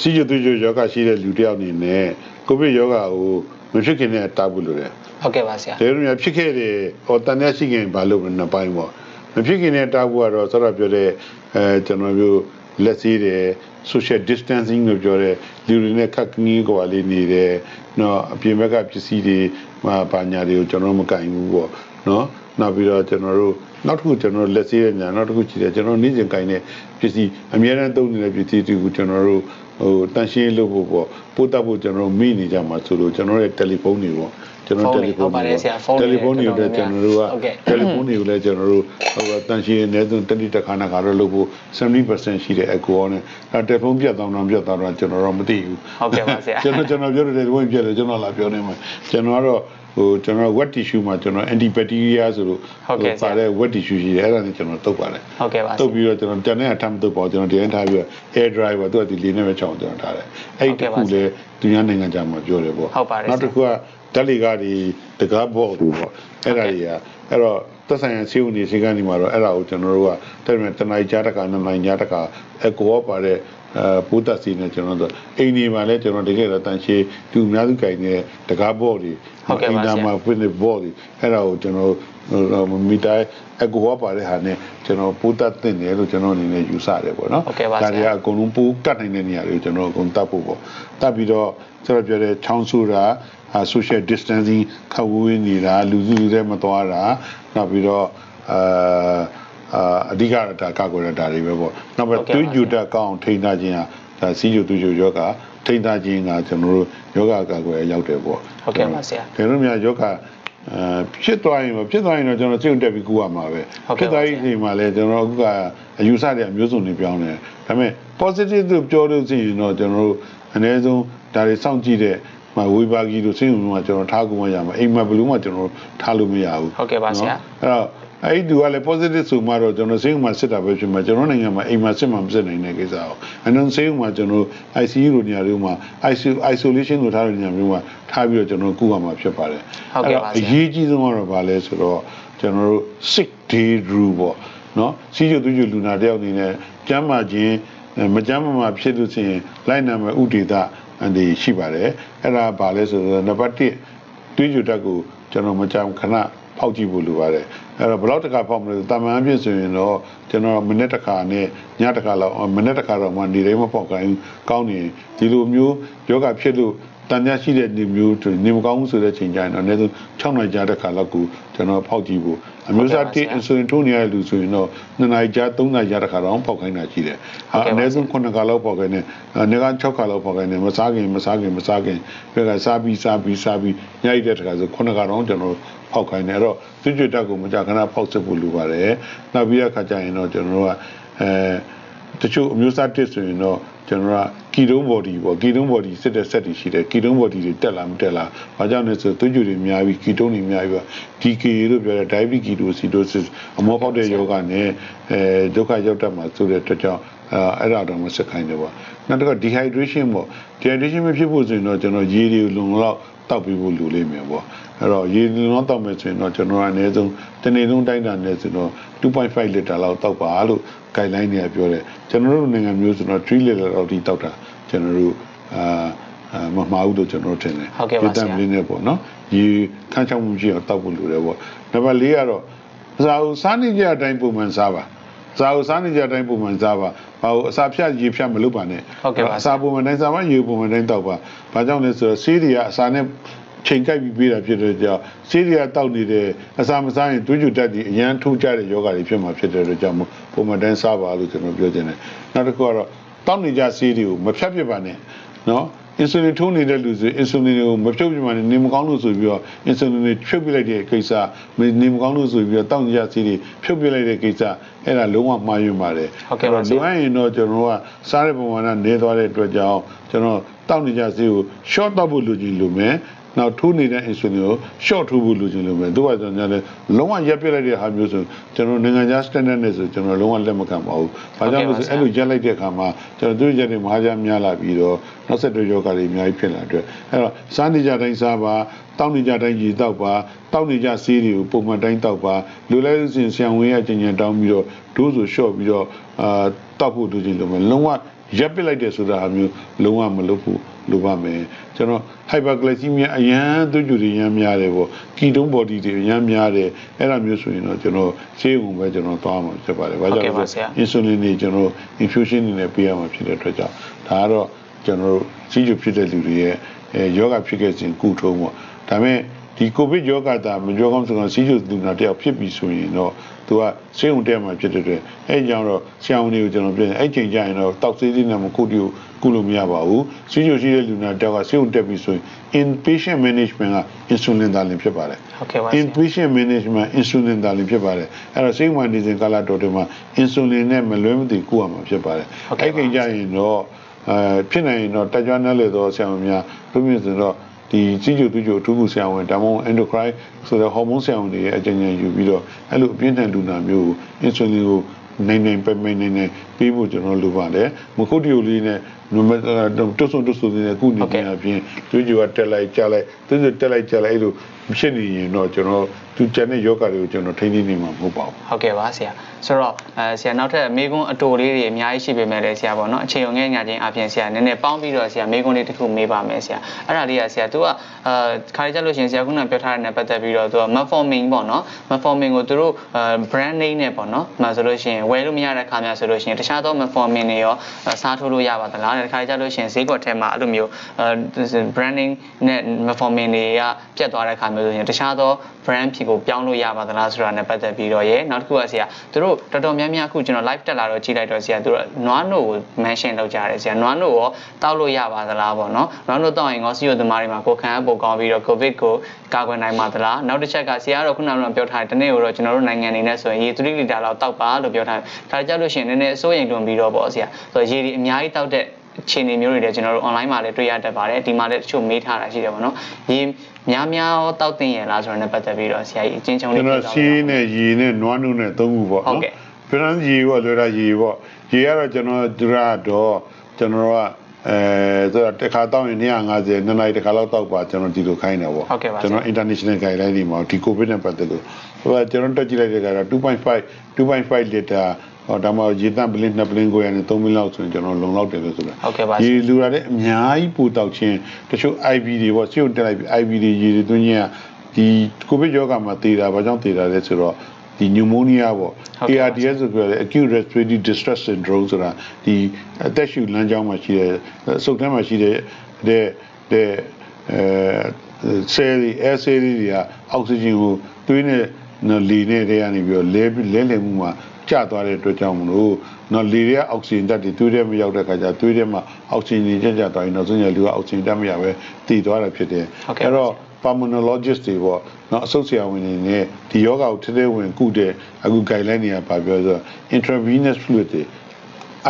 S2: စီးကျသွေးကြိုယောဂရှိတဲ့လူတစ်ယောက်အနေနဲ့ကိုဗစ်ယောဂကိုမဖြစ်ခင်နဲ့တားဖို့လိုတယ်
S1: ဟုတ်ကဲ့ပါဆရာ
S2: ဒါလိုမျိုးဖြစ်ခဲ့တယ်ဟောတန်ရရှိခင်ဘာလို့နှစ်ပိုင်းပေါ့မဖြစ်ခင်နဲ့တားဖို့ကတော့ဆောရပြောတဲ့အဲကျွန်တော်တို့လက်စည်းတယ် social distancing လို့ပြောတဲ့လူတွေနဲ့ခက်ခင်းကြီးကွာလေးနေတယ်နော်အပြင်ဘက်ကပစ္စည်းတွေမှာဘာညာတွေကိုကျွန်တော်မကင်ဘူးပေါ့နော်နောက်ပြီးတော့ကျွန်တော်တို့နောက်တစ်ခုကျွန်တော်လက်စည်းရညာနောက်တစ်ခုကြည့်တယ်ကျွန်တော်နေ့စဉ်ကင်တဲ့ပစ္စည်းအများအားသုံးနေတဲ့ပစ္စည်းတွေကိုကျွန်တော်တို့ ဟိုတန်ရှင်းလုပ်ဖို့ပေါ့ပို့တတ်ဖို့ကျွန်တော်တို့မိနေကြမှာဆိုလို့ကျွန်တော်ရဲ့တယ်လီဖုန်းတွေပေါ့ကျွန်တော်တယ်လီဖုန်း
S1: ဟုတ်ပါတယ်ဆရာဖုန်းတွေ
S2: တယ်လီဖုန်းတွေကိုလည်းကျွန်တော်တို့က
S1: ဟုတ်ကဲ့
S2: တယ်လီဖုန်းတွေကိုလည်းကျွန်တော်တို့ဟိုတန်ရှင်းနေဆုံးတတိတခါနာခါတော့လုပ်ဖို့70%ရှိတဲ့အကူအောနဲ့အဲတယ်ဖုန်းပြတ်သွားတော့ပြတ်သွားတော့ကျွန်တော်တော့မသိဘူး
S1: ဟုတ်ကဲ့ပါဆရာ
S2: ကျွန်တော်ကျွန်တော်ပြောတယ်ဒီဝင်ပြတ်တယ်ကျွန်တော်လာပြောနေမှာကျွန်တော်ကတော့ ဟိုကျွန်တော် wet tissue မှာကျွန်တော် antibacteria ဆိုလို့
S1: ဟုတ်ကဲ့ဆရာ
S2: ပါတဲ့ wet tissue ရှိတယ်အဲ့ဒါနဲ့ကျွန်တော်တုပ်ပါတယ်
S1: ဟုတ်ကဲ့ပါဆ
S2: တု
S1: ရာ
S2: ပ်ပြီးတော့ကျွန်တော်တန်တဲ့အထမ်းတုပ်ပေါ့ကျွန်တော်ဒီတိုင်းထားပြီးတော့ air dry ပေါ့သူကဒီလေးနဲ့ပဲချောင်းကျွန်တော်ထားတယ်အဲ့ဒီတစ်ခုလေသူများနိုင်ငံခြားမှာပြောတယ်ပေါ့
S1: ဟုတ်ပါတယ်
S2: နောက်တစ်ခုကဓာတ်လီကားတွေတကားဘော့တွေပေါ့အဲ့ဒါတွေကအဲ့တော့သက်ဆိုင်ရာဆေးဦးနေဆေးကန်းဒီမှာတော့အဲ့ဒါကိုကျွန်တော်တို့ကတဲ့မဲ့တနိုင်ကြားတစ်ခါနှစ်နိုင်ကြားတစ်ခါအကောပါတဲ့ အဲပူသက်စီနဲ့ကျွန်တော်တို့အိမ်ဒီမှာလည်းကျွန်တော်တကယ်တော့တန်ရှည်သူအများစုကြိုင်နေတဲ့တကားဘော့တွေ
S1: ဟုတ်ကဲ့ပါဆရာ
S2: အိမ်သားမှာပြနေဘော့တွေအဲ့ဒါကိုကျွန်တော်တို့မီတာအကောပါတဲ့ဟာနဲ့ကျွန်တော်ပူသက်တင်တယ်လို့ကျွန်တော်အနေနဲ့ယူဆတယ်ပေါ့နော်
S1: ဟုတ်ကဲ့ပါဆရာ
S2: ဒါတွေကအကုန်လုံးပူကတ်နိုင်တဲ့နေရာတွေကိုကျွန်တော်အကုန်တတ်ဖို့ပေါ့တတ်ပြီးတော့ကျွန်တော်ပြောတဲ့ချောင်းဆူတာအာ social distancing ခပ်ဝေးနေတာလူစုလူတဲ့မသွားတာနောက်ပြီးတော့အာ အာအဓိကတော့ဒါကောက်ွယ်တာတွေပဲပေါ့နောက်ပြီး
S1: ဟုတ်ကဲ့ပါ
S2: တွေးကြတာကောင်းထိန်းထားခြင်းဟာဒါစီးကျူတွေးကြယောဂထိန်းထားခြင်းကကျွန်တော်တို့ယောဂကောက်ွယ်ရောက်တယ်ပေါ့
S1: ဟုတ်ကဲ့ပါဆရာ
S2: ကျွန်တော်တို့များယောဂအဲဖြစ်သွားရင်ပေါ့ဖြစ်သွားရင်တော့ကျွန်တော်စိတ်တက်ပြီးကူရမှာပဲ
S1: ဟုတ်ကဲ့
S2: ဖြစ်သွားရင်ဒီမှာလဲကျွန်တော်အခုကအယူဆတွေအမျိုးစုံတွေပြောင်းတယ်ဒါပေမဲ့ positive လို့ပြောလို့ရှိရင်တော့ကျွန်တော်တို့အနည်းဆုံးဒါတွေစောင့်ကြည့်တဲ့မဝေဘာကြီးတို့စိတ်ဝင်မှာကျွန်တော်ထားကုန်မရမှာအိမ်မှာဘယ်လို့မှကျွန်တော်ထားလို့မရဘူး
S1: ဟုတ်ကဲ့ပါဆရာ
S2: အဲ့တော့ အဲ့ဒီသူကလည်း positive ဆိုမှတော့ကျွန်တော်စိတ်ဝင်မှာစစ်တာပဲဖြစ်မှာကျွန်တော်နိုင်ငံမှာအိမ်မှာစစ်မှာမစစ်နိုင်တဲ့ကိစ္စအောင်အနည်းစိတ်ဝင်မှာကျွန်တော် ICU လိုနေရာတွေမှာ ICU isolation ကိုထားတဲ့နေရာမျိုးမှာထားပြီးတော့ကျွန်တော်ကုရမှာဖြစ်ပါတယ်
S1: ဟုတ်ကဲ့ပါဆရာ
S2: အရေးကြီးဆုံးကတော့ဗာလဲဆိုတော့ကျွန်တော်တို့ sick day rule ပေါ့နော်စီးကျူသူကျူလူနာတယောက်အနေနဲ့ကျမ်းမာခြင်းအဲမကျမ်းမာမှာဖြစ်လို့ရှိရင်လိုက်နာမဲ့ဥဒေသအန်ဒီရှိပါတယ်အဲ့ဒါဗာလဲဆိုတော့နံပါတ်1တွေးကြတက်ကိုကျွန်တော်မကြမ်းခဏ ဖဖောက်ကြည့်ဖို့လိုပါတယ်အဲ့တော့ဘယ်လောက်တစ်ခါဖောက်မလဲတာမန်အဖြစ်ဆိုရင်တော့ကျွန်တော်မိနစ်တစ်ခါနဲ့ညတစ်ခါလောက်မိနစ်တစ်ခါတော့မှနေတိုင်းမဖောက်ခိုင်းဘူးကောင်းနေဒီလိုမျိုးယောဂဖြစ်လို့တန်မြရှိတဲ့နေမျိုးနေမကောင်းဘူးဆိုတဲ့ချိန်ကျရင်တော့အနည်းဆုံး6နိုင်ကြာတဲ့ခါလောက်ကိုကျွန်တော်ဖောက်ကြည့်ဖို့အမျိုးသားတစ်အင်ဆူလင်ထိုးနေရတဲ့လူဆိုရင်တော့2နိုင်ကြာ3နိုင်ကြာတဲ့ခါတော့ဖောက်ခိုင်းတာရှိတယ်ဟာအနည်းဆုံး9ခါလောက်ဖောက်ခိုင်းတယ်အနေက6ခါလောက်ဖောက်ခိုင်းတယ်မစားခင်မစားခင်မစားခင်ပြကစားပြီးစားပြီးစားပြီးညိုက်တဲ့ခါဆို9ခါတော့ကျွန်တော် ဖောက်ခိုင်းတယ်အဲ့တော့သူ့ကြွတက်ကိုမကြခဏဖောက်စစ်ဖို့လိုပါတယ်နောက်ပြီးတဲ့ခါကျရင်တော့ကျွန်တော်တို့ကအဲတချို့အမျိုးသားတစ်ဆိုရင်တော့ကျွန်တော်ကကီတုံးဘော်ဒီပေါ့ကီတုံးဘော်ဒီစစ်တဲ့ဆက်တွေရှိတယ်ကီတုံးဘော်ဒီတွေတက်လာမတက်လာဘာကြောင့်လဲဆိုသွေးကြွတွေများပြီးကီတုံးတွေများပြီး DKA လို့ပြောတဲ့ diabetic ketoacidosis အမောဖောက်တဲ့ယောဂနဲ့အဲဒုက္ခရောက်တတ်မှာဆိုတဲ့အတွက်ကြောင့်အဲအဲ့ဒါတော့မစက်ခိုင်းတယ်ပေါ့ နောက်တစ်ခါ dehydration ပေါ့ dehydration မဖြစ်ဖို့ဆိုရင်တော့ကျွန်တော်ရေတွေလုံလောက်တောက်ပြီးဖို့လိုလိမ့်မယ်ပေါ့အဲ့တော့ရေလုံလောက်တောက်မယ်ဆိုရင်တော့ကျွန်တော်အနည်းဆုံးတနေ့လုံးတိုင်းတာနဲ့ဆိုတော့2.5လီတာလောက်တောက်ပါလို့ guideline တွေကပြောတယ်ကျွန်တော်တို့နိုင်ငံမျိုးဆိုတော့3လီတာလောက်ထိတောက်တာကျွန်တော်တို့အာအာမမှားဘူးလို့ကျွန်တော်ထင်တယ်
S1: ဟုတ်ကဲ့ပါဆရာ
S2: တမ်လေးနဲ့ပေါ့နော်ရေခန်းချောင်းမှုရှိအောင်တောက်ဖို့လိုတယ်ပေါ့နံပါတ်၄ကတော့စားဦးစားနေကြအတိုင်းပုံမှန်စားပါ စားဦးစားနေကြအတိုင်းပုံမှန်စားပါဘာလို့အစာဖြတ်ရေဖြတ်မလုပ်ပါနဲ့
S1: ဟုတ်ကဲ့ပါ
S2: အစာပုံမှန်တိုင်းစားပါရေပုံမှန်တိုင်းတောက်ပါဘာကြောင့်လဲဆိုတော့ဆေးတွေကအစာနဲ့ချိန်ကိုက်ပြီးပေးတာဖြစ်တဲ့ကြောင့်ဆေးတွေကတောက်နေတယ်အစာမစားရင်တွေးကြတက်ပြီးအရန်ထိုးကြတဲ့ယောဂတွေဖြစ်မှာဖြစ်တဲ့အတွက်ကြောင့်မို့ပုံမှန်တိုင်းစားပါလို့ကျွန်တော်ပြောချင်တယ်နောက်တစ်ခုကတော့တောက်နေကြဆေးတွေကိုမဖြတ်ဖြစ်ပါနဲ့နော် အင်ဆူလင်ထိုးနေတဲ့လူဆိုအင်ဆူလင်ကိုမဖြုတ်ပြမှနေမကောင်းလို့ဆိုပြီးတော့အင်ဆူလင်တွေဖြုတ်ပြလိုက်တဲ့ကိစ္စနေမကောင်းလို့ဆိုပြီးတော့တောက်နေကြဆေးတွေဖြုတ်ပြလိုက်တဲ့ကိစ္စအဲ့ဒါလုံးဝမှားယွင်းပါတယ်
S1: ဟုတ်ကဲ့ပါဆရာ
S2: လိုအပ်ရင်တော့ကျွန်တော်တို့ကစားတဲ့ပုံမှန်ကနေသွားတဲ့အတွက်ကြောင့်ကျွန်တော်တောက်နေကြဆေးကို short တောက်ဖို့လိုချင်လိုမယ် နောက်ထိုးနေတဲ့ insulin ကို short ထိုးဖို့လိုချင်လိုမယ်သူကကျွန်တော်လည်းလုံးဝရပ်ပြစ်လိုက်တဲ့ဟာမျိုးဆိုကျွန်တော်နိုင်ငံခြား standard နဲ့ဆိုကျွန်တော်လုံးဝလက်မခံပါဘူး။ဘာကြောင့်လဲဆိုအဲ့လိုရပ်လိုက်တဲ့အခါမှာကျွန်တော်တို့ရက်တွေမဟာကြများလာပြီးတော့နောက်ဆက်တွဲယောဂတွေအများကြီးဖြစ်လာတဲ့အဲ့တော့စားနေကြတိုင်းစားပါတောက်နေကြတိုင်းရေတောက်ပါတောက်နေကြဆေးတွေကိုပုံမှန်တိုင်းတောက်ပါလိုလဲလို့ဆိုရင်ဆံဝင်ရကျင်ကျင်တောင်းပြီးတော့ဒိုးဆို short ပြီးတော့အာတောက်ဖို့လိုချင်လိုမယ်လုံးဝ ရပ်ပစ်လိုက်တဲ့ဆိုတာအမျိုးလုံးဝမလုပ်ဘူးလိုပါမယ်ကျွန်တော် hyperglycemia အရန်သူကြူတွေရမ်းများတယ်ပေါ့ကီတုံး body တွေရမ်းများတယ်အဲ့ဒါမျိုးဆိုရင်တော့ကျွန်တော်ဆေးရုံပဲကျွန်တော်သွားမှာဖြစ်ပါတယ်ဘာကြောင့်လဲဆို insulin တွေကျွန်တော် infusion တွေနဲ့ပေးရမှာဖြစ်တဲ့အတွက်ကြောင့်ဒါကတော့ကျွန်တော်တို့စီးကျူဖြစ်တဲ့လူတွေရဲ့အဲယောဂဖြစ်ခဲ့စဉ်ကုထုံးပေါ့ဒါပေမဲ့ ဒီကိုဗစ်ယောဂတာမကြောကောင်းဆိုတော့စီးကျူလူနာတယောက်ဖြစ်ပြီဆိုရင်တော့သူကဆေးရုံတက်မှာဖြစ်တဲ့အတွက်အဲကြောင့်တော့ဆရာဝန်တွေကိုကျွန်တော်ပြောတယ်အဲ့ချိန်ကျရင်တော့တောက်ဆေးလေးနဲ့မကုတီကိုကုလို့မရပါဘူးစီးကျူရှိတဲ့လူနာတယောက်ကဆေးရုံတက်ပြီဆိုရင် inpatient management က insulin သာလင်ဖြစ်ပါတယ်
S1: ဟုတ်ကဲ့ပါဆရာ
S2: inpatient management insulin သာလင်ဖြစ်ပါတယ်အဲ့တော့စိတ်ဝင်နေစဉ်ကာလတော်တွေမှာ insulin နဲ့မလွဲမသွေကုရမှာဖြစ်ပါတယ်
S1: ဟုတ်ကဲ့
S2: အဲ့
S1: ပါ
S2: ကိကြရင်တော့အဲဖြစ်နိုင်ရင်တော့တက်ကြွနယ်လေတော့ဆရာမများလူမျိုးဆိုတော့ ဒီကြီးကျူသူကျူအထူးကုဆရာဝန်ဒါမှမဟုတ် endocrine ဆိုတဲ့ hormone ဆရာဝန်တွေရဲ့အကြံဉာဏ်ယူပြီးတော့အဲ့လိုအပြင်းထန်လူနာမျိုးကို insulin ကိုနိုင်နိုင်ပဲပဲနိုင်နိုင် ပေးဖို့ကျွန်တော်လိုပါတယ်မခုတ်တီယိုလေးနဲ့နမတွတ်ဆုံတွတ်ဆုံနေတဲ့ခုနေနေအပြင်သူကျူကတက်လိုက်ကြလိုက်သူကျူတက်လိုက်ကြလိုက်အဲ့လိုဖြစ်နေရင်တော့ကျွန်တော်သူကျန်တဲ့ယောဂတွေကိုကျွန်တော်ထိန်းသိမ်းနေမှာမဟုတ်ပါဘူး
S1: ဟုတ်ကဲ့ပါဆရာဆိုတော့အဲဆရာနောက်ထပ်မေကွန်းအတူလေးတွေအများကြီးရှိပေမဲ့လည်းဆရာပေါ့နော်အချိန်ုံငယ်ညချင်းအပြင်ဆရာနည်းနည်းပေါင်းပြီးတော့ဆရာမေကွန်းလေးတစ်ခုမေးပါမယ်ဆရာအဲ့ဒါလေးကဆရာ तू ကအာခါရကြလို့ရှရင်ဆရာခုနပြောထားတဲ့နဲ့ပတ်သက်ပြီးတော့ तू က metformin ပေါ့နော် metformin ကိုသူတို့အဲ brand name နဲ့ပေါ့နော်မှဆိုလို့ရှရင်ဝယ်လို့မရတဲ့ခါများဆိုလို့ရှရင်တခြားသော metformin တွေရောစားထိုးလို့ရပါသလားတဲ့ခါရကြလို့ရှရင်ဈေးကွက်ထဲမှာအဲ့လိုမျိုးအဲ brand name နဲ့ metformin တွေကပြတ်သွားတဲ့ခါမျိုးဆိုရင်တခြားသော brand ဖြီကိုပြောင်းလို့ရပါသလားဆိုတာနဲ့ပတ်သက်ပြီးတော့ရေနောက်တစ်ခုကဆရာသူတို့တော်တော်များများအခုကျွန်တော် live တက်လာတော့ကြည့်လိုက်တော့ဆရာသူတို့နွားနို့ကို mention လုပ်ကြတယ်ဆရာနွားနို့ရောတောက်လို့ရပါသလားပေါ့နော်နွားနို့တောက်ရင်ငေါစီယိုသမားတွေမှာကိုယ်ခံအပ်ပုံကောင်းပြီးတော့ covid ကိုကာကွယ်နိုင်ပါသလားနောက်တစ်ချက်ကဆရာကတော့ခုနကပြောထားတယ်တနေ့ကိုတော့ကျွန်တော်တို့နိုင်ငံအနေနဲ့ဆိုရင်ရေ3လီတာလောက်တောက်ပါလို့ပြောထားတယ်ဒါကြလို့ရှိရင်နည်းနည်းအစိုးရိမ်တွန်ပြီးတော့ပေါ့ဆရာဆိုတော့ရေဒီအများကြီးတောက်တဲ့အခြေအနေမျိုးတွေလည်းကျွန်တော်တို့ online မှာလည်းတွေ့ရတတ်ပါတယ်ဒီမှာလည်းတချို့မေးထားတာရှိတယ်ပေါ့နော်ရေများများရောတောက်တင်ရလားဆိုတော့ ਨੇ ပတ်သက်ပြီးတော့ဆရာကြီးအချင်းချင်းလေး
S2: ကျွန်တော်စီးနဲ့ရေနဲ့နွားနုနဲ့သုံးခုပေါ့
S1: ဟုတ်
S2: နော်
S1: ကဲ့
S2: ဖရန်ရေပေါ့လွယ်တာရေပေါ့ရေကတော့ကျွန်တော်ဒရတော့ကျွန်တော်ကအဲဆိုတော့တစ်ခါတောက်ရင်250နှစ်နိုင်တစ်ခါလောက်တောက်ပါကျွန်တော်ဒီလိုခိုင်းတယ်ပေါ့
S1: ဟုတ်ကဲ့ပါ
S2: ကျွန်တော် international guideline တွေမှာဒီ covid နဲ့ပတ်သက်လို့ဟိုကကျွန်တော်တက်ကြည့်လိုက်တဲ့ကတော့2.5 2.5 liter ဟောဒါမှရေတန့်ပလင်းနှစ်ပလင်းကိုရနေ3မီလလောက်ဆိုရင်ကျွန်တော်လုံလောက်တယ်လို့ဆိုတာ
S1: ဟုတ်ကဲ့ပါ
S2: ရေလူရတဲ့အများကြီးပူတောက်ခြင်းတချို့ IV တွေပေါ့စီုံတက်လိုက်ပြီး IV တွေရေတွေသွင်းခြင်းကဒီကိုဗစ်ရောဂါမှာတည်တာဘာကြောင့်တည်တာလဲဆိုတော့ဒီနျူမိုးနီးယားပေါ့
S1: ဟုတ်ကဲ့ပါ
S2: ARDS ဆိုပြောတယ် acute respiratory distress syndrome ဆိုတာဒီအသက်ရှူလမ်းကြောင်းမှာရှိတဲ့စုပ်ထဲမှာရှိတဲ့တဲ့တဲ့အဲဆဲလ်အဲဆဲလ်တွေကအောက်ဆီဂျင်ကိုသွေးနဲ့နော်လေနဲ့တွေကနေပြီးတော့လဲလဲလဲမှုမှာ ကျသွားတဲ့အတွက်ကြောင့်မလို့နော်လေတွေကအောက်ဆီဂျင်ဓာတ်တွေသွေးထဲမရောက်တဲ့ခါကျသွေးထဲမှာအောက်ဆီဂျင်တွေကျကျသွားရင်နောက်ဆုံးရလူကအောက်ဆီဂျင်ဓာတ်မရပဲတည်သွားတာဖြစ်တယ်
S1: ဟုတ်ကဲ့ပါ
S2: အဲ့တော့ pulmonologist တွေပေါ့နော်အဆုတ်ဆရာဝန်တွေနဲ့ဒီယောဂကိုထဲထဲဝင်ကုတဲ့အခု guideline တွေကပါပြောဆိုတော့ intravenous fluid တွေ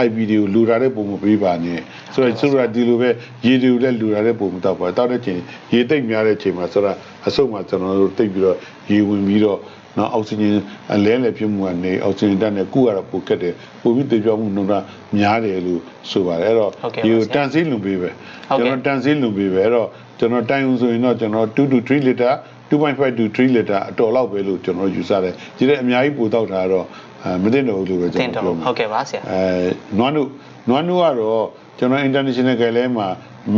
S2: IB တွေကိုလူတာတဲ့ပုံမပေးပါနဲ့ဆိုတော့ဆိုတော့ဒီလိုပဲရေတွေကိုလည်းလူတာတဲ့ပုံမတော့ပါတောက်တဲ့ချိန်ရေတိတ်များတဲ့ချိန်မှာဆိုတော့အဆုတ်မှာကျွန်တော်တို့တိတ်ပြီးတော့ရေဝင်ပြီးတော့ နော်အောက်ဆီဂျင်အလဲလဲဖြစ်မှုကနေအောက်ဆီဂျင်ဓာတ်နဲ့ကုရတော့ပိုကက်တယ်ပိုပြီးတေပြောမှုနှုန်းကများတယ်လို့ဆိုပါတယ်အဲ့တော့
S1: ဟုတ်ကဲ့ပါ
S2: ရေကို
S1: ဆရာ
S2: တန်ဆေးလုံပေးပဲ
S1: ဟုတ်ကဲ့
S2: ကျွန်တော်တန်ဆေးလုံပေးပဲအဲ့တော့ကျွန်တော်တိုင်အောင်ဆိုရင်တော့ကျွန်တော်2 to 3 liter 2.5 to 3 liter အတော်လောက်ပဲလို့ကျွန်တော်ယူဆတယ်ဒီတဲ့အများကြီးပိုတောက်တာကတော့အဲမသိတော့ဘူးလို့ပဲ
S1: တ
S2: ကျွန်
S1: င်
S2: တော်
S1: တော့
S2: ပြောမှာ
S1: ဟုတ်ကဲ့ပါဆရာ
S2: အဲနွားနုနွားနုကတော့ကျွန်တော် international guideline မှာ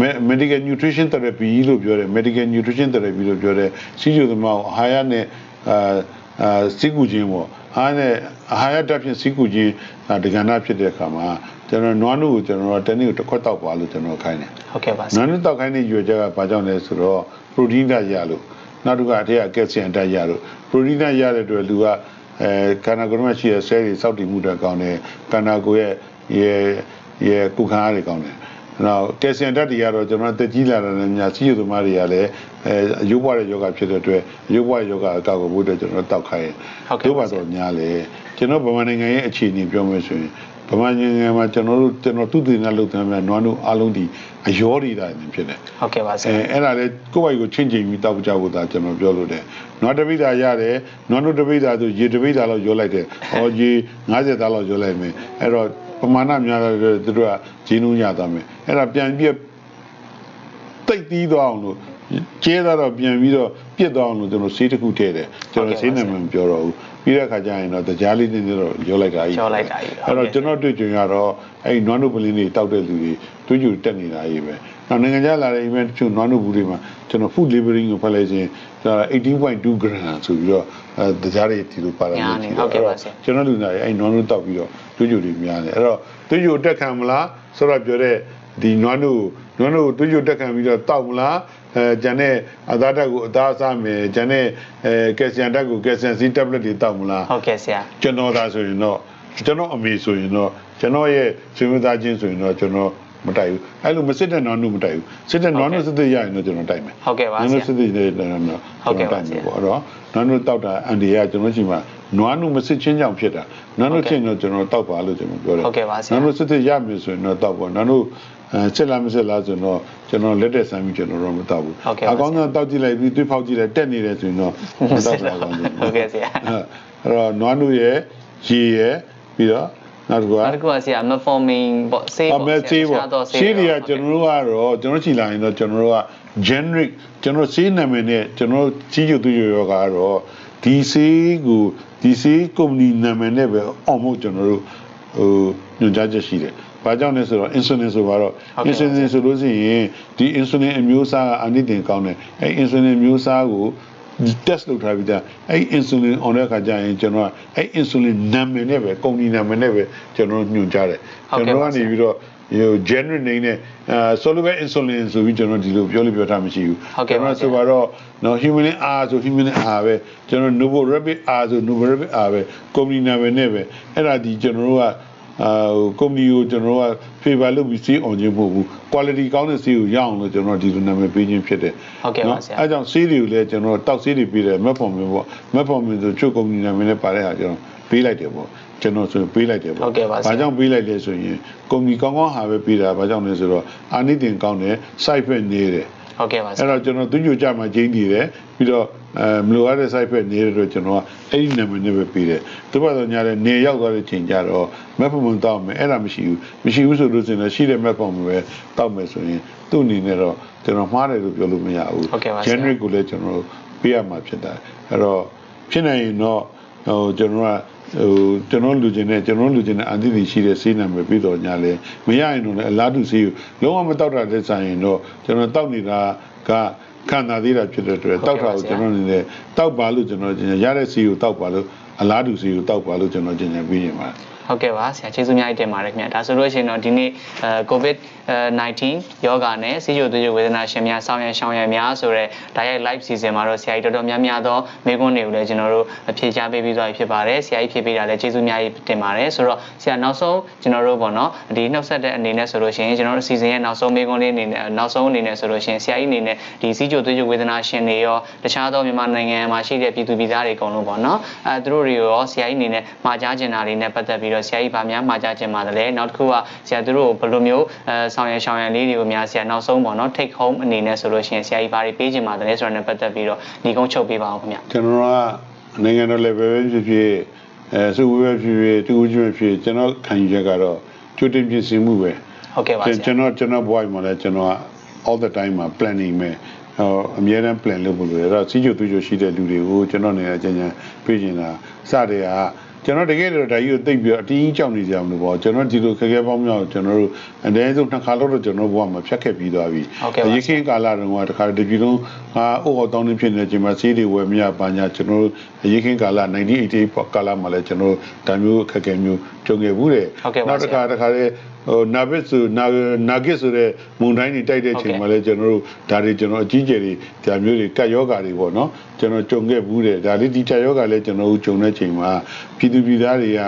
S2: me- medical nutrition therapy လို့ပြောတယ် medical nutrition therapy လို့ပြောတယ်စီးကျိုသမားကိုအာဟာရနဲ့အာ အာစီကူခြင်းပေါ့အာဟာရနဲ့အာဟာရတက်ဖြင့်စီကူခြင်းဒါဒကဏဖြစ်တဲ့အခါမှာကျွန်တော်နွားနုကိုကျွန်တော်တနေ့ကိုတစ်ခွက်တောက်ပါလို့ကျွန်တော်ခိုင်းတယ်
S1: ဟုတ်ကဲ့ပါဆ
S2: နွား
S1: ရာ
S2: နုတောက်ခိုင်းတဲ့ရွယ်ချက်ကဘာကြောင့်လဲဆိုတော့ protein ဓာတ်ရလို့နောက်တစ်ခါအထက်ကကယ်လ်ဆီယမ်ဓာတ်ရလို့ protein ဓာတ်ရတဲ့အတွက်လူကအဲခန္ဓာကိုယ်မှာရှိတဲ့ cell တွေစောက်တည်မှုတွေကောင်းတယ်ခန္ဓာကိုယ်ရဲ့ရဲ့ရဲ့ကုခါအားတွေကောင်းတယ် နောက်ကယ်လ်ဆီယမ်ဓာတ်တွေကတော့ကျွန်တော်တက်ကြီးလာတဲ့ညစီးရသမားတွေကလည်းအဲအယုတ်ဘွားတဲ့ယောဂဖြစ်တဲ့အတွက်အယုတ်ဘွားယောဂအကောက်ကိုဘုဒ္ဓကျွန်တော်တောက်ခိုင်းတယ်တို့ပါတော့များလေကျွန်တော်ဗမာနိုင်ငံရဲ့အခြေအနေပြောမယ်ဆိုရင်ဗမာနိုင်ငံမှာကျွန်တော်တို့ကျွန်တော်သူတည်နေလို့တယ်များနွားတို့အားလုံးဒီအယောတွေတိုင်းဖြစ်တယ်
S1: ဟုတ်ကဲ့ပါဆ
S2: အဲ
S1: ရာ
S2: အဲ့ဒါလေကိုယ့်ဘိုက်ကိုချင်းချင်းပြီးတောက်ကြဖို့ဒါကျွန်တော်ပြောလို့တယ်။နွားတပိဒါရတယ်နွားတို့တပိဒါဆိုရေတပိဒါလောက်ရောလိုက်တယ်။ဟောရေ90သားလောက်ရောလိုက်မယ်။အဲ့တော့ပမာဏများတယ်သူတို့ကဂျင်းလုံးရသွားမယ်။ အဲ့ဒါပြန်ပြက်တိတ်ပြီးသွားအောင်လို့ကျဲတော့ပြန်ပြီးတော့ပြစ်သွားအောင်လို့ကျွန်တော်ဆေးတစ်ခုထည့်တယ်။ကျွန်တော်ဆေးနာမည်မပြောတော့ဘူး။ပြီးတဲ့အခါကျရင်တော့တရားလေးနည်းနည်းတော့ရောလိုက်တာကြီး
S1: ရောလိုက်တာကြီး
S2: အဲ့တော့ကျွန်တော်တွေ့ကြုံရတော့အဲ့ဒီနွားနုပလင်းတွေတောက်တဲ့လူတွေတွေးကြတက်နေတာကြီးပဲ။နောက်နိုင်ငံခြားလာတဲ့ event တချို့နွားနုဘူးတွေမှာကျွန်တော် food labeling ကိုဖတ်လိုက်ခြင်းဒါ18.2 gram ဆိုပြီးတော့အဲတရားတွေဒီလိုပါလာ
S1: များနေဟုတ်ကဲ့ပါဆရာ
S2: ကျွန်တော်လူနာတွေအဲ့ဒီနွားနုတောက်ပြီးတော့တွေးကြတွေများတယ်အဲ့တော့တွေးကြတက်ခံမလားဆိုတော့ပြောတဲ့ ဒီနွားနုနွားနုတွေးကြတက်ခံပြီးတော့တောက်မလားအဲဂျန်တဲ့အသားဓာတ်ကိုအသားစားမယ်ဂျန်တဲ့အဲကယ်လ်ဆီယမ်ဓာတ်ကိုကယ်လ်ဆီယမ်စီ tablet တွေတောက်မလား
S1: ဟုတ်ကဲ့ဆရာ
S2: ကျွန်တော်သာဆိုရင်တော့ကျွန်တော်အမေဆိုရင်တော့ကျွန်တော်ရဲ့ဆွေမျိုးသားချင်းဆိုရင်တော့ကျွန်တော်မတိုက်ဘူးအဲ့လိုမစစ်တဲ့နွားနုမတိုက်ဘူးစစ်တဲ့နွားနုစစ်တဲ့ရရင်တော့ကျွန်တော်တိုက်မယ်
S1: ဟုတ်ကဲ့ပါ
S2: နွား
S1: ဆ
S2: နု
S1: ရာ
S2: စစ်တဲ့တဲ့တော့
S1: ဟုတ်ကဲ့ပါ
S2: ကျွန်တော်တိုက်မယ်
S1: ဆရာ
S2: ပေါ့အဲ့တော့နွားနုတောက်တာအန်ဒီကကျွန်တော်ရှိမှနွားနုမစစ်ချင်းကြောင့်ဖြစ်တာနွားနုချင်းတော့ကျွန်တော်တောက်ပါလို့ကျွန်တော်ပြောတယ်
S1: ဟုတ်ကဲ့ပါဆရာ
S2: နွားနုစစ်တဲ့ရမယ်ဆိုရင်တော့တောက်ပါနွားနုအဲ စစ်လားမစစ်လားဆိုတော့ကျွန်တော်လက်တက်ဆန်းပြီးကျွန်တော်တော့မတောက်ဘူး
S1: ဟုတ်ကဲ့ပါ
S2: အကောင်းဆုံးတောက်ကြည့်လိုက်ပြီးတွေးဖောက်ကြည့်လိုက်တက်နေတယ်ဆိုရင်တော့မတောက်ဘူးအကောင်းဆုံး
S1: ဟုတ်ကဲ့ဆရာ
S2: အဲ့တော့နွားနုရဲ့ရေရဲ့ပြီးတော့နောက်တစ်ခုက
S1: နောက်တစ်ခုကဆရာ metformin ပေါ့ဆေး
S2: အ
S1: ပေါ့
S2: မေဆေးပေါ့
S1: တခြာတော့
S2: ဆေးတွေကကျွန်တော်တို့ကတော့ကျွန်တော်ကြည်လာရင်တော့ကျွန်တော်တို့က generic ကျွန်တော်ဆေးနာမည်နဲ့ကျွန်တော်ကြီးကျူသူရရောကတော့ဒီဆေးကိုဒီဆေးကုမ္ပဏီနာမည်နဲ့ပဲအောင်မို့ကျွန်တော်တို့ဟိုညွှန်ကြားချက်ရှိတယ်။ ဘာကြောင့်လဲဆိုတော့ insulin ဆိုပါတော့ insulin ဆိုလို့ရှိရင်ဒီ insulin အမျိုးအစားကအနိတင်ကောင်းတယ်။အဲ insulin အမျိုးအစားကို test လုပ်ထားပြီးသားအဲ့ insulin on တဲ့အခါကျရင်ကျွန်တော်ကအဲ့ insulin နာမည်နဲ့ပဲကုမ္ပဏီနာမည်နဲ့ပဲကျွန်တော်ညွှန်ကြားတယ်ကျွန်တော်ကနေပြီးတော့ဟို general name နဲ့အဲ soluble insulin ဆိုပြီးကျွန်တော်ဒီလိုပြောလို့ပြောထားမရှိဘူးကျွန်တော်ဆိုပါတော့နော် human R ဆို human R ပဲကျွန်တော် novo rapid R ဆို novo rapid R ပဲကုမ္ပဏီနာမည်နဲ့ပဲအဲ့ဒါဒီကျွန်တော်တို့က အာကုမ္ပဏီကိုကျွန်တော်တို့က favor လုပ်ပြီးစီးအောင်ခြင်းမဟုတ်ဘူး quality ကောင်းတဲ့စီးကိုရအောင်လို့ကျွန်တော်ဒီလိုနာမည်ပေးခြင်းဖြစ်တယ်
S1: ဟုတ်ကဲ့ပါဆရာ
S2: အဲကြောင့်ဆေးတွေကိုလည်းကျွန်တော်တောက်ဆေးတွေပေးတယ်မက်ဖော်မင်းပေါ့မက်ဖော်မင်းဆိုချုပ်ကုမ္ပဏီနာမည်နဲ့ပါတဲ့ဟာကျွန်တော်ပေးလိုက်တယ်ပေါ့ကျွန်တော်ဆိုရင်ပေးလိုက်တယ်ပေါ့
S1: ဟုတ်ကဲ့ပါဆရာ
S2: ဘာကြောင့်ပေးလိုက်လဲဆိုရင်ကုမ္ပဏီကောင်းကောင်းဟာပဲပေးတာဘာကြောင့်လဲဆိုတော့အာနိသင်ကောင်းတယ် side effect နေတယ်
S1: ဟုတ်ကဲ့ပါဆ
S2: အဲ့
S1: ရာ
S2: တော့ကျွန်တော်သူညွှန်ကြမှာကျင်းတည်တယ်ပြီးတော့အဲမလိုအပ်တဲ့ side effect နေတဲ့အတွက်ကျွန်တော်ကအဲ့ဒီနာမည်နဲ့ပဲပေးတယ်သူဘာသာညာတဲ့နေရောက်သွားတဲ့ချိန်ကျတော့မက်ဖော်မင်းတောက်မယ်အဲ့ဒါမရှိဘူးမရှိဘူးဆိုလို့ရှိရင်လည်းရှိတဲ့မက်ဖော်မင်းပဲတောက်မယ်ဆိုရင်သူ့အနေနဲ့တော့ကျွန်တော်မှားတယ်လို့ပြောလို့မရဘူး
S1: ဟုတ်ကဲ့ပါဆရာ
S2: generic ကိုလည်းကျွန်တော်တို့ပေးရမှာဖြစ်တယ်အဲ့တော့ဖြစ်နိုင်ရင်တော့ဟိုကျွန်တော်က ဟိုကျွန်တော်လူချင်းနဲ့ကျွန်တော်လူချင်းနဲ့အန်တီတီရှိတဲ့ဆေးနာမည်ပြီးတော့ညာလဲမရရင်တော့လည်းအလားတူဆေးကိုလုံးဝမတောက်တာတဲ့ဆိုင်ရင်တော့ကျွန်တော်တောက်နေတာကခံစားသေးတာဖြစ်တဲ့အတွက်တောက်တာကိုကျွန်တော်အနေနဲ့တောက်ပါလို့ကျွန်တော်ရတဲ့စီကိုတောက်ပါလို့အလားတူစီကိုတောက်ပါလို့ကျွန်တော်ကျင်ညာပြီးရင်ပါတယ်
S1: ဟုတ်ကဲ့ပါဆရာကျေးဇူးများတင်ပါတယ်ခင်ဗျာဒါဆိုလို့ရှိရင်တော့ဒီနေ့အဲ COVID 19ယောဂါနဲ့ဆီးချိုသွေးချိုဝေဒနာရှင်များဆောင်းရံရှောင်းရံများဆိုတဲ့ direct live season မှာတော့ဆရာကြီးတော်တော်များများသောမေးခွန်းတွေကိုလည်းကျွန်တော်တို့ဖြေချပေးပြီးသွားပြီဖြစ်ပါတယ်ဆရာကြီးဖြေပေးတာလည်းကျေးဇူးများကြီးတင်ပါတယ်ဆိုတော့ဆရာနောက်ဆုံးကျွန်တော်တို့ပေါ့နော်ဒီနှုတ်ဆက်တဲ့အနေနဲ့ဆိုလို့ရှိရင်ကျွန်တော်တို့ season ရဲ့နောက်ဆုံးမေးခွန်းလေးအနေနဲ့နောက်ဆုံးအနေနဲ့ဆိုလို့ရှိရင်ဆရာကြီးအနေနဲ့ဒီဆီးချိုသွေးချိုဝေဒနာရှင်တွေရောတခြားသောမြန်မာနိုင်ငံမှာရှိတဲ့ပြည်သူပြည်သားတွေအကုန်လုံးပေါ့နော်အဲသူတို့တွေရောဆရာကြီးအနေနဲ့မှာကြားချင်တာတွေနဲ့ပတ်သက်ပြီးတော့ဆရာကြီးဗာများမှာကြားချင်ပါတယ်နောက်တစ်ခုကဆရာတို့ကိုဘယ်လိုမျိုးအဲဆောင်ရံရှောင်းရံလေးတွေကိုများဆရာနောက်ဆုံးပေါ့နော် take home အနေနဲ့ဆိုလို့ရှိရင်ဆရာကြီးဗာတွေပေးချင်ပါတယ်ဆိုတော့နဲ့ပတ်သက်ပြီးတော့ညီကုန်းချုပ်ပေးပါအောင်ခင်ဗျ
S2: ကျွန်တော်ကနိုင်ငံတော် level ပဲဖြစ်ဖြစ်အဲစုဝေးပဲဖြစ်ဖြစ်တူဦးချင်းပဲဖြစ်ကျွန်တော်ခံယူချက်ကတော့ကြိုတင်ပြင်ဆင်မှုပဲ
S1: ဟုတ်ကဲ့ပါဆရာ
S2: ကျွန်တော်ကျွန်တော် boy မှာလည်းကျွန်တော်က all the time မှာ planning ပဲဟောအများအား plan လုပ်ဖို့လိုတယ်အဲ့တော့စီးကျူသူကျူရှိတဲ့လူတွေကိုကျွန်တော်နေရာချင်းချင်းပြေးနေတာစတဲ့က ကျွန်တော်တကယ်တော့ဒါကြီးကိုသိပ်ပြီးတော့အတင်းကြီးကြောက်နေကြမလို့ပေါ့ကျွန်တော်ဒီလိုခက်ခဲပေါင်းမြောက်ကျွန်တော်တို့အနည်းဆုံးနှစ်ခါလောက်တော့ကျွန်တော်ဘဝမှာဖြတ်ခဲ့ပြီးသွားပြီ
S1: ဟုတ်ကဲ့ပါ
S2: ရခင်ကာလတုန်းကတခါတပြည်လုံးဟာအိုးဟောတောင်းနေဖြစ်နေချိန်မှာစီးတွေဝယ်မရပါညာကျွန်တော်တို့ရခင်ကာလ1988ပေါ့ကာလမှာလည်းကျွန်တော်တို့ဒါမျိုးအခက်အခဲမျိုးကြုံခဲ့ဘူးတယ်
S1: ဟုတ်ကဲ့ပါ
S2: နောက်တစ်ခါ
S1: ဆရာ
S2: တခါလေ ဟိုနာဘစ်ဆိုနာနာဂစ်ဆိုတဲ့မုန်တိုင်းတွေတိုက်တဲ့ချိန်မှာလည်းကျွန်တော်တို့ဒါတွေကျွန်တော်အကြီးကျယ်တွေဒါမျိုးတွေကတ်ယောဂါတွေပေါ့နော်ကျွန်တော်ကြုံခဲ့ဘူးတယ်ဒါလေးဒီတက်ယောဂါလည်းကျွန်တော်တို့ကြုံတဲ့ချိန်မှာပြည်သူပြည်သားတွေက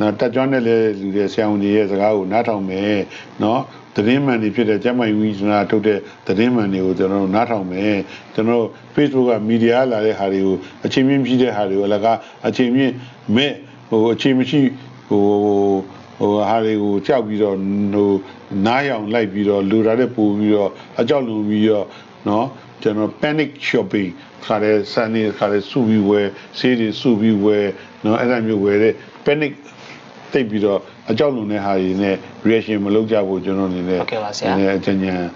S2: နော်တက်ကြွနဲ့လည်းလူတွေဆရာဝန်တွေရဲ့စကားကိုနားထောင်မယ်နော်သတင်းမှန်တွေဖြစ်တဲ့ကျမ်းမာရေးဝိညာဉ်ထုတ်တဲ့သတင်းမှန်တွေကိုကျွန်တော်တို့နားထောင်မယ်ကျွန်တော်တို့ Facebook ကမီဒီယာလာတဲ့ဟာတွေကိုအချိန်မြင့်ဖြစ်တဲ့ဟာတွေကိုအလကားအချိန်မြင့်မဲ့ဟိုအချိန်မရှိဟို ဟိုဟာတွေကိုကြောက်ပြီးတော့ဟိုနားရောင်လိုက်ပြီးတော့လူတာတဲ့ပို့ပြီးတော့အကြောက်လူပြီးတော့နော်ကျွန်တော် panic shopping ခါတဲ့စနေခါတဲ့စုပြီးဝယ်ဆေးတွေစုပြီးဝယ်နော်အဲ့ဒါမျိုးဝယ်တဲ့ panic တိတ်ပြီးတော့အကြောက်လုံတဲ့ဟာတွေနဲ့ reaction မလုပ်ကြဘူးကျွန်တော်အနေနဲ့
S1: ဟုတ်ကဲ့ပါဆရာ
S2: အကျဉ်းဉာဏ်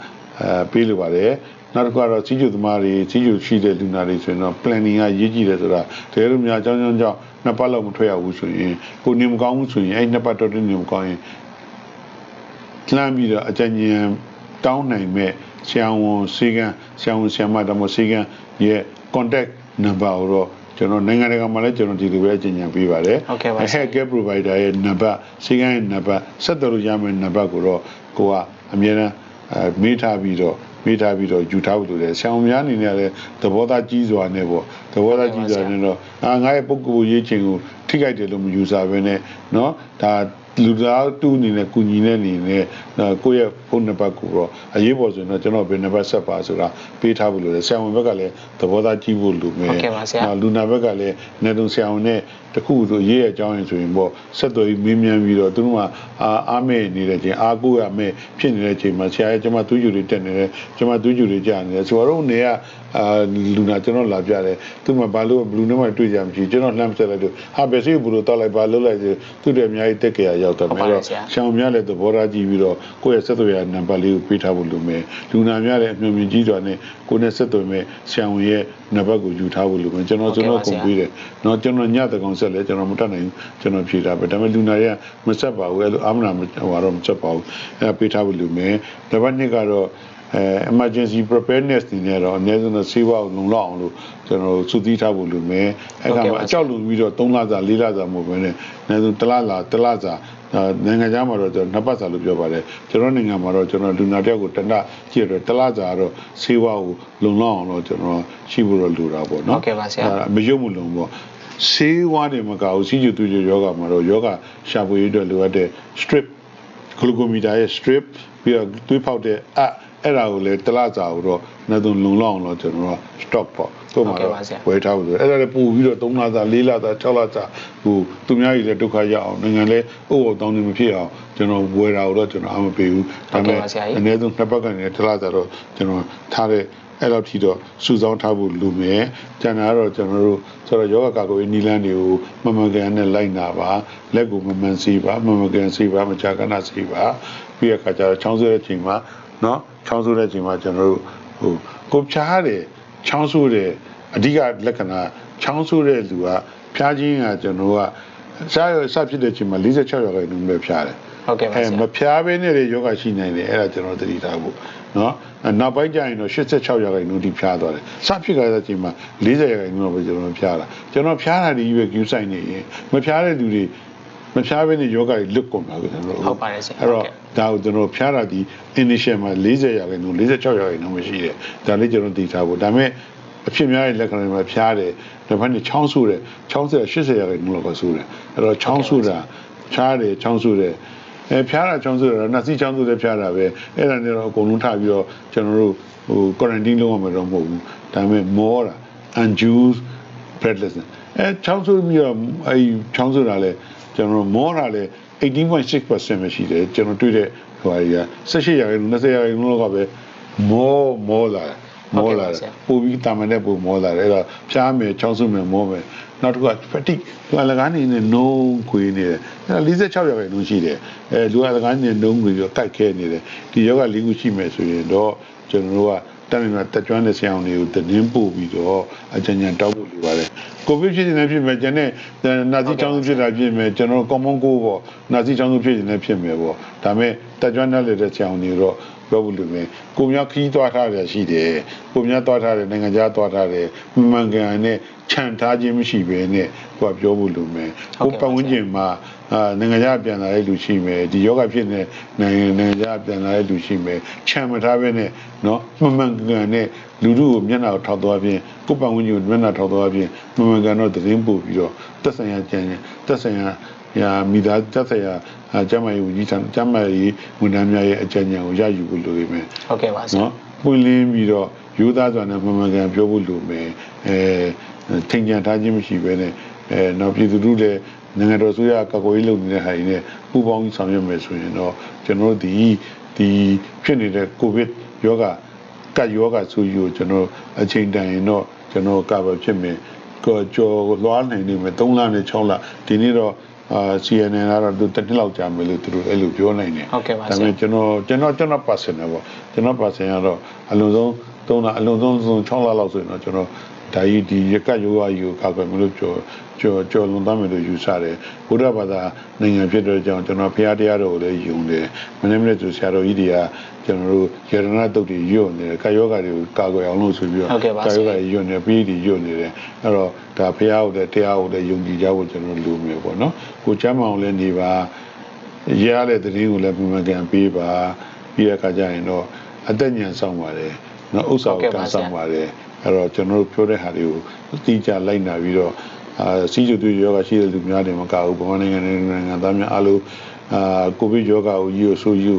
S2: အဲပေးလိုပါတယ်နောက်တစ်ခုကတော့စီးကျူသမားတွေစီးကျူရှိတဲ့လူနာတွေဆိုရင်တော့ planning ကရေးကြည့်တယ်ဆိုတာတကယ်လို့များအကြောင်းကြောင့် နှစ်ပတ်လောက်မထွက်ရဘူးဆိုရင်ကိုနေမကောင်းဘူးဆိုရင်အဲ့နှစ်ပတ်တော့တည်းနေမကောင်းရင်လှမ်းပြီးတော့အကြံဉာဏ်တောင်းနိုင်မဲ့ဆရာဝန်စီကံဆရာဝန်ဆရာမတမစီကံရဲ့ contact number ကိုတော့ကျွန်တော်နိုင်ငံတကာမှာလည်းကျွန်တော်ဒီလိုပဲအကြံဉာဏ်ပေးပါတယ်
S1: ဟုတ်ကဲ့ပါဆရာ
S2: health care provider ရဲ့နံပါတ်စီကံရဲ့နံပါတ်ဆက်သွယ်လို့ရမယ့်နံပါတ်ကိုတော့ကိုကအမြဲတမ်း အဲမေးထားပြီးတော့မေးထားပြီးတော့ယူထားဖို့လိုတယ်ဆောင်းများအနေနဲ့လည်းသဘောသားကြီးစွာနဲ့ပေါ့သဘောသားကြီးစွာနဲ့တော့အာငါရဲ့ပုဂ္ဂိုလ်ရေးချင်းကိုထိခိုက်တယ်လို့မယူဆဘဲနဲ့เนาะဒါလူသားတူအနေနဲ့ကုညီတဲ့အနေနဲ့နော်ကိုယ့်ရဲ့ဖုန်းနံပါတ်ကိုတော့အရေးပေါ်ဆိုရင်တော့ကျွန်တော်ဘယ်နံပါတ်ဆက်ပါဆိုတာပေးထားဖို့လိုတယ်ဆရာဝန်ဘက်ကလည်းသဘောသားကြီးဖို့လိုမယ်
S1: ဟုတ်ကဲ့ပါဆရာ
S2: နော် လူနာဘက်ကလည်းနေတုံဆရာဝန်နဲ့ တခုဆိုရေးရအကြောင်းရင်ဆိုရင်ပေါ့ဆက်သွယ်ပြီးမင်းမြန်ပြီးတော့သူတို့ကအာအားမဲ့နေတဲ့ချိန်အားကိုးရမဲ့ဖြစ်နေတဲ့ချိန်မှာဆရာရဲ့ကျွန်မသူ့ယူတွေတက်နေတယ်ကျွန်မသူ့ယူတွေကြာနေတယ်ဆိုတော့နေကအာလူနာကျွန်တော်လာပြတယ်သူမှဘာလို့ဘလူးနဲ့မှတွေ့ကြမရှိကျွန်တော်လှမ်းဆက်လိုက်တော့ဟာဘယ်စီဘလူးတောက်လိုက်ပါလှုပ်လိုက်ဆိုသူ့တယ်အများကြီးတက်ကြရရောက်တယ်
S1: ဟုတ်
S2: မဲ
S1: ပါတယ်
S2: တော့
S1: ဆရာ
S2: ရှောင်းများလည်းသဘောထားကြည့်ပြီးတော့ကိုယ့်ရဲ့ဆက်သွယ်ရနံပါတ်လေးကိုပေးထားဖို့လိုမယ်လူနာများလည်းအမြင်မြင်ကြီးစွာနဲ့ကိုယ်နဲ့ဆက်သွယ်မဲ့ဆရာဝန်ရဲ့နံပါတ်ကိုယူထားဖို့လိုမယ်ကျွန်တော်ကျွန်တော်ကုန်ပြီးတယ်နော်ကျွန်တော်ညတကောင်ဆက်လဲကျွန်တော်မတတ်နိုင်ဘူးကျွန်တော်ဖြေတာပဲဒါပေမဲ့လူနာရဲ့မဆက်ပါဘူးအဲ့လိုအာမနာမဟိုတော့မဆက်ပါဘူးအဲ့ဒါပေးထားဖို့လိုမယ်နံပါတ်2ကတော့အဲ emergency preparedness နေနဲ့တော့အနည်းဆုံးတော့ဆေးဝါးကိုလုံလောက်အောင်လို့ကျွန်တော်စုသီးထားဖို့လိုမယ်အဲ့ကမှာအကြောက်လုံပြီးတော့3လစာ4လစာမဟုတ်ဘဲနဲ့အနည်းဆုံး1လလာ1လစာအာ နိုင်ငံခြားမှာတော့ကျွန်တော်နှစ်ပတ်စာလို့ပြောပါတယ်ကျွန်တော်နိုင်ငံမှာတော့ကျွန်တော်လူနာတယောက်ကိုတနက်ကြည့်ရတော့1လစာကတော့ဆေးဝါးကိုလုံလောက်အောင်တော့ကျွန်တော်ရှိဖို့တော့လိုတာပေါ့နော်
S1: ဟုတ်ကဲ့ပါဆရာ
S2: မရုပ်မလုံပေါ့ဆေးဝါးတွေမကဘူးစီးကျူသူကျယောဂမှာတော့ယောဂရှာဖွေရတဲ့လိုအပ်တဲ့ strip ဂလူကိုမီတာရဲ့ strip ပြီးတော့သွေးဖောက်တဲ့အ အဲ့ဒါကိုလည်းတစ်လစာကိုတော့နှစ်သွန်လုံလောက်အောင်တော့ကျွန်တော်က stock ပေါ့သူ့မှာတော့ဝယ်ထားဖို့ဆိုအဲ့ဒါလည်းပို့ပြီးတော့3လစာ4လစာ6လစာဟိုသူများကြီးလည်းဒုက္ခရအောင်နိုင်ငံလည်းအိုးတောင်းနေမဖြစ်အောင်ကျွန်တော်ဝယ်တာကိုတော့ကျွန်တော်အမပေးဘူးဒါပေမဲ့အနည်းဆုံးနှစ်ပတ်ကနေတစ်လစာတော့ကျွန်တော်ထားတဲ့အဲ့တော့ထိတော့စုဆောင်းထားဖို့လိုမယ်။ကျန်တာကတော့ကျွန်တော်တို့ဆိုတော့ယောဂကာကွယ်နီလန်းတွေကိုမမကန်နဲ့လိုက်နာပါလက်ကိုမမှန်စီပါမမကန်စီပါမချာကနာစီပါပြီးရခါကျတော့ချောင်းဆိုးတဲ့ချိန်မှာ နော်ချောင်းဆိုးတဲ့အချိန်မှာကျွန်တော်တို့ဟိုကိုဖြားတဲ့ချောင်းဆိုးတဲ့အဓိကလက္ခဏာချောင်းဆိုးတဲ့လူကဖြားခြင်းကကျွန်တော်ကစားရစဖြစ်တဲ့အချိန်မှာ46ရာခိုင်နှုန်းပဲဖြားတယ်
S1: ဟုတ်ကဲ့ပါဆရာအဲမ
S2: ဖျားဘဲနဲ့လေယောဂရှိနိုင်တယ်အဲ့ဒါကျွန်တော်သတိထားဖို့နော်နောက်ပိုင်းကျရင်တော့86ရာခိုင်နှုန်းထိဖျားသွားတယ်စဖြစ်ကြတဲ့အချိန်မှာ40ရာခိုင်နှုန်းပဲကျွန်တော်ဖျားတာကျွန်တော်ဖျားတာဒီရွယ်ကျူးဆိုင်နေရင်မဖျားတဲ့လူတွေ မဖျားဘဲနဲ့ယောဂတွေလွတ်ကုန်တာကိုကျွန်တော်
S1: ဟုတ်ပါတယ်ဆရာ
S2: အဲ့
S1: ဟုတ်
S2: တော့
S1: ကဲ့
S2: ဒါကိုကျွန်တော်ဖျားတာဒီ initial မှာ40ရာခိုင်နှုန်း46ရာခိုင်နှုန်းမရှိတယ်ဒါလေးကျွန်တော်သိထားဖို့ဒါပေမဲ့အဖြစ်များတဲ့လက္ခဏာတွေမှာဖျားတယ်တစ်ဖက်နဲ့ချောင်းဆူတယ်ချောင်းဆူတာ80ရာခိုင်နှုန်းလောက်ကဆူတယ်အဲ့တော့ချောင်းဆူတာဖျားတယ်ချောင်းဆူတယ်အဲဖျားတာချောင်းဆူတာနှာစီးချောင်းဆူတယ်ဖျားတာပဲအဲ့ဒါနဲ့တော့အကုန်လုံးထားပြီးတော့ကျွန်တော်တို့ဟို quarantine လုပ်ရမှာတော့မဟုတ်ဘူးဒါပေမဲ့မောတာ unjuice breathlessness အဲချောင်းဆူပြီးတော့အဲချောင်းဆူတာလဲ ကျွန်တော်တို့မောတာလဲ18.6%ပဲရှိတယ်ကျွန်တော်တွေ့တဲ့ဟိုဟာကြီးက18ရာခိုင်နှုန်း20ရာခိုင်နှုန်းလောက်ကပဲမောမောလာတယ်မောလာတယ်ပို့ပြီးတာမန်တဲ့ပို့မောလာတယ်အဲ့တော့ဖျားမယ်ချောင်းဆုမယ်မောမယ်နောက်တစ်ခုက fatigue သူအလကားနေနဲ့နှုံးခွေနေတယ်အဲ့46ရာခိုင်နှုန်းရှိတယ်အဲလူအလကားနေနှုံးခွေပြီးတော့ကိုက်ခဲနေတယ်ဒီယောဂလေးခုရှိမယ်ဆိုရင်တော့ကျွန်တော်တို့က တမင်မှာတက်ကြွတဲ့ဆရာဝန်တွေကိုတင်းပို့ပြီးတော့အကြံဉာဏ်တောက်ဖို့လိုပါတယ်ကိုဗစ်ဖြစ်နေဖြစ်မယ်ကျန်တဲ့နာဇီချောင်းဖြစ်တာဖြစ်မယ်ကျွန်တော် common cold ပေါ့နာဇီချောင်းဖြစ်နေဖြစ်မယ်ပေါ့ဒါပေမဲ့တက်ကြွတဲ့ဆရာဝန်တွေတော့ပြောဖို့လိုမယ်ကိုများခီးသွားထားတယ်ရှိတယ်ကိုများသွားထားတယ်နိုင်ငံခြားသွားထားတယ်မှန်ကန်နဲ့ခြံထားခြင်းမရှိဘဲနဲ့ကိုကပြောဖို့လိုမယ်ကိုပတ်ဝန်းကျင်မှာ အာနိုင်ငံခြားပြန်လာတဲ့လူရှိမယ်ဒီယောဂဖြစ်နေနိုင်ငံနိုင်ငံခြားပြန်လာတဲ့လူရှိမယ်ခြံမထားဘဲနဲ့เนาะမှန်မှန်ကန်နဲ့လူလူကိုမျက်နှာကိုထောက်သွားခြင်းကိုပတ်ဝန်းကျင်ကိုမျက်နှာထောက်သွားခြင်းမှန်မှန်ကန်တော့သတင်းပို့ပြီးတော့တက်ဆိုင်ရာကြံတက်ဆိုင်ရာရာမိသားတက်ဆိုင်ရာကျမကြီးဝန်ကြီးဌာနကျမကြီးဝန်ထမ်းများရဲ့အကြံဉာဏ်ကိုရယူဖို့လိုရမယ်
S1: ဟုတ်ကဲ့ပါဆရာ
S2: နော်ပွင့်လင်းပြီးတော့ယူသားစွာနဲ့မှန်မှန်ကန်ပြောဖို့လိုမယ်အဲထင်ကြံထားခြင်းမရှိဘဲနဲ့အဲနောက်ပြည်သူတို့လည်း နိုင်ငံတော်ဆိုရကာကွယ်ရေးလုပ်နေတဲ့ဟာတွေနဲ့ပူးပေါင်းဆောင်ရွက်မယ်ဆိုရင်တော့ကျွန်တော်တို့ဒီဒီဖြစ်နေတဲ့ကိုဗစ်ယောဂကတ်ယောဂဆိုယူကိုကျွန်တော်အချိန်တန်ရင်တော့ကျွန်တော်ကာဗာဖြစ်မယ်ကိုကြော်လွှားနိုင်နေမယ်3လနဲ့6လဒီနေ့တော့အာ CNN ကတော့သူတစ်နှစ်လောက်ကြာမယ်လို့သူတို့အဲ့လိုပြောနိုင်တယ်
S1: ဟုတ်ကဲ့ပါ
S2: ဒါ
S1: ဆ
S2: ပေ
S1: ရာ
S2: မဲ့ကျွန်တော်ကျွန်တော်ကျွန်တော် personal ပေါ့ကျွန်တော် personal ကတော့အလုံးစုံသုံးလအလုံးစုံဆုံး6လလောက်ဆိုရင်တော့ကျွန်တော် ဒါကြီးဒီရကတ်ယောဂကြီးကိုကောက်ကွယ်မလို့ကြော်ကြော်ကြော်လွန်သားမယ်လို့ယူဆတယ်ဘုရားဘာသာနိုင်ငံဖြစ်တဲ့ကြောင့်ကျွန်တော်ဖရားတရားတော်ကိုလည်းယုံတယ်မနေ့မနေ့ဆိုဆရာတော်ကြီးတွေကကျွန်တော်တို့ယေရဏတုတ်တွေယွတ်နေတယ်ကာယောဂတွေကိုကာကွယ်အောင်လို့ဆိုပြီးတော့
S1: ဟုတ်ကဲ့ပါ
S2: ကာ
S1: ဆ
S2: ယောဂ
S1: ရာ
S2: တွေယွတ်နေပြီးဒီယွတ်နေတယ်အဲ့တော့ဒါဖရားကိုလည်းတရားကိုလည်းယုံကြည်ကြဖို့ကျွန်တော်လူမျိုးပေါ့နော်ကိုချမ်းမအောင်လည်းနေပါရရတဲ့သတင်းကိုလည်းပုံမှန်ကန်ပေးပါပြီးတဲ့အခါကျရင်တော့အသက်ညံဆောင်ပါတယ်နော်ဥစ္စာကိုကန်ဆောင်ပါတယ် အဲ့တော့ကျွန်တော်တို့ပြောတဲ့ဟာတွေကိုအတိအကျလိုက်နာပြီးတော့အာစီးကျူတူယောဂရှိတဲ့လူများတွေမကဘူးဗမာနိုင်ငံနိုင်ငံသားများအားလုံးအာကိုဗစ်ယောဂကိုကြီးကိုဆိုယူ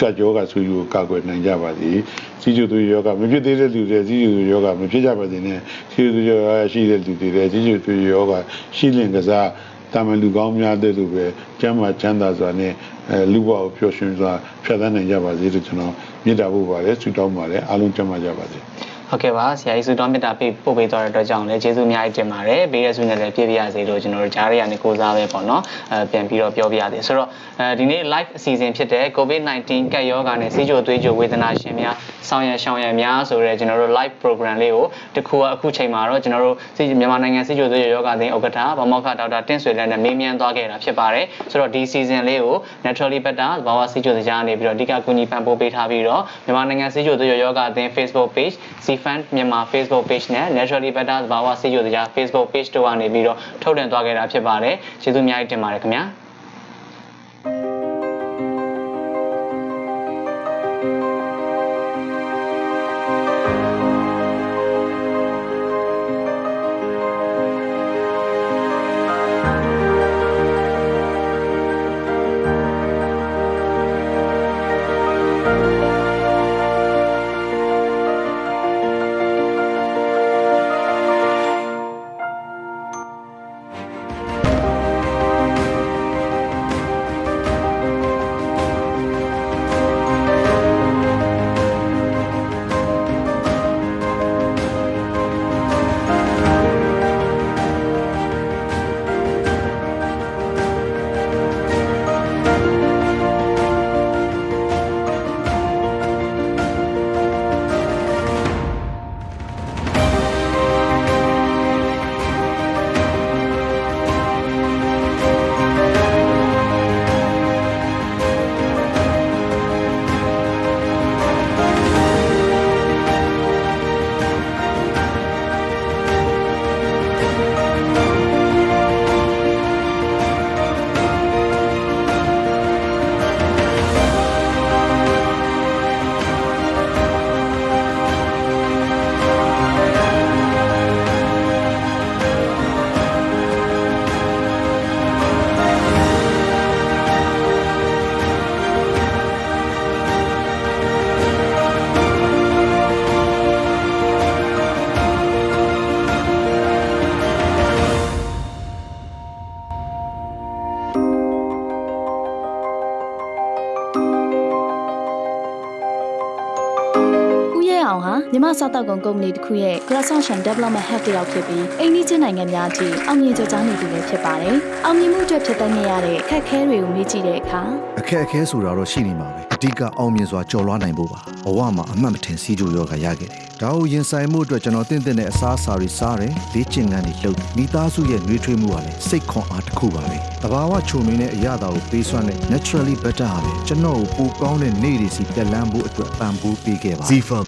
S2: ကတ်ယောဂဆိုယူကာကွယ်နိုင်ကြပါသည်စီးကျူတူယောဂမဖြစ်သေးတဲ့လူတွေစီးကျူတူယောဂမဖြစ်ကြပါစေနဲ့စီးကျူတူယောဂရှိတဲ့လူတွေစီးကျူတူယောဂရှိလင်ကစားတာမန်လူကောင်းများတဲ့လူပဲကျမ်းမာချမ်းသာစွာနဲ့အဲလူဘဝကိုပျော်ရွှင်စွာဖြတ်သန်းနိုင်ကြပါစေလို့ကျွန်တော်မြစ်တာဖို့ပါတယ်ဆုတောင်းပါတယ်အားလုံးကျမ်းမာကြပါစေ
S1: ဟုတ်ကဲ့ပါဆရာကြီးစုတော်မေတ္တာပေးပို့ပေးသွားတဲ့အတွက်ကြောင့်လည်းကျေးဇူးအများကြီးတင်ပါတယ်ဘေးရဆုနဲ့လည်းပြည့်ပြရစေလို့ကျွန်တော်တို့ကြားရရနေကိုစားပဲပေါ့နော်အဲပြန်ပြီးတော့ပြောပြရသေးဆိုတော့အဲဒီနေ့ live အစီအစဉ်ဖြစ်တဲ့ COVID-19 ကပ်ရောဂါနဲ့စီးကြိုသွေးကြိုဝေဒနာရှင်များဆောင်ရံရှောင်ရံများဆိုတဲ့ကျွန်တော်တို့ live program လေးကိုတခုအခုချိန်မှာတော့ကျွန်တော်တို့စီမြန်မာနိုင်ငံစီးကြိုသွေးကြိုယောဂအသင်းဥက္ကဋ္ဌဗမောက္ခဒေါက်တာတင့်ဆွေလက်နဲ့မေးမြန်းသွားခဲ့တာဖြစ်ပါတယ်ဆိုတော့ဒီ season လေးကို naturally better ဘာဝစီးကြိုစကြားနေပြီးတော့အဓိကကူညီပံ့ပိုးပေးထားပြီးတော့မြန်မာနိုင်ငံစီးကြိုသွေးကြိုယောဂအသင်း Facebook page CFund မြန်မာ Facebook page နဲ့ naturally better ဘာဝစီးကြိုစကြား Facebook page တို့ကနေပြီးတော့ထုတ်လွှင့်သွားခဲ့တာဖြစ်ပါတယ်ကျေးဇူးအများကြီးတင်ပါတယ်ခင်ဗျာ
S3: စားတောက်ကုန်ကုမ္ပဏီတစ်ခုရဲ့ Croissant Development Head တယောက်ဖြစ်ပြီးအိန္ဒိချင်းနိုင်ငံများအထိအောင်မြင်ကြကြားနေသူလည်းဖြစ်ပါတယ်။အောင်မြင်မှုအတွက်ဖြစ်တဲ့နေရတဲ့ခက်ခဲတွေကိုမေးကြည့်တဲ့အခါ
S4: အခက်အခဲဆိုတာတော့ရှိနေမှာပဲအဓိကအောင်မြင်စွာကြော်လွှားနိုင်ဖို့ပါဘဝမှာအမှတ်မထင်စီးကြိုရောဂါရခဲ့တယ်ဒါကိုရင်ဆိုင်မှုအတွက်ကျွန်တော်တင့်တင့်တဲ့အစားအစာတွေစားတယ်လေ့ကျင့်ခန်းတွေလုပ်တယ်မိသားစုရဲ့နှွေးထွေးမှုကလည်းစိတ်ခွန်အားတစ်ခုပါပဲတဘာဝချုံမင်းတဲ့အရာတာကိုပေးစွမ်းတဲ့ naturally better ဟာပဲကျွန်တော်ကိုပိုကောင်းတဲ့နေ့တွေစီပြက်လန်းဖို့အတွက်ပံ့ပိုးပေးခဲ့ပါ
S5: Zifa